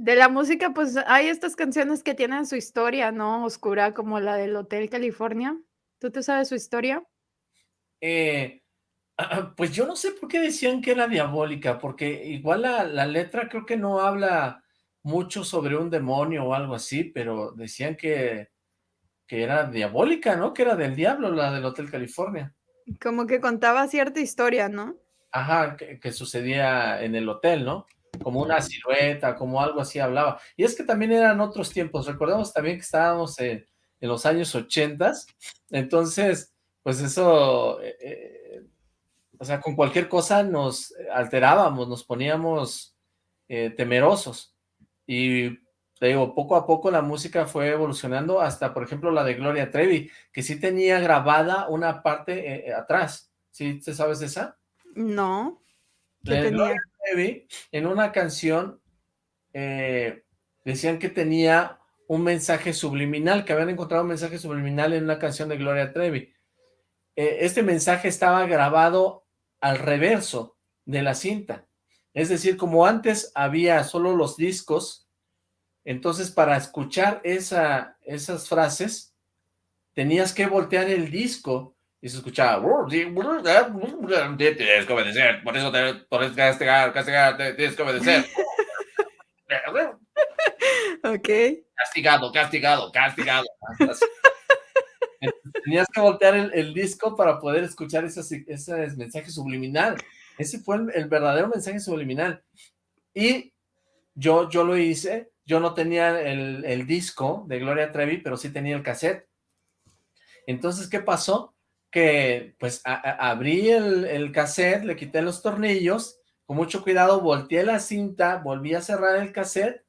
De la música, pues hay estas canciones que tienen su historia, ¿no? Oscura, como la del Hotel California. ¿Tú te sabes su historia? Eh, pues yo no sé por qué decían que era diabólica, porque igual la, la letra creo que no habla mucho sobre un demonio o algo así, pero decían que, que era diabólica, ¿no? Que era del diablo, la del Hotel California. Como que contaba cierta historia, ¿no? Ajá, que, que sucedía en el hotel, ¿no? Como una silueta, como algo así hablaba. Y es que también eran otros tiempos. Recordemos también que estábamos en, en los años ochentas. Entonces, pues eso, eh, eh, o sea, con cualquier cosa nos alterábamos, nos poníamos eh, temerosos. Y te digo, poco a poco la música fue evolucionando hasta, por ejemplo, la de Gloria Trevi, que sí tenía grabada una parte atrás. ¿Sí te sabes esa? No. Gloria Trevi, en una canción, eh, decían que tenía un mensaje subliminal, que habían encontrado un mensaje subliminal en una canción de Gloria Trevi. Eh, este mensaje estaba grabado al reverso de la cinta. Es decir, como antes había solo los discos, entonces para escuchar esa, esas frases, tenías que voltear el disco y se escuchaba tienes que obedecer, por eso te por eso castigar, castigar, tienes que obedecer. Ok. Castigado, castigado, castigado. Entonces, Tenías que voltear el, el disco para poder escuchar esos, ese mensaje subliminal. Ese fue el, el verdadero mensaje subliminal. Y yo, yo lo hice, yo no tenía el, el disco de Gloria Trevi, pero sí tenía el cassette. Entonces, ¿qué pasó? Que pues abrí el, el cassette, le quité los tornillos, con mucho cuidado volteé la cinta, volví a cerrar el cassette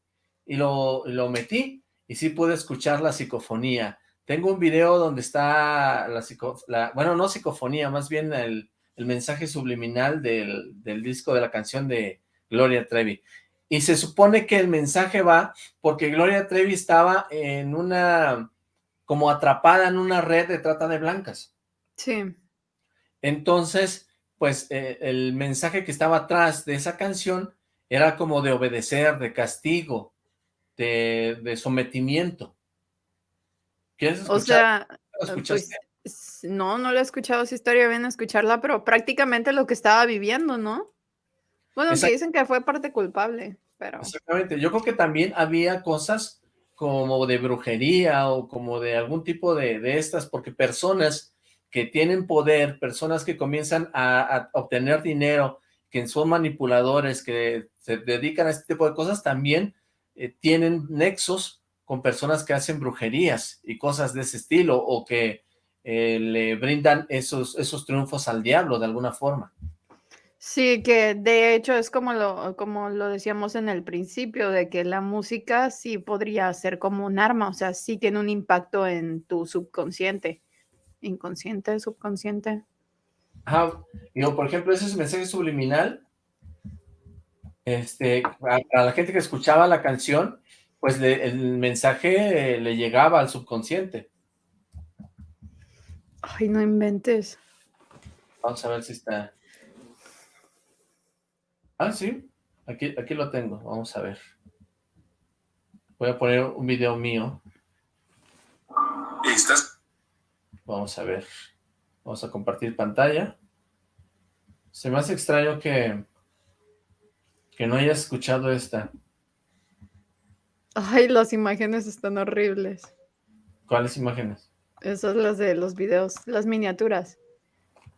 y lo, lo metí y sí pude escuchar la psicofonía. Tengo un video donde está la, psico- la- bueno, no psicofonía, más bien el, el mensaje subliminal del, del disco de la canción de Gloria Trevi. Y se supone que el mensaje va porque Gloria Trevi estaba en una, como atrapada en una red de trata de blancas. Sí. Entonces, pues eh, el mensaje que estaba atrás de esa canción era como de obedecer, de castigo, de, de sometimiento. ¿Quieres escuchar? O sea, ¿Lo pues, no, no lo he escuchado, esa historia bien escucharla, pero prácticamente lo que estaba viviendo, ¿no? Bueno, que dicen que fue parte culpable, pero Exactamente. Yo creo que también había cosas como de brujería o como de algún tipo de, de estas, porque personas que tienen poder, personas que comienzan a, obtener dinero, que son manipuladores, que se dedican a este tipo de cosas, también eh, tienen nexos con personas que hacen brujerías y cosas de ese estilo, o que eh, le brindan esos, esos triunfos al diablo de alguna forma. Sí, que de hecho es como lo, como lo decíamos en el principio, de que la música sí podría ser como un arma, o sea, sí tiene un impacto en tu subconsciente, inconsciente, subconsciente. Ajá, digo, por ejemplo, ese mensaje subliminal, este, a, la gente que escuchaba la canción, pues le- el mensaje eh, le llegaba al subconsciente. Ay, no inventes. Vamos a ver si está. Ah, sí, aquí, aquí lo tengo, vamos a ver. Voy a poner un video mío. ¿Estás? Vamos a ver. Vamos a compartir pantalla. Se me hace extraño que, que no hayas escuchado esta. Ay, las imágenes están horribles. ¿Cuáles imágenes? Esas las de los videos, las miniaturas.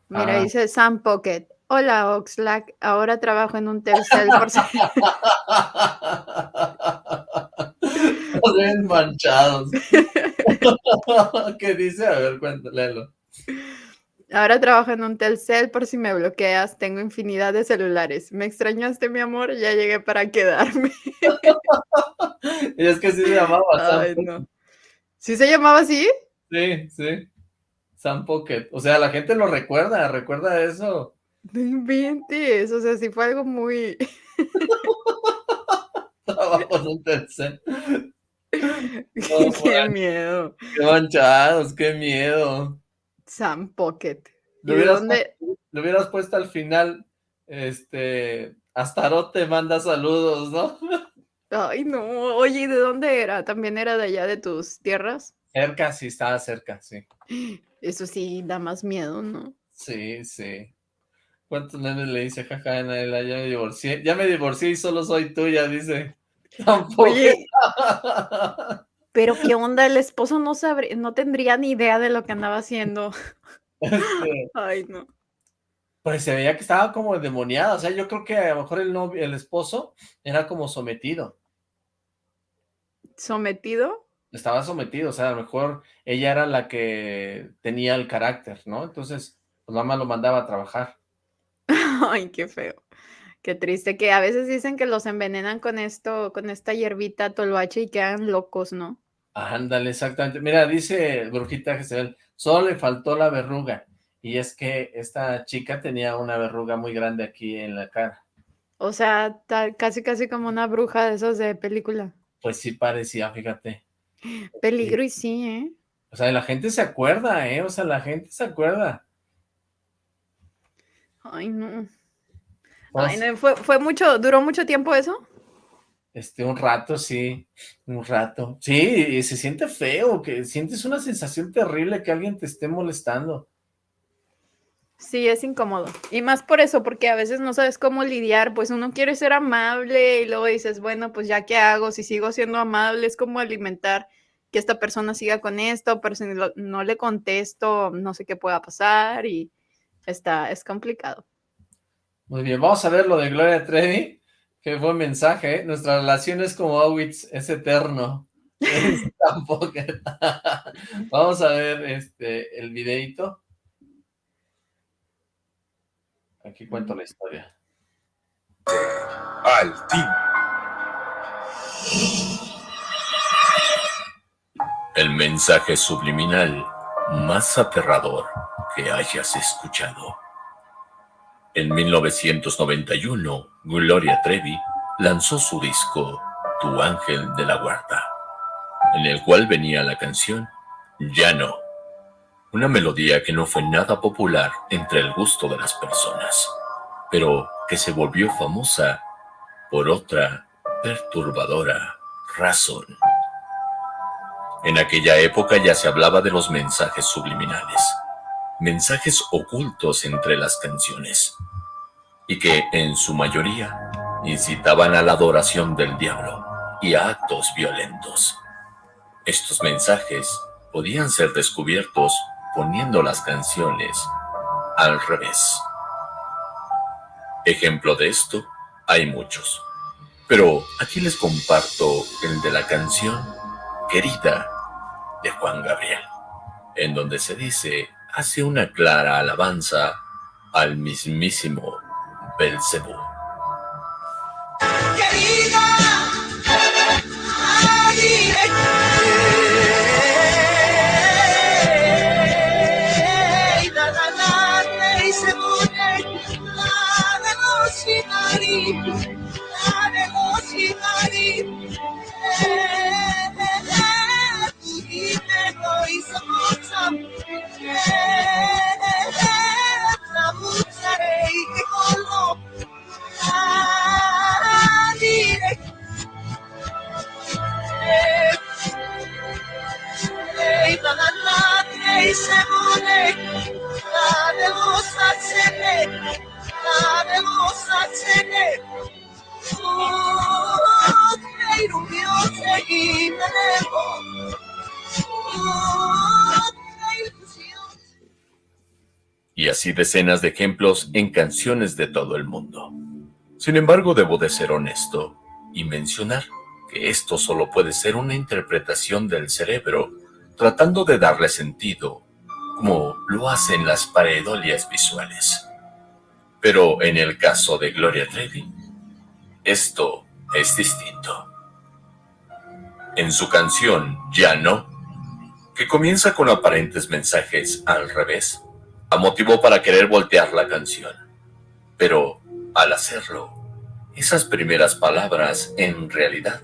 Mira, Ah. dice Sam Pocket. Hola, Oxlack. Ahora trabajo en un Telcel por manchados. ¿Qué dice? A ver, cuéntale. léelo. Ahora trabajo en un Telcel por si me bloqueas. Tengo infinidad de celulares. ¿Me extrañaste, mi amor? Ya llegué para quedarme. Y es que sí se llamaba Sam Ay, Pocket. no. ¿Sí se llamaba así? Sí, sí. Sam Pocket. O sea, la gente lo recuerda, recuerda eso. No inventes. O sea, sí fue algo muy... Trabajo en un Telcel. Qué miedo. Qué manchados, qué miedo. Sam Pocket. ¿Y Le de hubieras, dónde? le hubieras puesto al final, este, Astaroth te manda saludos, ¿no? Ay, no. Oye, ¿y de dónde era? ¿También era de allá de tus tierras? Cerca, sí, estaba cerca, sí. Eso sí da más miedo, ¿no? Sí, sí. ¿Cuántos nenes le dice, jaja, Anaela, ya me divorcié? Ya me divorcié y solo soy tuya, dice. Tampoco. Oye, pero ¿qué onda? El esposo no sabría, no tendría ni idea de lo que andaba haciendo. Este, Ay, no. pues se veía que estaba como endemoniada, o sea, yo creo que a lo mejor el novio, el esposo era como sometido, ¿Sometido? estaba sometido, o sea, a lo mejor ella era la que tenía el carácter, ¿no? Entonces, pues mamá lo mandaba a trabajar. Ay, qué feo. Qué triste que a veces dicen que los envenenan con esto, con esta hierbita toloache y quedan locos, ¿no? Ándale, exactamente. Mira, dice Brujita Jezebel, solo le faltó la verruga. Y es que esta chica tenía una verruga muy grande aquí en la cara. O sea, casi casi como una bruja de esos de película. Pues sí parecía, fíjate. Peligro y sí, ¿eh? O sea, la gente se acuerda, ¿eh? O sea, la gente se acuerda. Ay, no. Ay, no, fue, fue mucho, duró mucho tiempo eso. Este, un rato, sí, un rato. Sí, y se siente feo, que sientes una sensación terrible que alguien te esté molestando. Sí, es incómodo. Y más por eso, porque a veces no sabes cómo lidiar, pues uno quiere ser amable y luego dices, bueno, pues ya qué hago, si sigo siendo amable, es como alimentar que esta persona siga con esto, pero si no le contesto, no sé qué pueda pasar y está, es complicado. Muy bien, vamos a ver lo de Gloria Trevi. Qué buen mensaje, ¿eh? Nuestra relación es como Auschwitz, es eterno. Tampoco. Vamos a ver este el videito. Aquí cuento la historia. Al fin. El mensaje subliminal más aterrador que hayas escuchado. En 1991, Gloria Trevi lanzó su disco Tu Ángel de la Guarda, en el cual venía la canción Ya no, una melodía que no fue nada popular entre el gusto de las personas, pero que se volvió famosa por otra perturbadora razón. En aquella época ya se hablaba de los mensajes subliminales, mensajes ocultos entre las canciones, y que en su mayoría incitaban a la adoración del diablo y a actos violentos. Estos mensajes podían ser descubiertos poniendo las canciones al revés. Ejemplo de esto, hay muchos. Pero aquí les comparto el de la canción Querida de Juan Gabriel, en donde se dice, hace una clara alabanza al mismísimo Belcebú. Y así decenas de ejemplos en canciones de todo el mundo. Sin embargo, debo de ser honesto y mencionar que esto solo puede ser una interpretación del cerebro tratando de darle sentido, como lo hacen las paredolias visuales. Pero en el caso de Gloria Trevi, esto es distinto. En su canción Ya no, que comienza con aparentes mensajes al revés, la motivó para querer voltear la canción. Pero al hacerlo, esas primeras palabras en realidad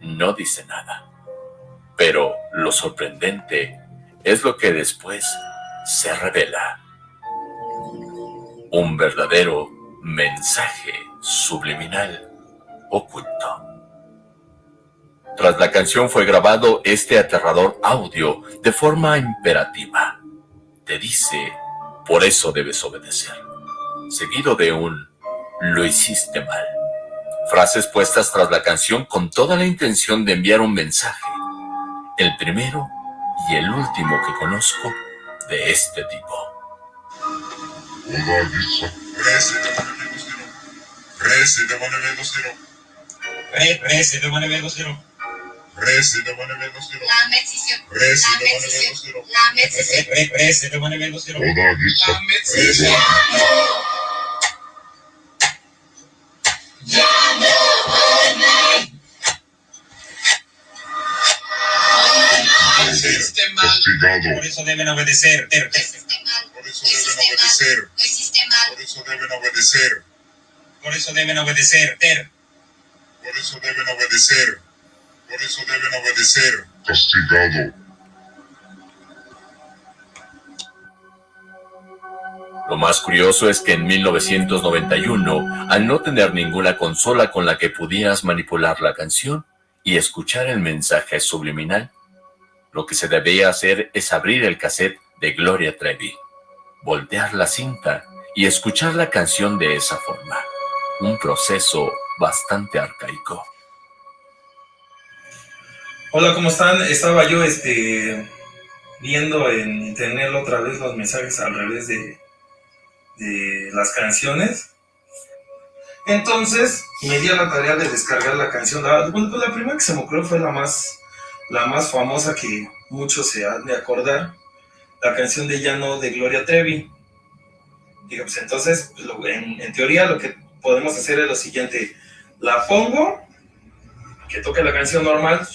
no dicen nada. Pero lo sorprendente es lo que después se revela. Un verdadero mensaje subliminal oculto. Tras la canción fue grabado este aterrador audio de forma imperativa. Te dice, por eso debes obedecer. Seguido de un, lo hiciste mal. Frases puestas tras la canción con toda la intención de enviar un mensaje. El primero y el último que conozco de este tipo. Por eso deben obedecer. Por eso deben obedecer. Por eso deben obedecer. Por eso deben obedecer. Por eso deben obedecer. Por eso deben obedecer. Castigado. Lo más curioso es que en 1991, al no tener ninguna consola con la que pudieras manipular la canción y escuchar el mensaje subliminal, lo que se debía hacer es abrir el cassette de Gloria Trevi, voltear la cinta y escuchar la canción de esa forma. Un proceso bastante arcaico. Hola, ¿cómo están? Estaba yo este, viendo en internet otra vez los mensajes al revés de, de las canciones. Entonces me di a la tarea de descargar la canción. La, pues la primera que se me ocurrió fue la más, la más famosa que muchos se han de acordar, la canción de Llano de Gloria Trevi. Digo, pues entonces, en, en, teoría lo que podemos hacer es lo siguiente, la pongo, que toque la canción normal,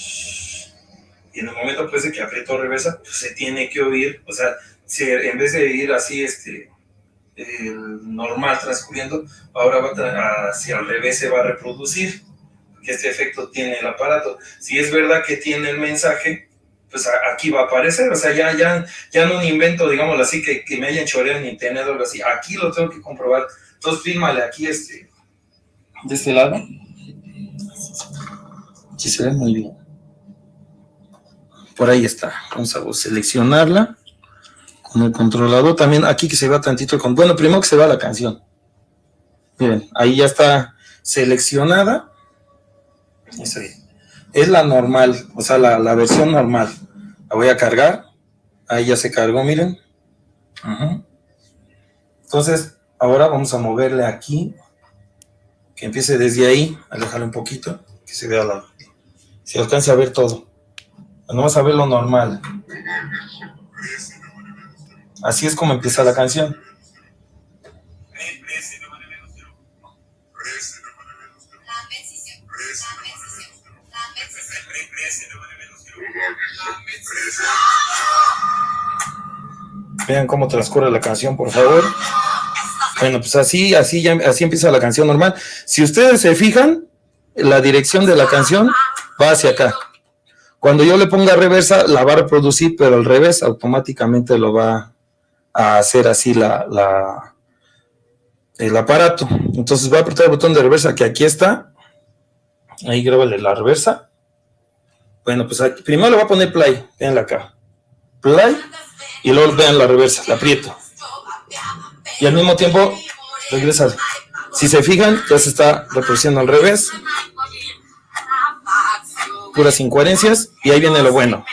y en el momento pues de que aprieto reversa, pues se tiene que oír, o sea, si en vez de ir así, este, el normal transcurriendo, ahora va hacia al revés se va a reproducir, que este efecto tiene el aparato. Si es verdad que tiene el mensaje, pues aquí va a aparecer, o sea, ya, ya, ya no invento, digámoslo así, que, que me hayan choreado en internet así, aquí lo tengo que comprobar, entonces fílmale aquí este, de este lado, si se ve muy bien, por ahí está, vamos a seleccionarla, con el controlador, también aquí que se vea tantito, con, bueno, primero que se vea la canción, miren, ahí ya está seleccionada, ahí. es la normal, o sea, la, la versión normal. La voy a cargar. Ahí ya se cargó, miren. Entonces, ahora vamos a moverle aquí. Que empiece desde ahí. Alejarle un poquito. Que se vea la... Se alcance a ver todo. No vamos a ver lo normal. Así es como empieza la canción. Vean cómo transcurre la canción, por favor. Bueno, pues así, así, ya, así empieza la canción normal. Si ustedes se fijan, la dirección de la canción va hacia acá. Cuando yo le ponga reversa, la va a reproducir, pero al revés automáticamente lo va a hacer así la, el aparato. Entonces va a apretar el botón de reversa que aquí está. Ahí grábale la reversa. Bueno, pues aquí, primero le voy a poner play, véanla acá. Play, y luego vean la reversa, la aprieto. Y al mismo tiempo, regresa. Si se fijan, ya se está reproduciendo al revés. Puras incoherencias, y ahí viene lo bueno.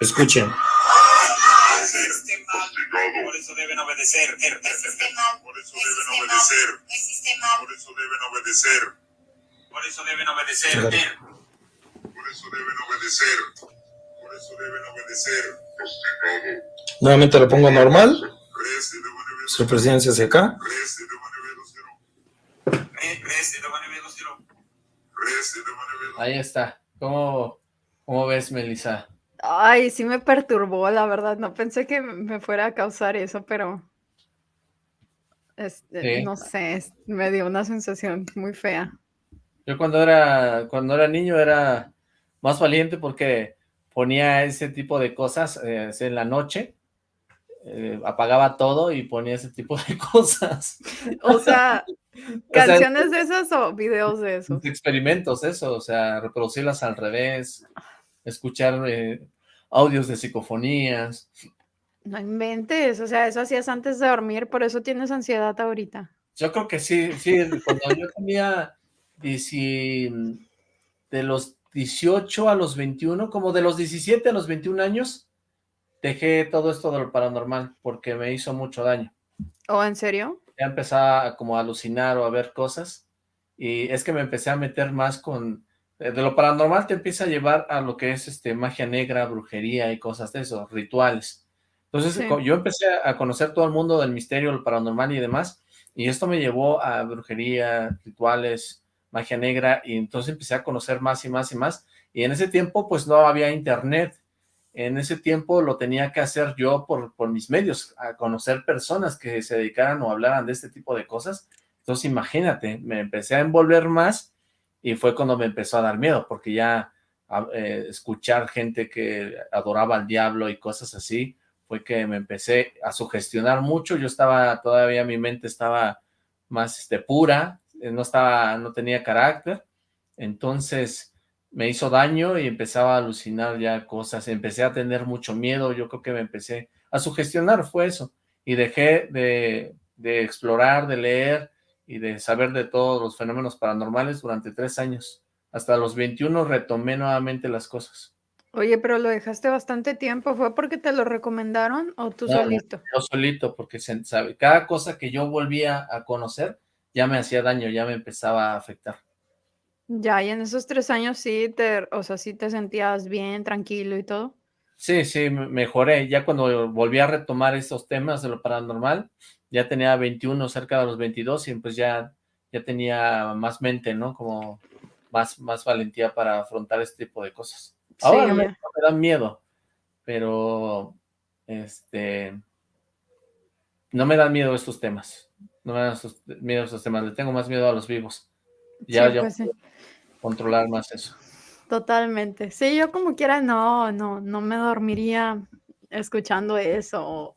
Escuchen. Deben obedecer. Por eso deben obedecer. Por eso deben obedecer. Por eso deben obedecer. Claro. Por eso deben obedecer. Por eso deben obedecer. Nuevamente lo pongo normal. Su presencia hacia acá. Ahí está. ¿Cómo, cómo ves, Melissa? Ay, sí me perturbó, la verdad. No pensé que me fuera a causar eso, pero este, Sí. no sé, es- me dio una sensación muy fea. Yo cuando era, cuando era niño era más valiente porque ponía ese tipo de cosas eh, en la noche, eh, apagaba todo y ponía ese tipo de cosas. O sea, O sea, canciones de esas o videos de esos. experimentos, eso, o sea, reproducirlas al revés, escuchar eh, audios de psicofonías. No inventes, o sea, eso hacías antes de dormir, por eso tienes ansiedad ahorita. Yo creo que sí, sí, cuando yo tenía dieci- de los 18 a los 21, como de los 17 a los 21 años, dejé todo esto de lo paranormal porque me hizo mucho daño. ¿O en serio? Ya empezaba como a alucinar o a ver cosas y es que me empecé a meter más con... De de lo paranormal te empieza a llevar a lo que es este magia negra, brujería y cosas de eso, rituales. Entonces Sí. yo empecé a conocer todo el mundo del misterio, el paranormal y demás, y esto me llevó a brujería, rituales, magia negra, y entonces empecé a conocer más y más y más, y en ese tiempo pues no había internet, en ese tiempo lo tenía que hacer yo por, por mis medios, a conocer personas que se dedicaran o hablaran de este tipo de cosas, entonces imagínate, me empecé a envolver más, y fue cuando me empezó a dar miedo, porque ya a- eh, escuchar gente que adoraba al diablo y cosas así, fue que me empecé a sugestionar mucho, yo estaba, todavía mi mente estaba más este, pura, eh, no estaba, no tenía carácter, entonces me hizo daño y empezaba a alucinar ya cosas, empecé a tener mucho miedo, yo creo que me empecé a sugestionar, fue eso, y dejé de, de explorar, de leer y de saber de todos los fenómenos paranormales durante tres años, hasta los 21 retomé nuevamente las cosas. Oye, pero lo dejaste bastante tiempo, ¿fue porque te lo recomendaron o tú No, solito? Yo solito, porque se- sabe, cada cosa que yo volvía a conocer ya me hacía daño, ya me empezaba a afectar. Ya, y en esos tres años sí te, o sea, sí te sentías bien, tranquilo y todo. Sí, sí, me- mejoré. Ya cuando volví a retomar estos temas de lo paranormal, ya tenía 21, cerca de los 22, y pues ya, ya tenía más mente, ¿no? Como más, más valentía para afrontar este tipo de cosas. Ahora me, me dan miedo, pero este no me dan miedo estos temas. No me dan estos- miedo estos temas. Le tengo más miedo a los vivos. Ya, Sí, ya pues sí. controlar más eso. Totalmente. Sí, yo como quiera no, no, no me dormiría escuchando eso.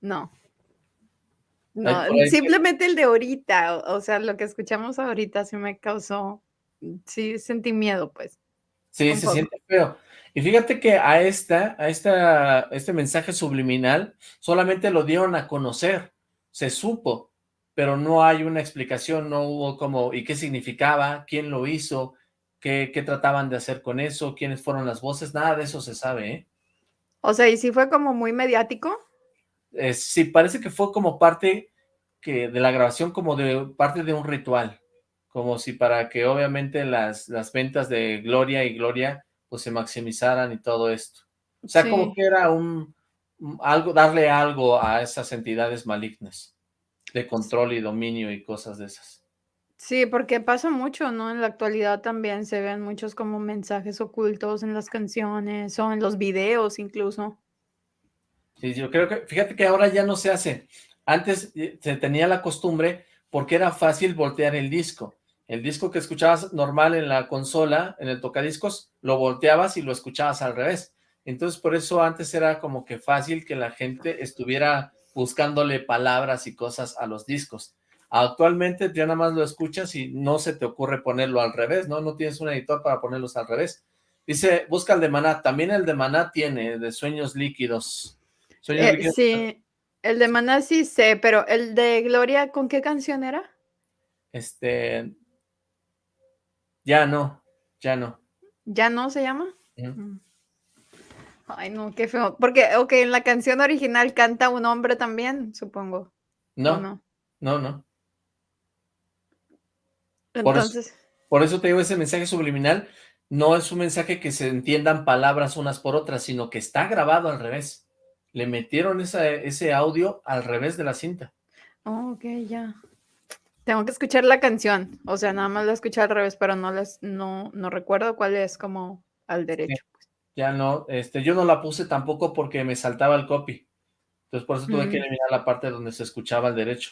No. No, simplemente el de ahorita, o, o sea, lo que escuchamos ahorita sí me causó, sí sentí miedo, pues. Sí, se poco. siente feo. Y fíjate que a esta, a esta, este mensaje subliminal solamente lo dieron a conocer. se supo, pero no hay una explicación, no hubo como, ¿y qué significaba? ¿Quién lo hizo? ¿Qué, qué trataban de hacer con eso? ¿Quiénes fueron las voces? Nada de eso se sabe, ¿eh? O sea, ¿y si fue como muy mediático? Eh, sí, parece que fue como parte que de la grabación, como de parte de un ritual, como si para que obviamente las, las ventas de Gloria y Gloria pues se maximizaran y todo esto. O sea, como que era un- algo, darle algo a esas entidades malignas de control y dominio y cosas de esas. Sí, porque pasa mucho, ¿no? En la actualidad también se ven muchos como mensajes ocultos en las canciones o en los videos incluso. Yo creo que, fíjate que ahora ya no se hace. Antes eh, se tenía la costumbre porque era fácil voltear el disco. El disco que escuchabas normal en la consola, en el tocadiscos, lo volteabas y lo escuchabas al revés. Entonces, por eso antes era como que fácil que la gente estuviera buscándole palabras y cosas a los discos. Actualmente ya nada más lo escuchas y no se te ocurre ponerlo al revés, ¿no? No tienes un editor para ponerlos al revés. Dice, busca el de Maná. También el de Maná tiene, de Sueños Líquidos. Eh, sí, el de Maná sí sé, pero el de Gloria, ¿con qué canción era? Este, ya no, ya no. ¿Ya no se llama? Mm. Ay, no, qué feo. Porque, ok, en la canción original canta un hombre también, supongo. ¿o No, no? no, no. Por eso, Entonces, por eso te digo, ese mensaje subliminal no es un mensaje que se entiendan palabras unas por otras, sino que está grabado al revés. Le metieron esa- ese audio al revés de la cinta. oh, ok, ya. Tengo que escuchar la canción. O sea, nada más la escuché al revés, pero no las, no, no recuerdo cuál es como al derecho. Ya no, este, yo no la puse tampoco porque me saltaba el copy. Entonces por eso tuve que Mm. eliminar la parte donde se escuchaba al derecho.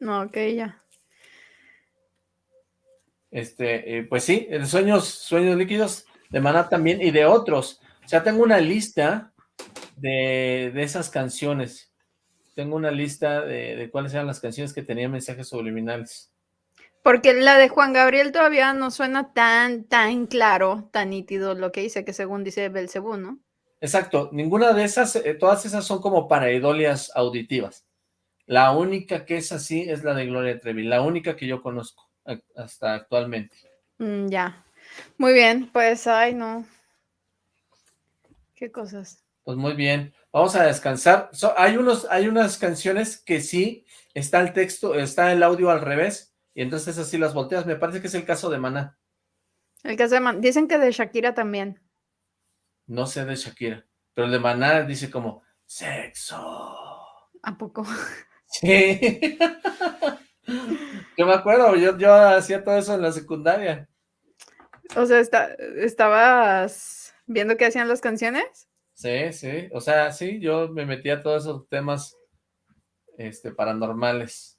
No, ok, ya. Este, eh, pues sí, de sueños, sueños líquidos de Maná también y de otros. O sea, tengo una lista de, de esas canciones. Tengo una lista de, de cuáles eran las canciones que tenían mensajes subliminales. Porque la de Juan Gabriel todavía no suena tan, tan claro, tan nítido lo que dice, que según dice Belcebú, ¿no? Exacto, ninguna de esas, eh, todas esas son como pareidolias auditivas. La única que es así es la de Gloria Trevi, la única que yo conozco hasta actualmente. Mm, ya. Muy bien, pues, ay, no. Qué cosas. Pues muy bien, vamos a descansar. So- hay, unos, hay unas canciones que sí está el texto, está el audio al revés, y entonces así las volteas. Me parece que es el caso de Maná. El caso de Man- Dicen que de Shakira también. No sé de Shakira, pero el de Maná dice como sexo. ¿A poco? Sí. Yo me acuerdo, yo, yo hacía todo eso en la secundaria. O sea, está- ¿estabas viendo qué hacían las canciones? Sí, sí, o sea, sí, yo me metía a todos esos temas este, paranormales.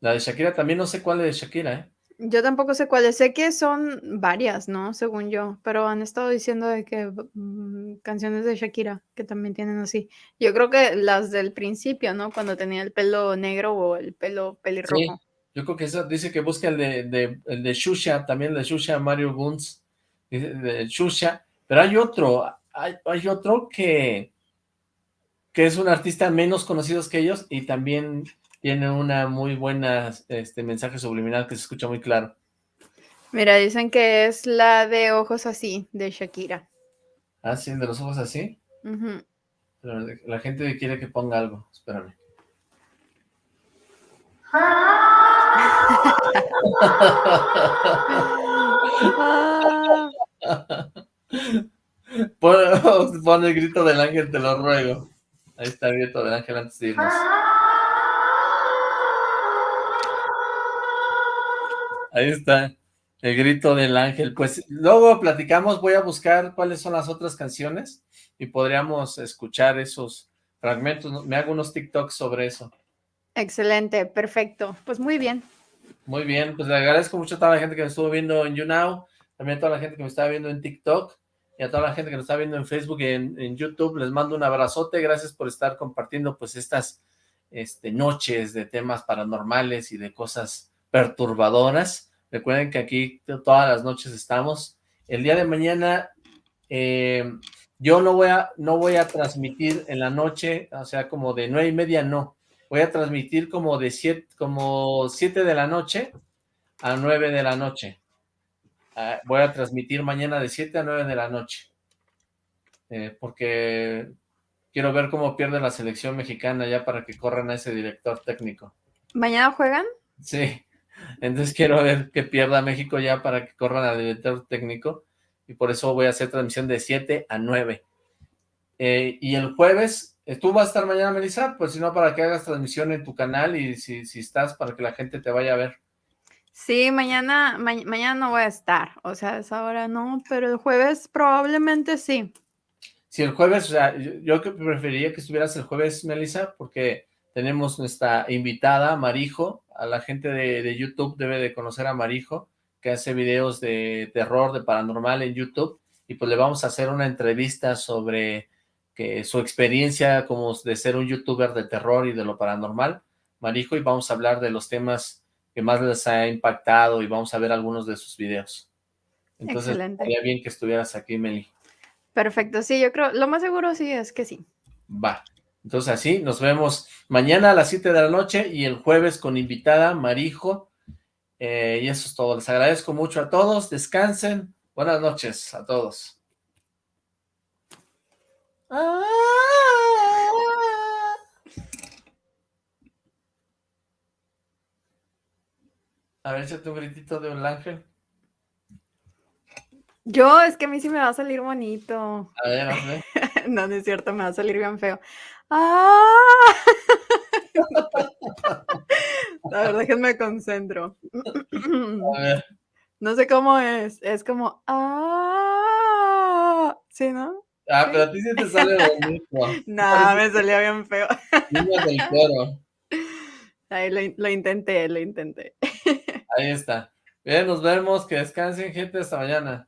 La de Shakira también no sé cuál es de Shakira, ¿eh? Yo tampoco sé cuáles. Sé que son varias, ¿no? Según yo. Pero han estado diciendo de que mm, canciones de Shakira que también tienen así. Yo creo que las del principio, ¿no? Cuando tenía el pelo negro o el pelo Sí, pelirrojo. yo creo que eso dice que busca el de, de, el de Shusha, también el de Shusha, Mario Guns, de Shusha, pero hay otro, hay, hay otro que, que es un artista menos conocido que ellos y también tiene una muy buena este, mensaje subliminal que se escucha muy claro. Mira, dicen que es la de ojos así, de Shakira. Ah, sí, de los ojos así. Pero la gente quiere que ponga algo, espérame. Pon, pon el grito del ángel, te lo ruego. Ahí está el grito del ángel antes de irnos. Ahí está, el grito del ángel. Pues luego platicamos, voy a buscar cuáles son las otras canciones y podríamos escuchar esos fragmentos. Me hago unos TikToks sobre eso. Excelente, perfecto. Pues muy bien. Muy bien, pues le agradezco mucho a toda la gente que me estuvo viendo en YouNow, también a toda la gente que me estaba viendo en TikTok y a toda la gente que nos está viendo en Facebook y en, YouTube. Les mando un abrazote, gracias por estar compartiendo pues estas este, noches de temas paranormales y de cosas perturbadoras. Recuerden que aquí to- todas las noches estamos. El día de mañana eh, yo no voy, a, no voy a transmitir en la noche, o sea, como de nueve y media, no. voy a transmitir como de 7 como siete de la noche a 9 de la noche. Voy a transmitir mañana de 7 a 9 de la noche. Eh, porque quiero ver cómo pierde la selección mexicana ya para que corran a ese director técnico. ¿Mañana juegan? Sí, entonces quiero ver que pierda México ya para que corran al director técnico y por eso voy a hacer transmisión de 7 a 9. Eh, y el jueves, eh, ¿tú vas a estar mañana, Melissa? Pues si no, para que hagas transmisión en tu canal y si, si estás, para que la gente te vaya a ver. Sí, mañana, ma- mañana no voy a estar, o sea, a esa hora no, pero el jueves probablemente sí. Si el jueves, o sea, yo, preferiría que estuvieras el jueves, Melissa, porque tenemos nuestra invitada, Marijo, a la gente de, de YouTube debe de conocer a Marijo, que hace videos de terror, de paranormal en YouTube, y pues le vamos a hacer una entrevista sobre que su experiencia como de ser un youtuber de terror y de lo paranormal, Marijo, y vamos a hablar de los temas que más les ha impactado y vamos a ver algunos de sus videos. Entonces, Excelente. estaría bien que estuvieras aquí, Meli. Perfecto, sí, yo creo, lo más seguro sí es que sí. Va. Entonces así, nos vemos mañana a las 7 de la noche y el jueves con invitada Marijo. Eh, y eso es todo. Les agradezco mucho a todos. Descansen. Buenas noches a todos. A ver, échate un gritito de un ángel. Yo, es que a mí sí me va a salir bonito. A ver, a ver. No, no es cierto, me va a salir bien feo. ¡Ah! A ver, déjenme concentro. A ver. No sé cómo es. Es como. ¡Ah! ¿Sí, no? Ah, pero a ti sí te sale bonito. No, me salió bien feo. Ahí lo intenté, lo intenté. Ahí está. Bien, nos vemos. Que descansen, gente. Hasta mañana.